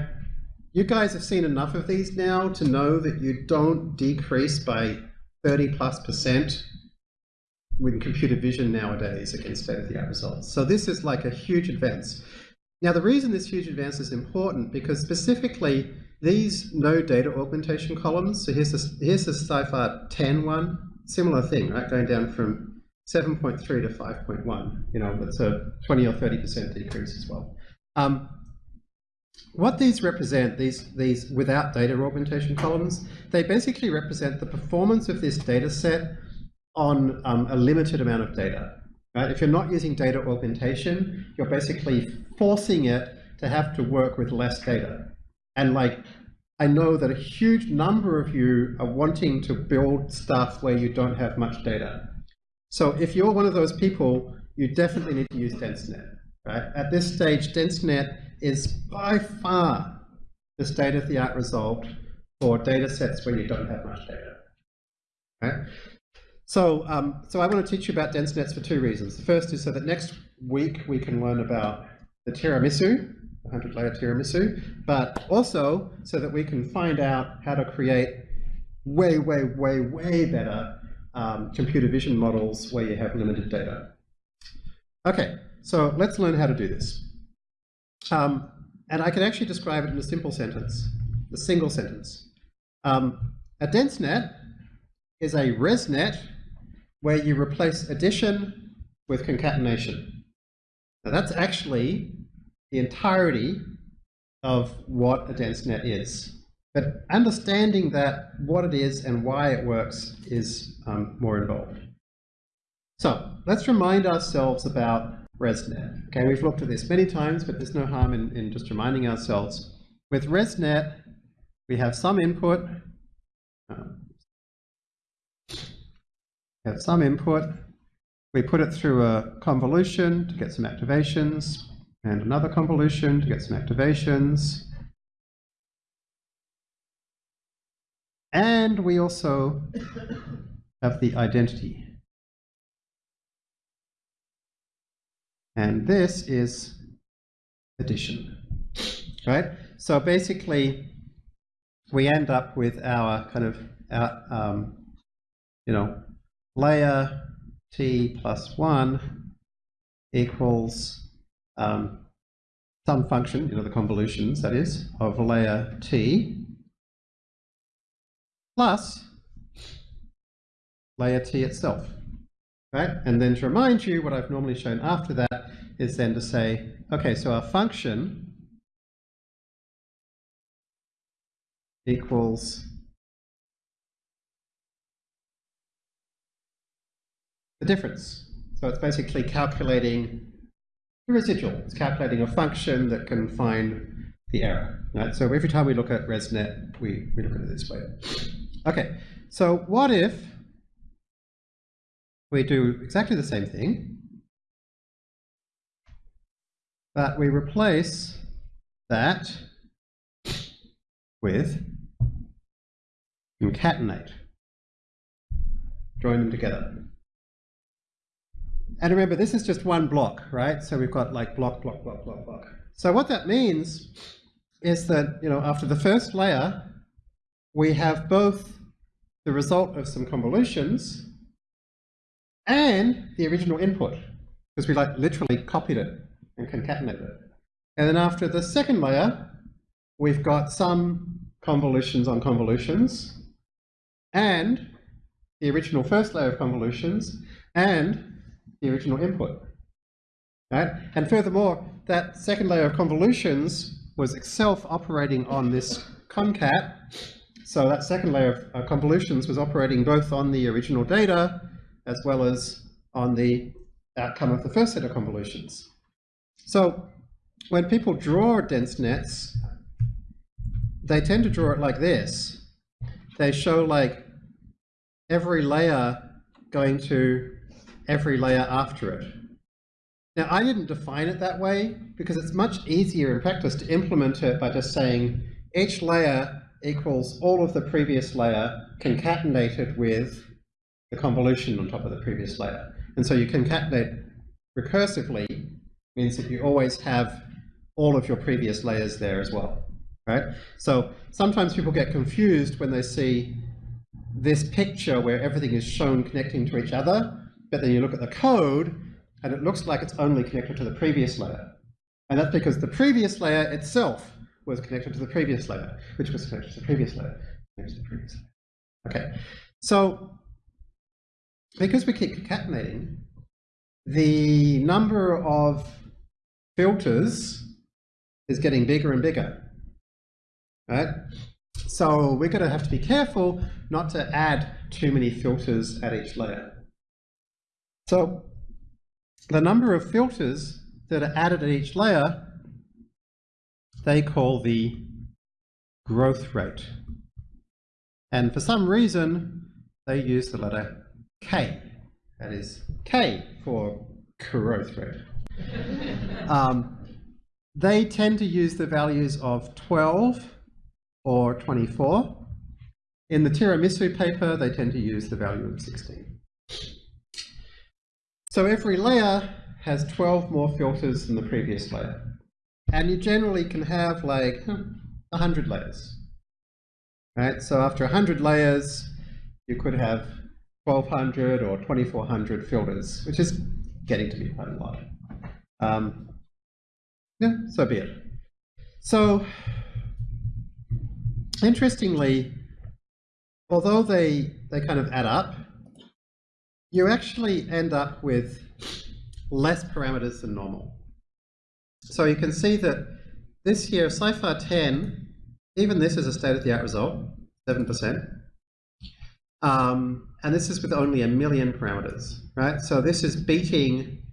you guys have seen enough of these now to know that you don't decrease by 30 plus percent with computer vision nowadays against state-of-the-art results. So this is like a huge advance. Now the reason this huge advance is important because specifically these no data augmentation columns, so here's the, here's the CIFAR 10 one, similar thing, right, going down from 7.3 to 5.1. You know, that's a 20 or 30% decrease as well. Um, what these represent, these, these without data augmentation columns, they basically represent the performance of this data set on um, a limited amount of data. Right? If you're not using data augmentation, you're basically forcing it to have to work with less data. And like, I know that a huge number of you are wanting to build stuff where you don't have much data. So if you're one of those people, you definitely need to use DenseNet. Right? At this stage, DenseNet is by far the state-of-the-art result for data sets where you don't have much data. Right? So, um, so I want to teach you about dense nets for two reasons. The first is so that next week we can learn about the tiramisu, the 100 layer tiramisu, but also so that we can find out how to create way, way, way, way better um, computer vision models where you have limited data. Okay, so let's learn how to do this. Um, and I can actually describe it in a simple sentence, a single sentence. Um, a dense net is a ResNet where you replace addition with concatenation. Now that's actually the entirety of what a dense net is. But understanding that what it is and why it works is um, more involved. So let's remind ourselves about ResNet. Okay, we've looked at this many times, but there's no harm in, in just reminding ourselves. With ResNet, we have some input, um, we have some input. We put it through a convolution to get some activations, and another convolution to get some activations. And we also have the identity. And this is addition, right? So basically, we end up with our kind of, our, um, you know, layer t plus 1 equals um, some function, you know, the convolutions, that is, of layer t plus layer t itself. Right? And then to remind you, what I've normally shown after that is then to say, okay, so our function equals the difference. So it's basically calculating the residual. It's calculating a function that can find the error. Right? So every time we look at ResNet, we, we look at it this way. Okay, so what if we do exactly the same thing, but we replace that with concatenate, join them together. And remember, this is just one block, right? So we've got like block, block, block, block, block. So what that means is that, you know, after the first layer, we have both the result of some convolutions and the original input, because we like literally copied it and concatenated it. And then after the second layer, we've got some convolutions on convolutions and the original first layer of convolutions and the original input. Right? And furthermore, that second layer of convolutions was itself operating on this concat. So that second layer of uh, convolutions was operating both on the original data as well as on the outcome of the first set of convolutions. So when people draw dense nets, they tend to draw it like this. They show like every layer going to every layer after it. Now, I didn't define it that way because it's much easier in practice to implement it by just saying each layer equals all of the previous layer concatenated with the convolution on top of the previous layer. And so you concatenate recursively means that you always have all of your previous layers there as well, right? So sometimes people get confused when they see this picture where everything is shown connecting to each other but then you look at the code and it looks like it's only connected to the previous layer. And that's because the previous layer itself was connected to the previous layer, which was connected to the previous layer, connected to the previous layer. Okay, so because we keep concatenating, the number of filters is getting bigger and bigger, right? So we're going to have to be careful not to add too many filters at each layer. So the number of filters that are added at each layer, they call the growth rate. And for some reason, they use the letter K. That is K for growth rate. [laughs] um, they tend to use the values of 12 or 24. In the tiramisu paper, they tend to use the value of 16. So every layer has 12 more filters than the previous layer. And you generally can have like 100 layers. Right? So after 100 layers, you could have 1200 or 2400 filters, which is getting to be quite a lot. Um, yeah, so be it. So, interestingly, although they, they kind of add up, you actually end up with less parameters than normal. So you can see that this here, CIFAR 10, even this is a state-of-the-art result, 7%. Um, and this is with only a million parameters, right? So this is beating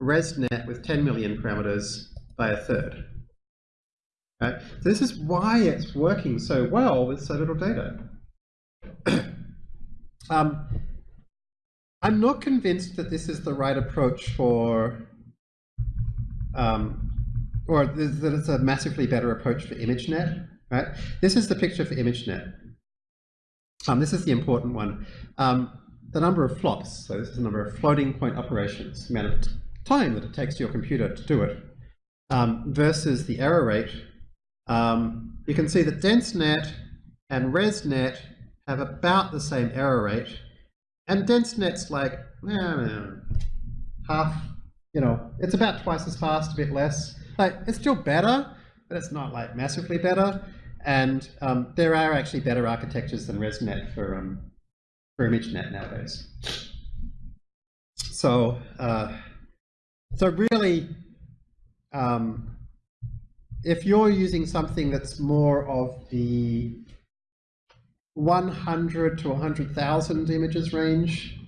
ResNet with 10 million parameters by a third. Right? So this is why it's working so well with so little data. [coughs] um, I'm not convinced that this is the right approach for, um, or that it's a massively better approach for ImageNet. Right? This is the picture for ImageNet. Um, this is the important one. Um, the number of flops, so this is the number of floating point operations, the amount of time that it takes your computer to do it, um, versus the error rate. Um, you can see that DenseNet and ResNet have about the same error rate, and DenseNet's like eh, half, you know, it's about twice as fast, a bit less. Like, it's still better, but it's not like massively better. And um, there are actually better architectures than ResNet for, um, for ImageNet nowadays. So, uh, so really, um, if you're using something that's more of the 100 to 100,000 images range,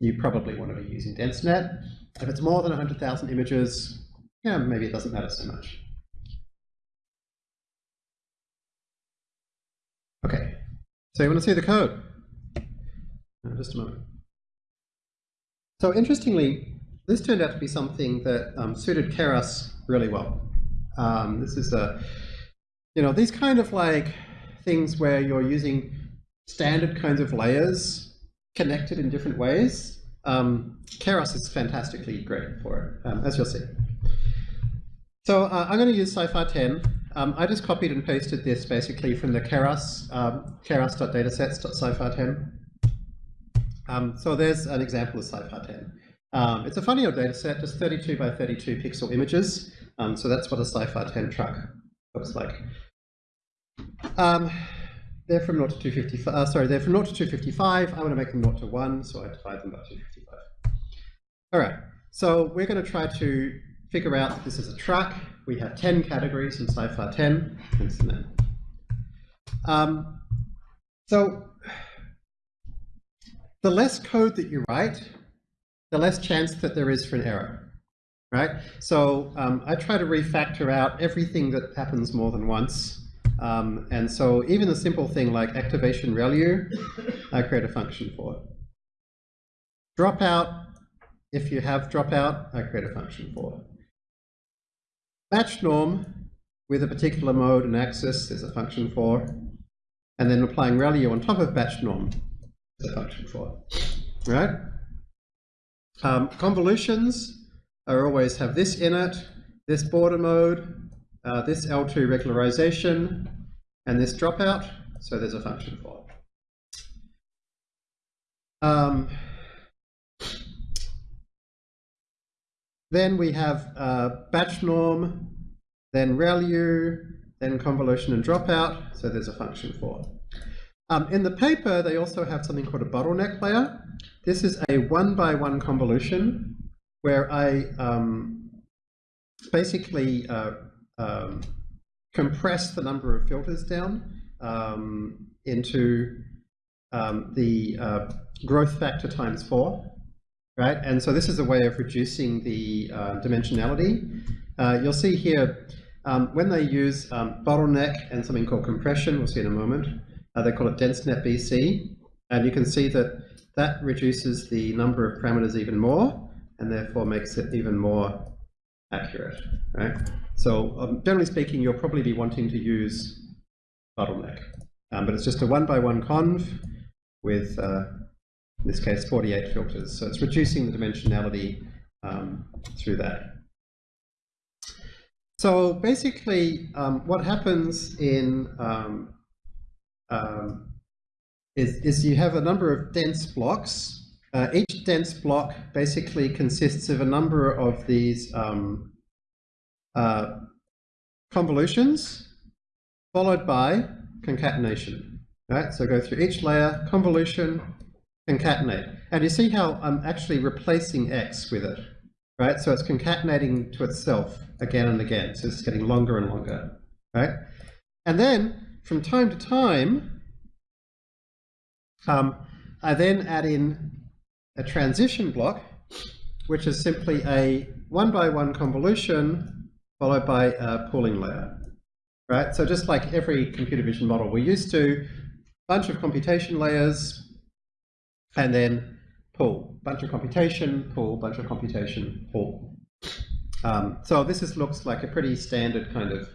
you probably want to be using DenseNet. If it's more than 100,000 images, yeah, maybe it doesn't matter so much. Okay, so you want to see the code? Uh, just a moment. So interestingly, this turned out to be something that um, suited Keras really well. Um, this is a, you know, these kind of like things where you're using standard kinds of layers connected in different ways. Um, Keras is fantastically great for it, um, as you'll see. So uh, I'm going to use CIFAR 10. Um, I just copied and pasted this basically from the Keras, um, keras.datasets.cifar10. Um, so there's an example of CIFAR 10. Um, it's a funny old dataset, just 32 by 32 pixel images. Um, so that's what a CIFAR 10 truck looks like. They're from 0 to 255, uh, sorry, they're from 0 to 255. I want to make them 0 to 1, so I divide them by 255. All right, so we're going to try to figure out that this is a truck. We have 10 categories in CIFAR 10, hence the name. Um, so the less code that you write, the less chance that there is for an error, right? So um, I try to refactor out everything that happens more than once. Um, and so even a simple thing like activation ReLU, I create a function for it. Dropout, if you have dropout, I create a function for it. Batch norm with a particular mode and axis is a function for, and then applying ReLU on top of batch norm is a function for, right? Um, convolutions are always have this in it, this border mode, uh, this L2 regularization, and this dropout, so there's a function for it. Um, Then we have uh, batch norm, then ReLU, then convolution and dropout, so there's a function for. Um, in the paper, they also have something called a bottleneck layer. This is a one-by-one convolution where I um, basically uh, um, compress the number of filters down um, into um, the uh, growth factor times four. Right? And so this is a way of reducing the uh, dimensionality. Uh, you'll see here, um, when they use um, bottleneck and something called compression, we'll see in a moment, uh, they call it DenseNet BC, and you can see that that reduces the number of parameters even more, and therefore makes it even more accurate, right? So um, generally speaking, you'll probably be wanting to use bottleneck, um, but it's just a one-by-one conv with, uh, in this case, 48 filters. So it's reducing the dimensionality um, through that. So basically, um, what happens in um, um, is, is you have a number of dense blocks. Uh, each dense block basically consists of a number of these um, uh, convolutions followed by concatenation. Right? So go through each layer, convolution, concatenate. And you see how I'm actually replacing x with it. Right? So it's concatenating to itself again and again. So it's getting longer and longer. Right? And then from time to time, um, I then add in a transition block, which is simply a one by one convolution followed by a pooling layer. Right? So just like every computer vision model, we're used to bunch of computation layers and then pool. Bunch of computation, pool, bunch of computation, pull. Um, so this is, looks like a pretty standard kind of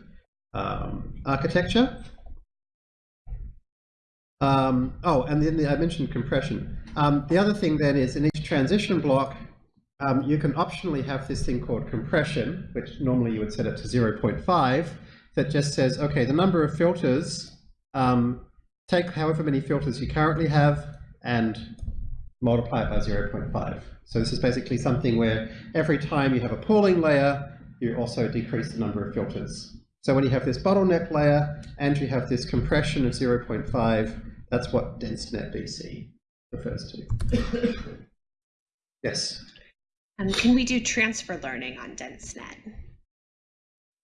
um, architecture. Um, oh, and then the, I mentioned compression. Um, the other thing then is in each transition block, um, you can optionally have this thing called compression, which normally you would set it to 0.5, that just says, okay, the number of filters, um, take however many filters you currently have and multiply it by 0.5. So this is basically something where every time you have a pooling layer, you also decrease the number of filters. So when you have this bottleneck layer and you have this compression of 0.5, that's what DenseNet BC refers to. yes? Um, can we do transfer learning on DenseNet?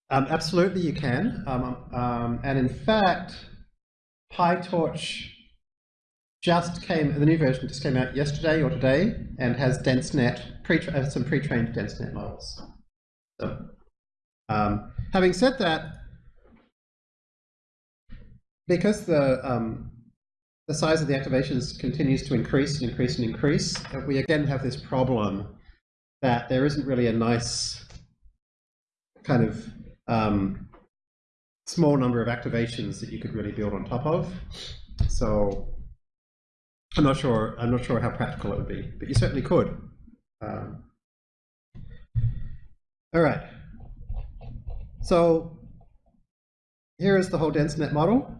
Um, absolutely, you can. Um, um, and in fact, PyTorch just came, the new version just came out yesterday or today and has DenseNet, pre uh, some pre-trained DenseNet models. So, um, having said that, because the um, the size of the activations continues to increase and increase and increase, we again have this problem that there isn't really a nice kind of um, small number of activations that you could really build on top of. So I'm not sure. I'm not sure how practical it would be, but you certainly could. Um, all right. So here is the whole DenseNet model.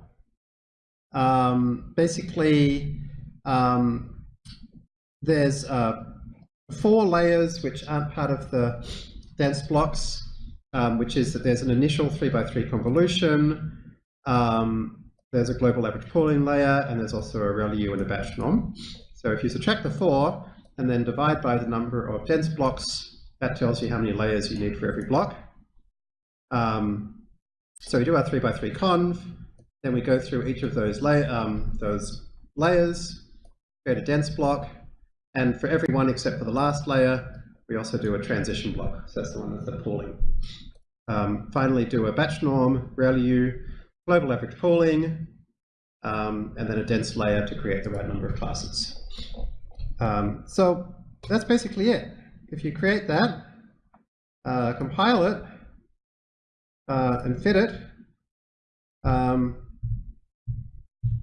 Um, basically, um, there's uh, four layers which aren't part of the dense blocks, um, which is that there's an initial 3 by 3 convolution, um, there's a global average pooling layer, and there's also a ReLU and a batch norm. So if you subtract the four and then divide by the number of dense blocks, that tells you how many layers you need for every block. Um, so we do our 3 by 3 conv, then we go through each of those, um, those layers, create a dense block, and for every one except for the last layer, we also do a transition block. So that's the one that's the pooling. Um, finally, do a batch norm, ReLU, global average pooling, um, and then a dense layer to create the right number of classes. Um, so that's basically it. If you create that, uh, compile it, uh, and fit it, um,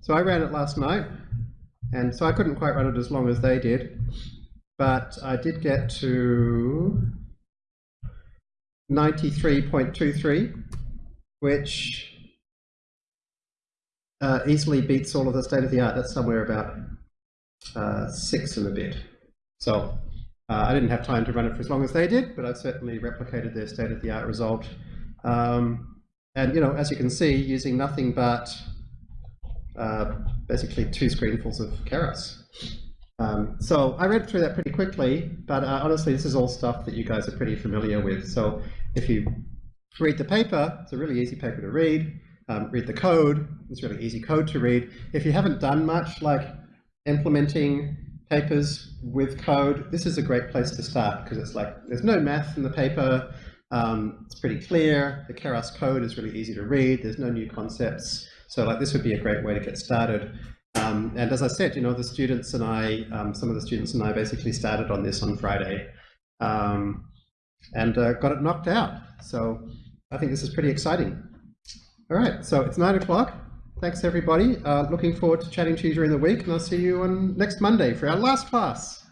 so I ran it last night, and so I couldn't quite run it as long as they did, but I did get to 93.23, which uh, easily beats all of the state of the art. That's somewhere about uh, six and a bit. So uh, I didn't have time to run it for as long as they did, but I've certainly replicated their state of the art result. Um, and you know, as you can see, using nothing but uh, basically two screenfuls of Keras. Um, so I read through that pretty quickly, but uh, honestly, this is all stuff that you guys are pretty familiar with. So if you read the paper, it's a really easy paper to read. Um, read the code, it's really easy code to read. If you haven't done much like implementing papers with code, this is a great place to start because it's like there's no math in the paper. Um, it's pretty clear. The Keras code is really easy to read. There's no new concepts. So like this would be a great way to get started. Um, and as I said, you know, the students and I, um, some of the students and I basically started on this on Friday um, and uh, got it knocked out. So I think this is pretty exciting. All right, so it's nine o'clock. Thanks, everybody. Uh, looking forward to chatting to you during the week, and I'll see you on next Monday for our last class.